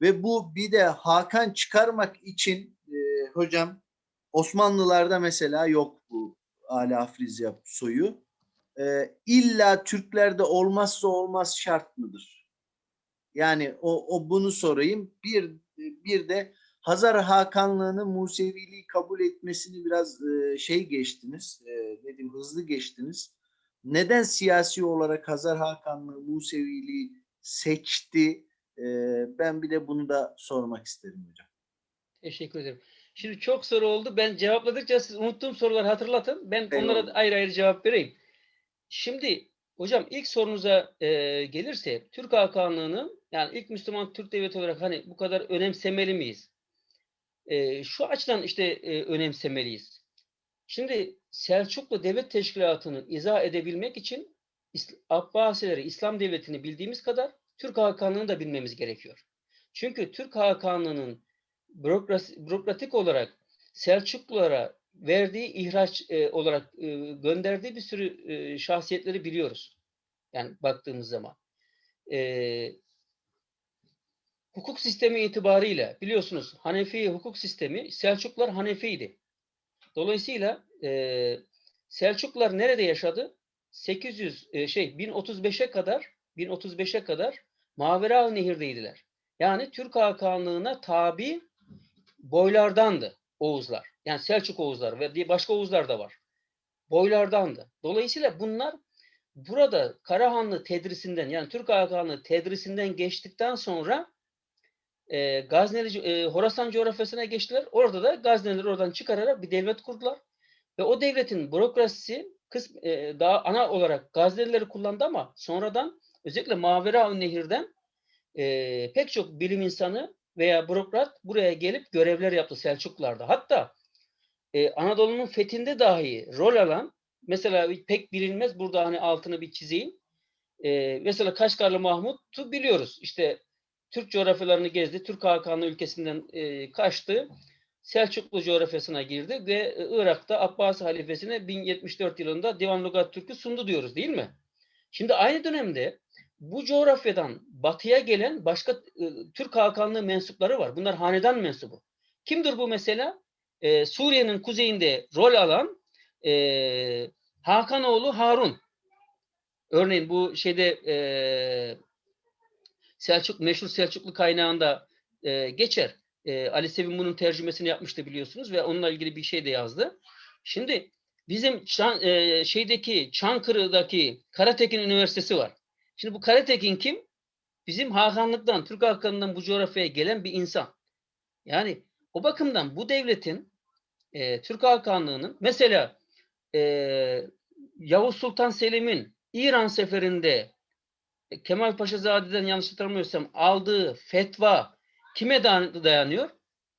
S3: Ve bu bir de Hakan çıkarmak için e, hocam Osmanlılarda mesela yok bu Ali Afrizya soyu. E, illa Türklerde olmazsa olmaz şart mıdır? Yani o, o bunu sorayım. Bir bir de Hazar Hakanlığı'nın Museviliği kabul etmesini biraz e, şey geçtiniz. E, diyeyim hızlı geçtiniz. Neden siyasi olarak Hazar Hakanlığı Museviliği seçti? E, ben bir de bunu da sormak isterim hocam.
S2: Teşekkür ederim. Şimdi çok soru oldu. Ben cevapladıkça siz unuttuğum soruları hatırlatın. Ben onlara
S3: Eyvallah.
S2: ayrı ayrı cevap vereyim. Şimdi hocam ilk sorunuza e, gelirse Türk Hakanlığı'nın yani ilk Müslüman Türk devleti olarak hani bu kadar önemsemeli miyiz? E, şu açıdan işte e, önemsemeliyiz. Şimdi Selçuklu Devlet Teşkilatı'nı izah edebilmek için Abbasileri, İslam Devleti'ni bildiğimiz kadar Türk Hakanlığı'nı da bilmemiz gerekiyor. Çünkü Türk Hakanlığı'nın bürokratik olarak Selçuklulara verdiği ihraç e, olarak e, gönderdiği bir sürü e, şahsiyetleri biliyoruz. Yani baktığımız zaman. E, hukuk sistemi itibariyle biliyorsunuz Hanefi hukuk sistemi Selçuklular Hanefi'ydi. Dolayısıyla e, Selçuklular nerede yaşadı? 800 e, şey 1035'e kadar 1035'e kadar Mavera Nehir'deydiler. Yani Türk Hakanlığı'na tabi boylardandı Oğuzlar. Yani Selçuk Oğuzlar ve diye başka Oğuzlar da var. Boylardandı. Dolayısıyla bunlar burada Karahanlı tedrisinden yani Türk Hakanlığı tedrisinden geçtikten sonra e, Gazneli, e, Horasan coğrafyasına geçtiler. Orada da Gaznelileri oradan çıkararak bir devlet kurdular. Ve o devletin bürokrasisi kısm, e, daha ana olarak Gaznelileri kullandı ama sonradan özellikle Mavera Nehir'den e, pek çok bilim insanı veya bürokrat buraya gelip görevler yaptı Selçuklularda. Hatta e, Anadolu'nun fethinde dahi rol alan mesela pek bilinmez burada hani altını bir çizeyim. E, mesela Kaşgarlı Mahmut'u biliyoruz. İşte Türk coğrafyalarını gezdi. Türk Hakanlı ülkesinden e, kaçtı. Selçuklu coğrafyasına girdi ve e, Irak'ta Abbasi halifesine 1074 yılında Divan Lugat Türk'ü sundu diyoruz değil mi? Şimdi aynı dönemde bu coğrafyadan batıya gelen başka e, Türk Hakanlığı mensupları var. Bunlar hanedan mensubu. Kimdir bu mesela? E, Suriye'nin kuzeyinde rol alan e, Hakanoğlu Harun. Örneğin bu şeyde e, Selçuk meşhur Selçuklu kaynağında e, geçer. E, Ali Sevim bunun tercümesini yapmıştı biliyorsunuz ve onunla ilgili bir şey de yazdı. Şimdi bizim Çan, e, şeydeki Çankırı'daki Karatekin Üniversitesi var. Şimdi bu Karatekin kim? Bizim Hakanlıktan, Türk Hakanlığından bu coğrafyaya gelen bir insan. Yani o bakımdan bu devletin e, Türk Hakanlığı'nın mesela e, Yavuz Sultan Selim'in İran seferinde Kemal Paşazade'den yanlış hatırlamıyorsam aldığı fetva kime dayan- dayanıyor?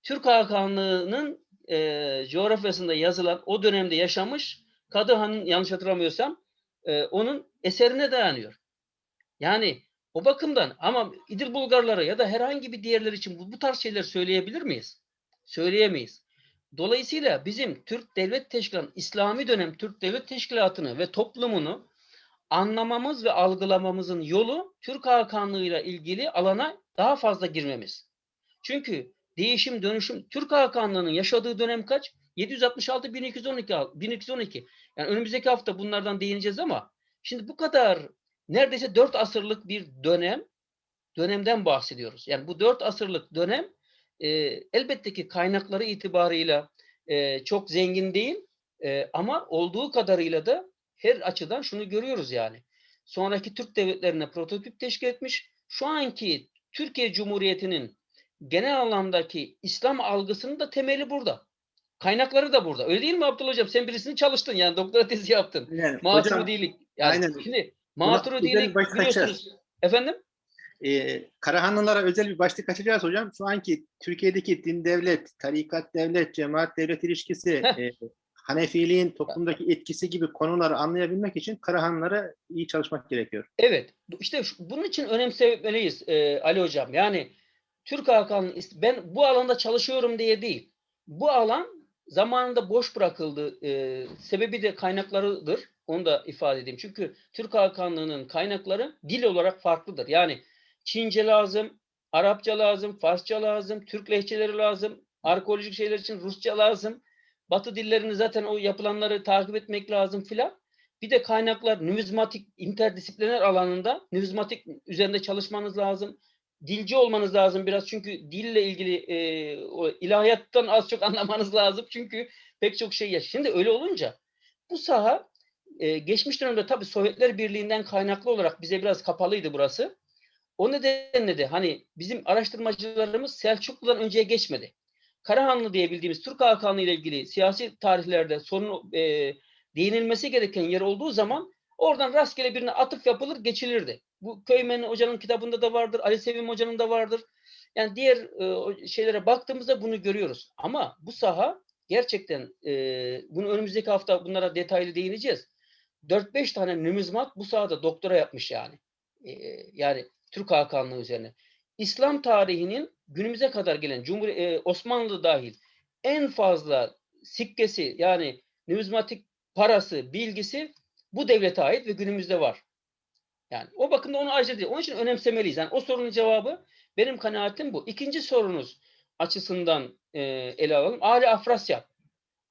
S2: Türk Hakanlığı'nın e, coğrafyasında yazılan o dönemde yaşamış Kadıhan'ın yanlış hatırlamıyorsam e, onun eserine dayanıyor. Yani o bakımdan ama İdil Bulgarlara ya da herhangi bir diğerleri için bu, bu tarz şeyler söyleyebilir miyiz? Söyleyemeyiz. Dolayısıyla bizim Türk Devlet Teşkilatı, İslami dönem Türk Devlet Teşkilatı'nı ve toplumunu anlamamız ve algılamamızın yolu Türk Hakanlığı'yla ilgili alana daha fazla girmemiz. Çünkü değişim dönüşüm Türk Hakanlığı'nın yaşadığı dönem kaç? 766 1212 1212. Yani önümüzdeki hafta bunlardan değineceğiz ama şimdi bu kadar neredeyse 4 asırlık bir dönem dönemden bahsediyoruz. Yani bu 4 asırlık dönem e, elbette ki kaynakları itibarıyla e, çok zengin değil e, ama olduğu kadarıyla da her açıdan şunu görüyoruz yani. Sonraki Türk devletlerine prototip teşkil etmiş. Şu anki Türkiye Cumhuriyeti'nin genel anlamdaki İslam algısının da temeli burada. Kaynakları da burada. Öyle değil mi Abdullah Hocam? Sen birisini çalıştın yani doktora tezi yaptın.
S1: Yani, hocam,
S2: Maturidilik. Yani
S1: aynen.
S2: Şimdi
S1: başlık açar.
S2: biliyorsunuz. Efendim?
S1: e, Karahanlılara özel bir başlık açacağız hocam. Şu anki Türkiye'deki din devlet, tarikat devlet, cemaat devlet ilişkisi, e, Hanefiliğin toplumdaki etkisi gibi konuları anlayabilmek için Karahanlılara iyi çalışmak gerekiyor.
S2: Evet. işte şu- bunun için önemsemeliyiz e, Ali Hocam. Yani Türk Hakan'ın is- ben bu alanda çalışıyorum diye değil. Bu alan zamanında boş bırakıldı. E, sebebi de kaynaklarıdır. Onu da ifade edeyim. Çünkü Türk Hakanlığı'nın kaynakları dil olarak farklıdır. Yani Çince lazım, Arapça lazım, Farsça lazım, Türk lehçeleri lazım. Arkeolojik şeyler için Rusça lazım. Batı dillerini zaten o yapılanları takip etmek lazım filan. Bir de kaynaklar numizmatik interdisipliner alanında numizmatik üzerinde çalışmanız lazım. Dilci olmanız lazım biraz çünkü dille ilgili e, o ilahiyattan az çok anlamanız lazım çünkü pek çok şey ya. Şimdi öyle olunca bu saha e, geçmiş dönemde tabii Sovyetler Birliği'nden kaynaklı olarak bize biraz kapalıydı burası. O nedenle de hani bizim araştırmacılarımız Selçuklu'dan önceye geçmedi. Karahanlı diye bildiğimiz Türk Hakanlığı ile ilgili siyasi tarihlerde sorun e, değinilmesi gereken yer olduğu zaman oradan rastgele birine atıf yapılır geçilirdi. Bu Köymen Hoca'nın kitabında da vardır, Ali Sevim Hoca'nın da vardır. Yani diğer e, şeylere baktığımızda bunu görüyoruz. Ama bu saha gerçekten e, bunu önümüzdeki hafta bunlara detaylı değineceğiz. 4-5 tane numizmat bu sahada doktora yapmış yani. E, yani Türk Hakanlığı üzerine. İslam tarihinin günümüze kadar gelen Cumhur e, Osmanlı dahil en fazla sikkesi yani numizmatik parası, bilgisi bu devlete ait ve günümüzde var. Yani o bakımda onu ayrıca değil. Onun için önemsemeliyiz. Yani o sorunun cevabı benim kanaatim bu. İkinci sorunuz açısından e, ele alalım. Ali Afrasyap.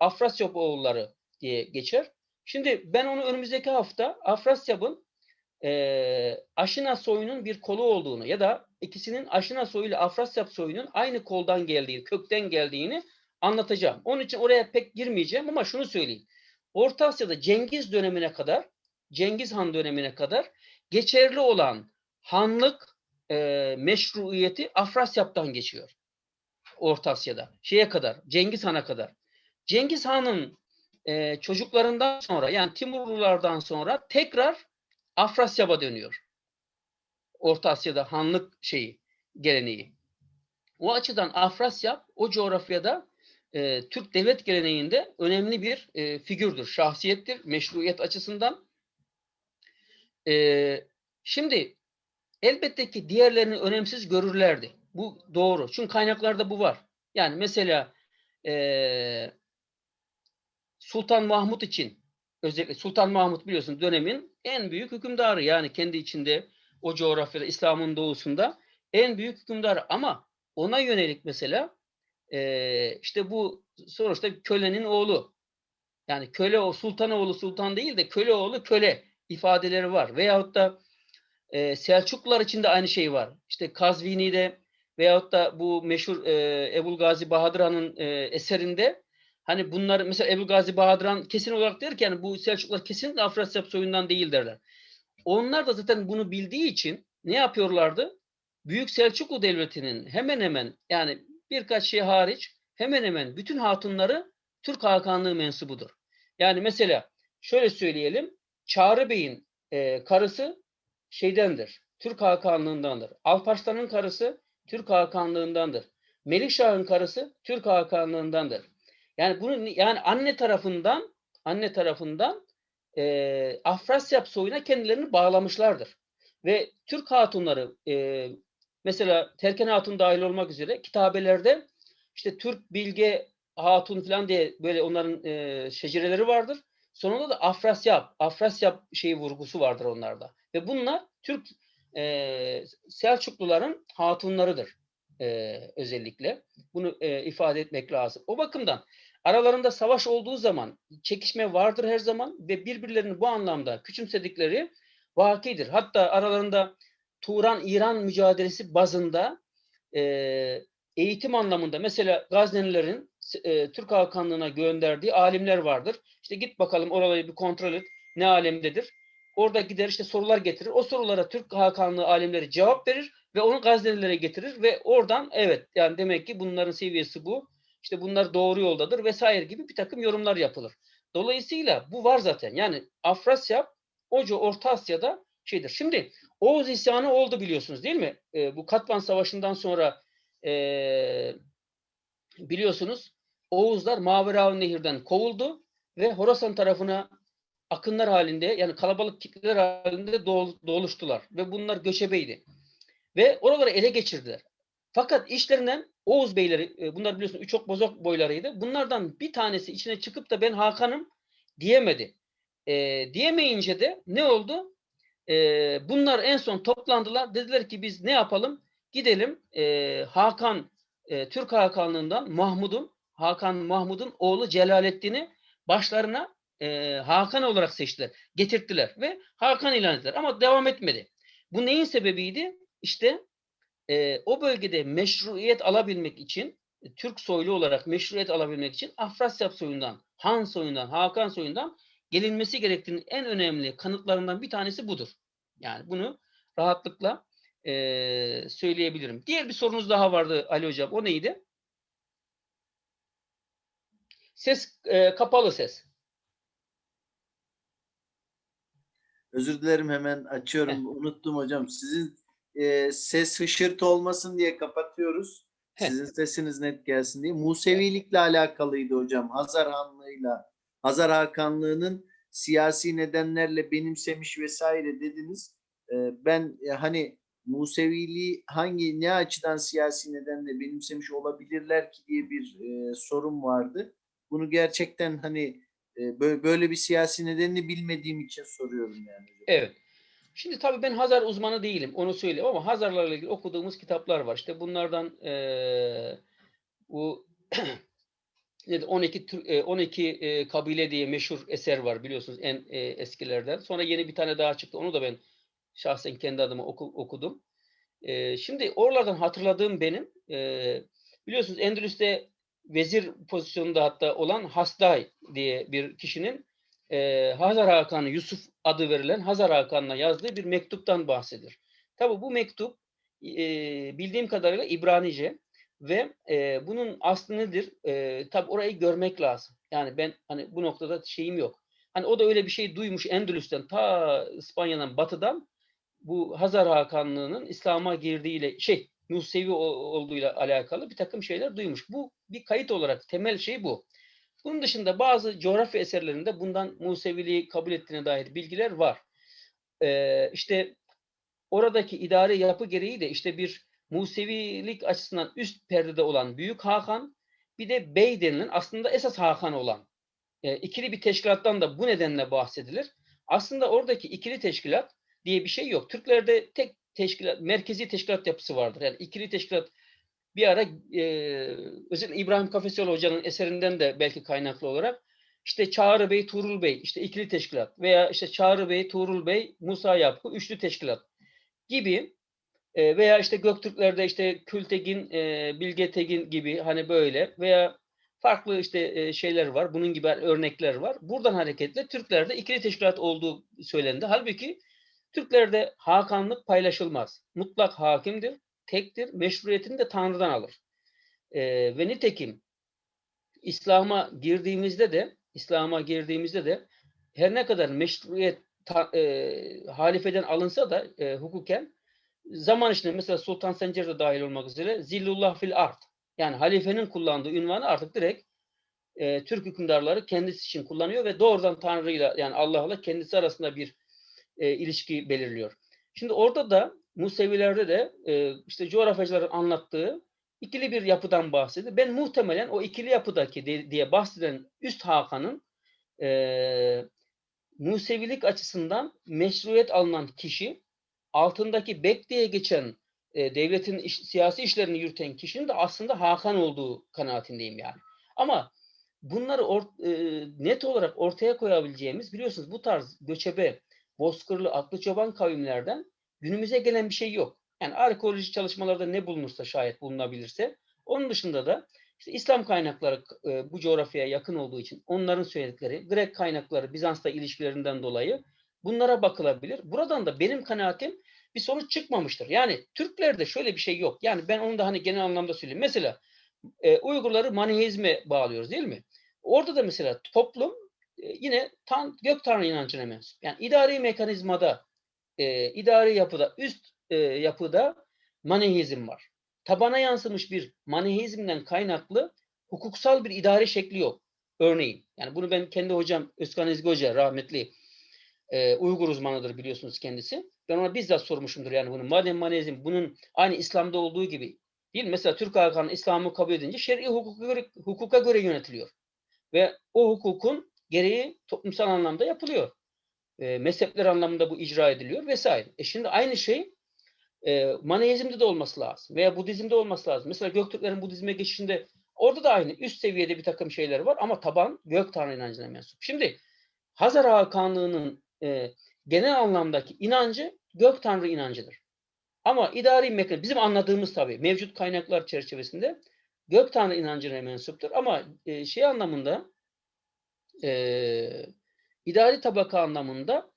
S2: Afrasyap oğulları diye geçer. Şimdi ben onu önümüzdeki hafta Afrasyap'ın e, Aşina soyunun bir kolu olduğunu ya da ikisinin Aşina soyu ile Afrasyap soyunun aynı koldan geldiği, kökten geldiğini anlatacağım. Onun için oraya pek girmeyeceğim ama şunu söyleyeyim. Orta Asya'da Cengiz dönemine kadar, Cengiz Han dönemine kadar geçerli olan hanlık e, meşruiyeti Afrasyap'tan geçiyor. Orta Asya'da. Şeye kadar, Cengiz Han'a kadar. Cengiz Han'ın e, çocuklarından sonra yani Timurlulardan sonra tekrar Afrasyap'a dönüyor. Orta Asya'da hanlık şeyi, geleneği. O açıdan Afrasyap o coğrafyada e, Türk devlet geleneğinde önemli bir e, figürdür, şahsiyettir meşruiyet açısından. E, şimdi elbette ki diğerlerini önemsiz görürlerdi. Bu doğru. Çünkü kaynaklarda bu var. Yani mesela e, Sultan Mahmut için özellikle Sultan Mahmut biliyorsun dönemin en büyük hükümdarı. Yani kendi içinde o coğrafyada İslam'ın doğusunda en büyük hükümdarı. Ama ona yönelik mesela e, işte bu sonuçta kölenin oğlu. Yani köle o sultan oğlu sultan değil de köle oğlu köle ifadeleri var. Veyahut da e, Selçuklular için de aynı şey var. İşte Kazvini'de veyahut da bu meşhur e, Ebul Gazi Bahadır Han'ın e, eserinde hani bunlar mesela Ebul Gazi Bahadır Han kesin olarak der ki yani bu Selçuklular kesinlikle Afrasyap soyundan değil derler. Onlar da zaten bunu bildiği için ne yapıyorlardı? Büyük Selçuklu Devleti'nin hemen hemen yani birkaç şey hariç hemen hemen bütün hatunları Türk Hakanlığı mensubudur. Yani mesela şöyle söyleyelim. Çağrı Bey'in e, karısı şeydendir. Türk Hakanlığındandır. Alparslan'ın karısı Türk Hakanlığındandır. Melikşah'ın karısı Türk Hakanlığındandır. Yani bunu yani anne tarafından anne tarafından e, Afrasyap soyuna kendilerini bağlamışlardır. Ve Türk hatunları e, mesela Terken Hatun dahil olmak üzere kitabelerde işte Türk Bilge Hatun falan diye böyle onların e, şecereleri vardır. Sonunda da Afrasyap, Afrasyap şeyi vurgusu vardır onlarda. Ve bunlar Türk e, Selçukluların hatunlarıdır e, özellikle. Bunu e, ifade etmek lazım. O bakımdan aralarında savaş olduğu zaman çekişme vardır her zaman ve birbirlerini bu anlamda küçümsedikleri vakidir. Hatta aralarında Turan-İran mücadelesi bazında e, eğitim anlamında mesela Gaznelilerin e, Türk Hakanlığı'na gönderdiği alimler vardır. İşte git bakalım oraları bir kontrol et. Ne alemdedir? Orada gider işte sorular getirir. O sorulara Türk Hakanlığı alimleri cevap verir ve onu Gaznelilere getirir ve oradan evet yani demek ki bunların seviyesi bu. İşte bunlar doğru yoldadır vesaire gibi bir takım yorumlar yapılır. Dolayısıyla bu var zaten. Yani Afrasya, Oca Orta Asya'da şeydir. Şimdi Oğuz isyanı oldu biliyorsunuz değil mi? E, bu Katman Savaşı'ndan sonra e, biliyorsunuz Oğuzlar Maveraun Nehir'den kovuldu ve Horasan tarafına akınlar halinde yani kalabalık kitleler halinde doluştular ve bunlar göçebeydi. Ve oraları ele geçirdiler. Fakat işlerinden Oğuz beyleri, bunlar biliyorsunuz üç ok bozok boylarıydı. Bunlardan bir tanesi içine çıkıp da ben Hakan'ım diyemedi. E, diyemeyince de ne oldu? E, bunlar en son toplandılar. Dediler ki biz ne yapalım? Gidelim e, Hakan e, Türk Hakanlığından Mahmud'un Hakan Mahmud'un oğlu Celalettin'i başlarına e, Hakan olarak seçtiler. Getirttiler ve Hakan ilan ettiler. Ama devam etmedi. Bu neyin sebebiydi? İşte e, o bölgede meşruiyet alabilmek için e, Türk soylu olarak meşruiyet alabilmek için Afrasyap soyundan, Han soyundan, Hakan soyundan gelinmesi gerektiğinin en önemli kanıtlarından bir tanesi budur. Yani bunu rahatlıkla e, söyleyebilirim. Diğer bir sorunuz daha vardı Ali Hocam. O neydi? Ses e, kapalı ses.
S3: Özür dilerim hemen açıyorum. Unuttum hocam. Sizin e, ses hışırtı olmasın diye kapatıyoruz. Sizin sesiniz net gelsin diye. Musevilikle alakalıydı hocam. Hazar Hanlığı'yla, Hazar Hakanlığı'nın siyasi nedenlerle benimsemiş vesaire dediniz. E, ben e, hani Museviliği hangi ne açıdan siyasi nedenle benimsemiş olabilirler ki diye bir e, sorun vardı. Bunu gerçekten hani e, böyle, böyle bir siyasi nedenini bilmediğim için soruyorum yani.
S2: Evet. Şimdi tabii ben Hazar uzmanı değilim. Onu söyleyeyim ama Hazarlarla ilgili okuduğumuz kitaplar var. İşte bunlardan eee, bu nedir? 12 Tür- e, 12 e, kabile diye meşhur eser var biliyorsunuz en e, eskilerden. Sonra yeni bir tane daha çıktı. Onu da ben şahsen kendi adıma oku- okudum. E, şimdi oralardan hatırladığım benim e, biliyorsunuz Endülüs'te vezir pozisyonunda hatta olan Hasday diye bir kişinin e, Hazar Hakanı Yusuf adı verilen Hazar Hakan'ına yazdığı bir mektuptan bahsedilir. Tabi bu mektup e, bildiğim kadarıyla İbranice ve e, bunun aslı nedir? E, tabi orayı görmek lazım. Yani ben hani bu noktada şeyim yok. Hani o da öyle bir şey duymuş Endülüs'ten ta İspanya'dan batıdan bu Hazar Hakanlığı'nın İslam'a girdiğiyle şey Musevi o- olduğuyla alakalı bir takım şeyler duymuş. Bu bir kayıt olarak temel şey bu. Bunun dışında bazı coğrafya eserlerinde bundan Museviliği kabul ettiğine dair bilgiler var. Ee, işte oradaki idari yapı gereği de işte bir Musevilik açısından üst perdede olan Büyük Hakan bir de Bey denilen aslında esas Hakan olan e, ikili bir teşkilattan da bu nedenle bahsedilir. Aslında oradaki ikili teşkilat diye bir şey yok. Türklerde tek teşkilat, merkezi teşkilat yapısı vardır. Yani ikili teşkilat bir ara e, özellikle İbrahim Kafesioğlu Hoca'nın eserinden de belki kaynaklı olarak işte Çağrı Bey, Tuğrul Bey, işte ikili teşkilat veya işte Çağrı Bey, Tuğrul Bey, Musa Yapı, üçlü teşkilat gibi e, veya işte Göktürklerde işte Kültegin, e, Bilge Tegin gibi hani böyle veya farklı işte e, şeyler var. Bunun gibi örnekler var. Buradan hareketle Türklerde ikili teşkilat olduğu söylendi. Halbuki Türklerde hakanlık paylaşılmaz. Mutlak hakimdir, tektir, meşruiyetini de Tanrı'dan alır. Ee, ve nitekim İslam'a girdiğimizde de İslam'a girdiğimizde de her ne kadar meşruiyet ta, e, halifeden alınsa da e, hukuken zaman içinde mesela Sultan Sencer de dahil olmak üzere zillullah fil art yani halifenin kullandığı ünvanı artık direkt e, Türk hükümdarları kendisi için kullanıyor ve doğrudan Tanrı'yla yani Allah'la kendisi arasında bir e, ilişki belirliyor. Şimdi orada da Musevilerde de e, işte coğrafyacıların anlattığı ikili bir yapıdan bahsediyor. Ben muhtemelen o ikili yapıdaki de- diye bahsedilen üst Hakan'ın e, Musevilik açısından meşruiyet alınan kişi altındaki Bek diye geçen e, devletin iş- siyasi işlerini yürüten kişinin de aslında Hakan olduğu kanaatindeyim yani. Ama bunları or- e, net olarak ortaya koyabileceğimiz biliyorsunuz bu tarz göçebe, bozkırlı, aklı çoban kavimlerden günümüze gelen bir şey yok. Yani arkeolojik çalışmalarda ne bulunursa şayet bulunabilirse. Onun dışında da işte İslam kaynakları e, bu coğrafyaya yakın olduğu için onların söyledikleri, Grek kaynakları Bizans'ta ilişkilerinden dolayı bunlara bakılabilir. Buradan da benim kanaatim bir sonuç çıkmamıştır. Yani Türklerde şöyle bir şey yok. Yani ben onu da hani genel anlamda söyleyeyim. Mesela e, Uygurları Maniheizme bağlıyoruz değil mi? Orada da mesela toplum e, yine tan gök tanrı inancına mensup. Yani idari mekanizmada, e, idari yapıda, üst e, yapıda Maniheizm var. Tabana yansımış bir Maniheizmden kaynaklı hukuksal bir idari şekli yok. Örneğin. Yani bunu ben kendi hocam Özkan Ezgi Hoca rahmetli e, Uygur uzmanıdır biliyorsunuz kendisi. Ben ona bizzat sormuşumdur yani bunu. Madem Maniheizm bunun aynı İslam'da olduğu gibi değil mi? Mesela Türk Hakanı İslam'ı kabul edince şer'i hukuka göre, hukuka göre yönetiliyor. Ve o hukukun gereği toplumsal anlamda yapılıyor. E, mezhepler anlamında bu icra ediliyor vesaire. E şimdi aynı şey e, Maneizm'de de olması lazım veya Budizm'de olması lazım. Mesela Göktürklerin Budizm'e geçişinde orada da aynı üst seviyede bir takım şeyler var ama taban gök tanrı inancına mensup. Şimdi Hazar Hakanlığı'nın e, genel anlamdaki inancı gök tanrı inancıdır. Ama idari mekan bizim anladığımız tabii mevcut kaynaklar çerçevesinde gök tanrı inancına mensuptur. Ama e, şey anlamında e, idari tabaka anlamında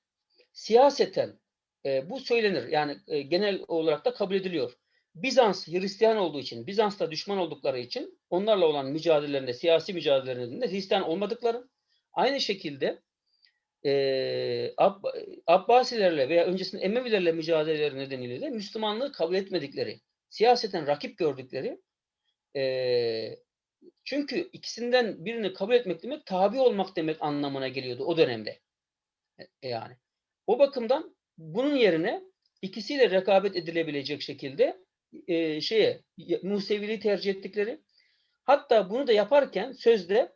S2: siyaseten e, bu söylenir. Yani e, genel olarak da kabul ediliyor. Bizans Hristiyan olduğu için, Bizans'ta düşman oldukları için onlarla olan mücadelelerinde, siyasi mücadelelerinde Hristiyan olmadıkları, aynı şekilde e, Ab Abbasilerle veya öncesinde Emevilerle mücadeleleri nedeniyle de Müslümanlığı kabul etmedikleri, siyaseten rakip gördükleri e, çünkü ikisinden birini kabul etmek demek tabi olmak demek anlamına geliyordu o dönemde. E, yani. O bakımdan bunun yerine ikisiyle rekabet edilebilecek şekilde e, şeye Museviliği tercih ettikleri hatta bunu da yaparken sözde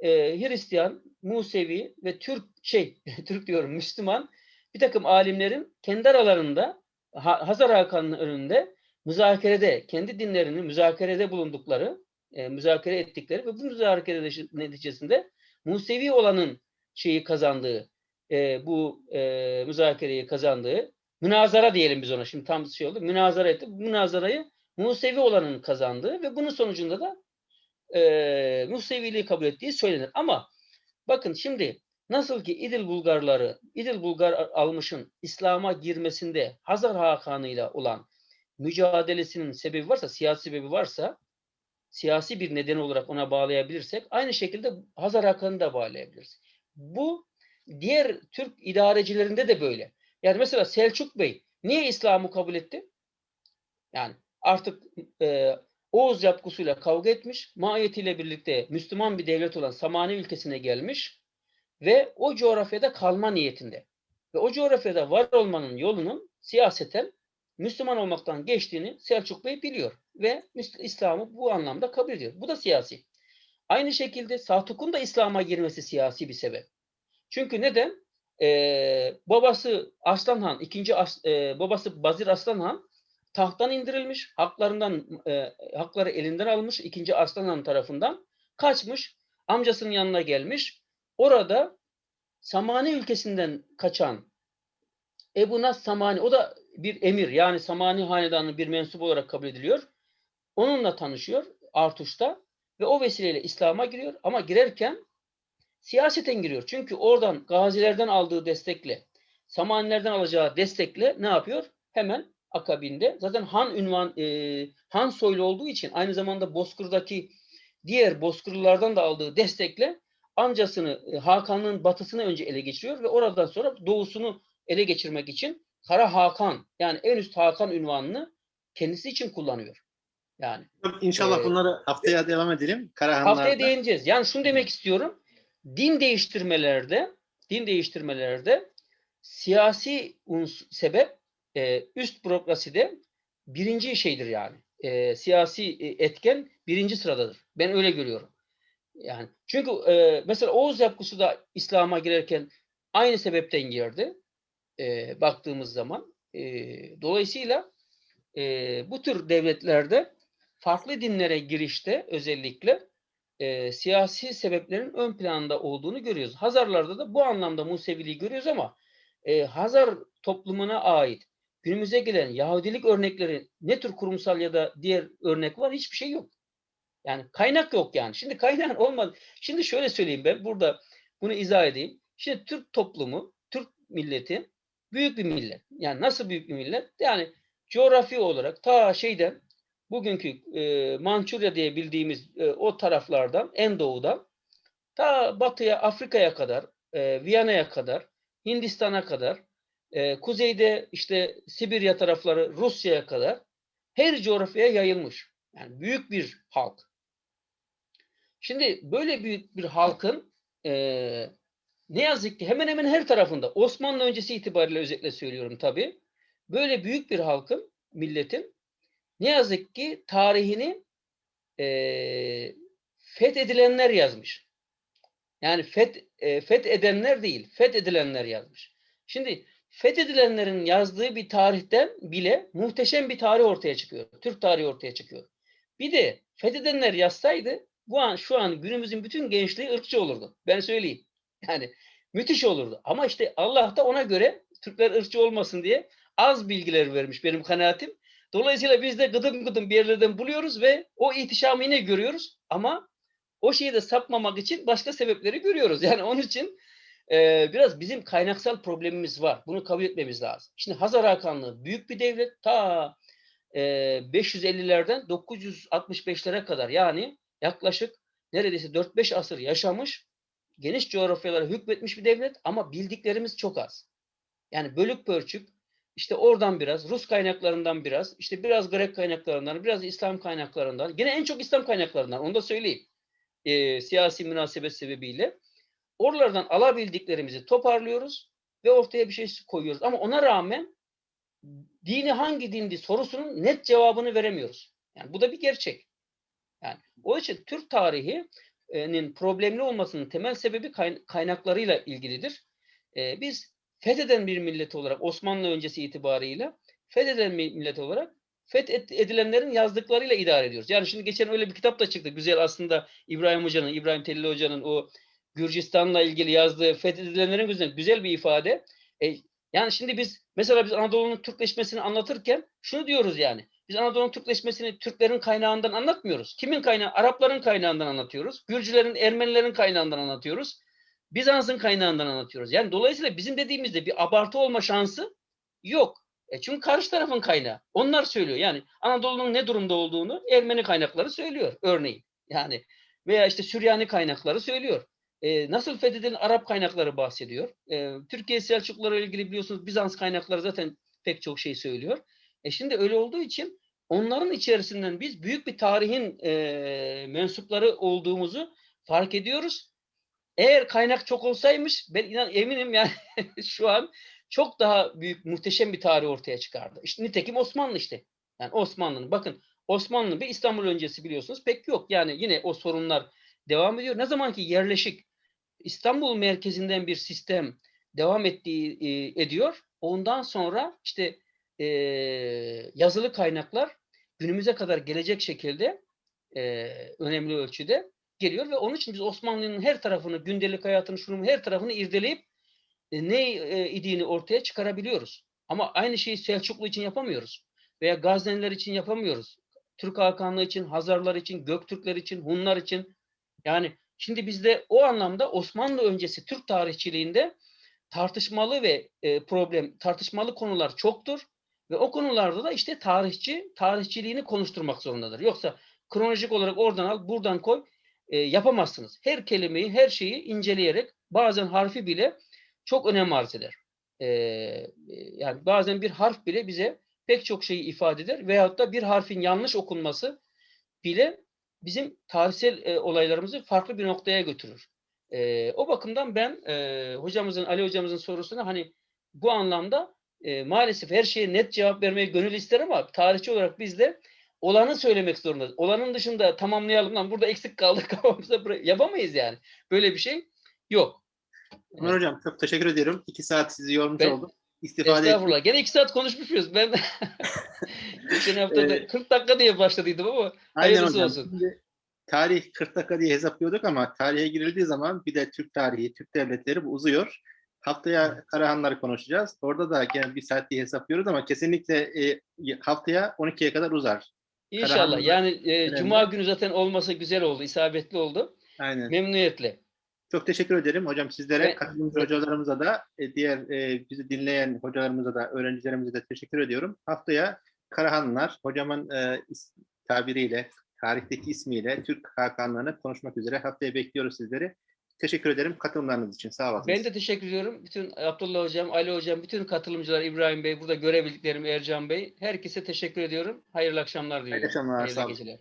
S2: e, Hristiyan, Musevi ve Türk şey Türk diyorum Müslüman bir takım alimlerin kendi aralarında Ha- Hazar Hakan'ın önünde müzakerede kendi dinlerini müzakerede bulundukları e, müzakere ettikleri ve bu müzakere neticesinde Musevi olanın şeyi kazandığı e, bu e, müzakereyi kazandığı münazara diyelim biz ona şimdi tam şey oldu münazara etti. Bu münazarayı Musevi olanın kazandığı ve bunun sonucunda da e, Museviliği kabul ettiği söylenir. Ama bakın şimdi nasıl ki İdil Bulgarları, İdil Bulgar almışın İslam'a girmesinde Hazar Hakanı'yla olan mücadelesinin sebebi varsa, siyasi sebebi varsa siyasi bir neden olarak ona bağlayabilirsek aynı şekilde Hazar Hakan'ı da bağlayabiliriz. Bu diğer Türk idarecilerinde de böyle. Yani mesela Selçuk Bey niye İslam'ı kabul etti? Yani artık e, Oğuz yapgısıyla kavga etmiş, mahiyetiyle birlikte Müslüman bir devlet olan Samani ülkesine gelmiş ve o coğrafyada kalma niyetinde. Ve o coğrafyada var olmanın yolunun siyaseten Müslüman olmaktan geçtiğini Selçuk Bey biliyor ve İslam'ı bu anlamda kabul ediyor. Bu da siyasi. Aynı şekilde Satuk'un da İslam'a girmesi siyasi bir sebep. Çünkü neden? Ee, babası Arslan Han, ikinci As, e, babası Bazir Arslan Han tahttan indirilmiş, haklarından e, hakları elinden almış ikinci Arslan Han tarafından kaçmış, amcasının yanına gelmiş. Orada Samani ülkesinden kaçan Ebu Nas Samani, o da bir emir yani Samani hanedanının bir mensup olarak kabul ediliyor. Onunla tanışıyor Artuş'ta ve o vesileyle İslam'a giriyor ama girerken siyaseten giriyor. Çünkü oradan gazilerden aldığı destekle, Samanilerden alacağı destekle ne yapıyor? Hemen akabinde zaten Han ünvan e, Han soylu olduğu için aynı zamanda Bozkır'daki diğer Bozkırlılardan da aldığı destekle amcasını e, Hakan'ın batısını önce ele geçiriyor ve oradan sonra doğusunu ele geçirmek için Kara Hakan yani en üst Hakan ünvanını kendisi için kullanıyor. Yani
S1: İnşallah
S2: Ee,
S1: bunları haftaya devam edelim. Karahanlar'da.
S2: haftaya değineceğiz. Yani şunu demek istiyorum. Din değiştirmelerde din değiştirmelerde siyasi sebep e, üst bürokraside birinci şeydir yani. E, siyasi e, etken birinci sıradadır. Ben öyle görüyorum. Yani çünkü e, mesela Oğuz yapısı da İslam'a girerken aynı sebepten girdi. E, baktığımız zaman. E, dolayısıyla e, bu tür devletlerde farklı dinlere girişte özellikle e, siyasi sebeplerin ön planda olduğunu görüyoruz. Hazarlarda da bu anlamda Museviliği görüyoruz ama e, Hazar toplumuna ait günümüze gelen Yahudilik örnekleri ne tür kurumsal ya da diğer örnek var? Hiçbir şey yok. Yani kaynak yok yani. Şimdi kaynak olmadı. Şimdi şöyle söyleyeyim ben burada bunu izah edeyim. Şimdi Türk toplumu, Türk milleti büyük bir millet. Yani nasıl büyük bir millet? Yani coğrafi olarak ta şeyden bugünkü e, Mançurya diye bildiğimiz e, o taraflardan en doğudan ta batıya Afrika'ya kadar, e, Viyana'ya kadar, Hindistan'a kadar, e, kuzeyde işte Sibirya tarafları Rusya'ya kadar her coğrafyaya yayılmış. Yani büyük bir halk. Şimdi böyle büyük bir halkın e, ne yazık ki hemen hemen her tarafında Osmanlı öncesi itibariyle özetle söylüyorum tabii. Böyle büyük bir halkın, milletin ne yazık ki tarihini e, fethedilenler yazmış. Yani feth, e, fethedenler değil, fethedilenler yazmış. Şimdi fethedilenlerin yazdığı bir tarihten bile muhteşem bir tarih ortaya çıkıyor. Türk tarihi ortaya çıkıyor. Bir de fethedenler yazsaydı bu an şu an günümüzün bütün gençliği ırkçı olurdu. Ben söyleyeyim. Yani müthiş olurdu. Ama işte Allah da ona göre Türkler ırkçı olmasın diye az bilgiler vermiş benim kanaatim. Dolayısıyla biz de gıdım gıdım bir yerlerden buluyoruz ve o ihtişamı yine görüyoruz ama o şeyi de sapmamak için başka sebepleri görüyoruz. Yani onun için e, biraz bizim kaynaksal problemimiz var. Bunu kabul etmemiz lazım. Şimdi Hazar Hakanlığı büyük bir devlet. Ta e, 550'lerden 965'lere kadar yani yaklaşık neredeyse 4-5 asır yaşamış, geniş coğrafyalara hükmetmiş bir devlet ama bildiklerimiz çok az. Yani bölük pörçük, işte oradan biraz, Rus kaynaklarından biraz, işte biraz Grek kaynaklarından, biraz İslam kaynaklarından, yine en çok İslam kaynaklarından, onu da söyleyeyim. E, siyasi münasebet sebebiyle. Oralardan alabildiklerimizi toparlıyoruz ve ortaya bir şey koyuyoruz. Ama ona rağmen dini hangi dindi sorusunun net cevabını veremiyoruz. Yani bu da bir gerçek. Yani o için Türk tarihinin problemli olmasının temel sebebi kayn- kaynaklarıyla ilgilidir. Biz fetheden bir millet olarak Osmanlı öncesi itibarıyla fetheden bir millet olarak fethedilenlerin yazdıklarıyla idare ediyoruz. Yani şimdi geçen öyle bir kitap da çıktı. Güzel aslında İbrahim Hoca'nın, İbrahim Telli Hoca'nın o Gürcistan'la ilgili yazdığı fethedilenlerin güzel, güzel bir ifade. E, yani şimdi biz mesela biz Anadolu'nun Türkleşmesini anlatırken şunu diyoruz yani. Biz Anadolu'nun Türkleşmesini Türklerin kaynağından anlatmıyoruz. Kimin kaynağı? Arapların kaynağından anlatıyoruz. Gürcülerin, Ermenilerin kaynağından anlatıyoruz. Bizans'ın kaynağından anlatıyoruz. Yani dolayısıyla bizim dediğimizde bir abartı olma şansı yok. E çünkü karşı tarafın kaynağı. Onlar söylüyor. Yani Anadolu'nun ne durumda olduğunu Ermeni kaynakları söylüyor örneğin. Yani veya işte Süryani kaynakları söylüyor. E, nasıl fethedilen Arap kaynakları bahsediyor. E, Türkiye Selçukluları ile ilgili biliyorsunuz Bizans kaynakları zaten pek çok şey söylüyor. E şimdi öyle olduğu için onların içerisinden biz büyük bir tarihin e, mensupları olduğumuzu fark ediyoruz. Eğer kaynak çok olsaymış ben inan eminim yani şu an çok daha büyük muhteşem bir tarih ortaya çıkardı. İşte nitekim Osmanlı işte. Yani Osmanlı'nın bakın Osmanlı ve İstanbul öncesi biliyorsunuz pek yok. Yani yine o sorunlar devam ediyor. Ne zaman ki yerleşik İstanbul merkezinden bir sistem devam ettiği e, ediyor. Ondan sonra işte e, yazılı kaynaklar günümüze kadar gelecek şekilde e, önemli ölçüde geliyor ve onun için biz Osmanlı'nın her tarafını, gündelik hayatını, şunun her tarafını irdeleyip e, ne e, idiğini ortaya çıkarabiliyoruz. Ama aynı şeyi Selçuklu için yapamıyoruz. Veya Gazneliler için yapamıyoruz. Türk Hakanlığı için, Hazarlar için, Göktürkler için, Hunlar için. Yani şimdi bizde o anlamda Osmanlı öncesi Türk tarihçiliğinde tartışmalı ve e, problem, tartışmalı konular çoktur. Ve o konularda da işte tarihçi tarihçiliğini konuşturmak zorundadır. Yoksa kronolojik olarak oradan al, buradan koy e, yapamazsınız. Her kelimeyi, her şeyi inceleyerek bazen harfi bile çok önem arz eder. E, yani bazen bir harf bile bize pek çok şeyi ifade eder veyahut da bir harfin yanlış okunması bile bizim tarihsel e, olaylarımızı farklı bir noktaya götürür. E, o bakımdan ben e, hocamızın, Ali hocamızın sorusuna hani bu anlamda e, maalesef her şeye net cevap vermeyi gönül ister ama tarihçi olarak biz de olanı söylemek zorundayız. Olanın dışında tamamlayalım lan burada eksik kafamıza yapamayız yani. Böyle bir şey yok.
S1: Ömer Hocam çok teşekkür ediyorum. İki saat sizi yormuş
S2: Ben-
S1: oldum. İstifade
S2: Estağfurullah. Gene iki saat konuşmuşuz. Ben geçen hafta
S1: Ee,
S2: 40 dakika diye başladıydım ama
S1: Aynen
S2: hayırlısı
S1: hocam.
S2: olsun.
S1: Şimdi tarih 40 dakika diye hesaplıyorduk ama tarihe girildiği zaman bir de Türk tarihi, Türk devletleri bu uzuyor. Haftaya Karahanları konuşacağız. Orada da gene bir saat diye hesaplıyoruz ama kesinlikle e, haftaya 12'ye kadar uzar.
S2: İnşallah. Yani e,
S1: önemli.
S2: Cuma günü zaten olması güzel oldu, isabetli oldu.
S1: Aynen.
S2: Memnuniyetle.
S1: Çok teşekkür ederim hocam sizlere,
S2: Ben-
S1: katılımcı hocalarımıza da, e, diğer e, bizi dinleyen hocalarımıza da, öğrencilerimize de teşekkür ediyorum. Haftaya Karahanlılar, hocamın e, is- tabiriyle, tarihteki ismiyle Türk Hakanlarını konuşmak üzere haftaya bekliyoruz sizleri. Teşekkür ederim katılımlarınız için. Sağ olun.
S2: Ben de teşekkür ediyorum. Bütün Abdullah Hocam, Ali Hocam, bütün katılımcılar, İbrahim Bey, burada görebildiklerim Ercan Bey. Herkese teşekkür ediyorum. Hayırlı akşamlar diliyorum.
S1: akşamlar,
S2: Hayırlı
S1: sağ olun.
S2: geceler.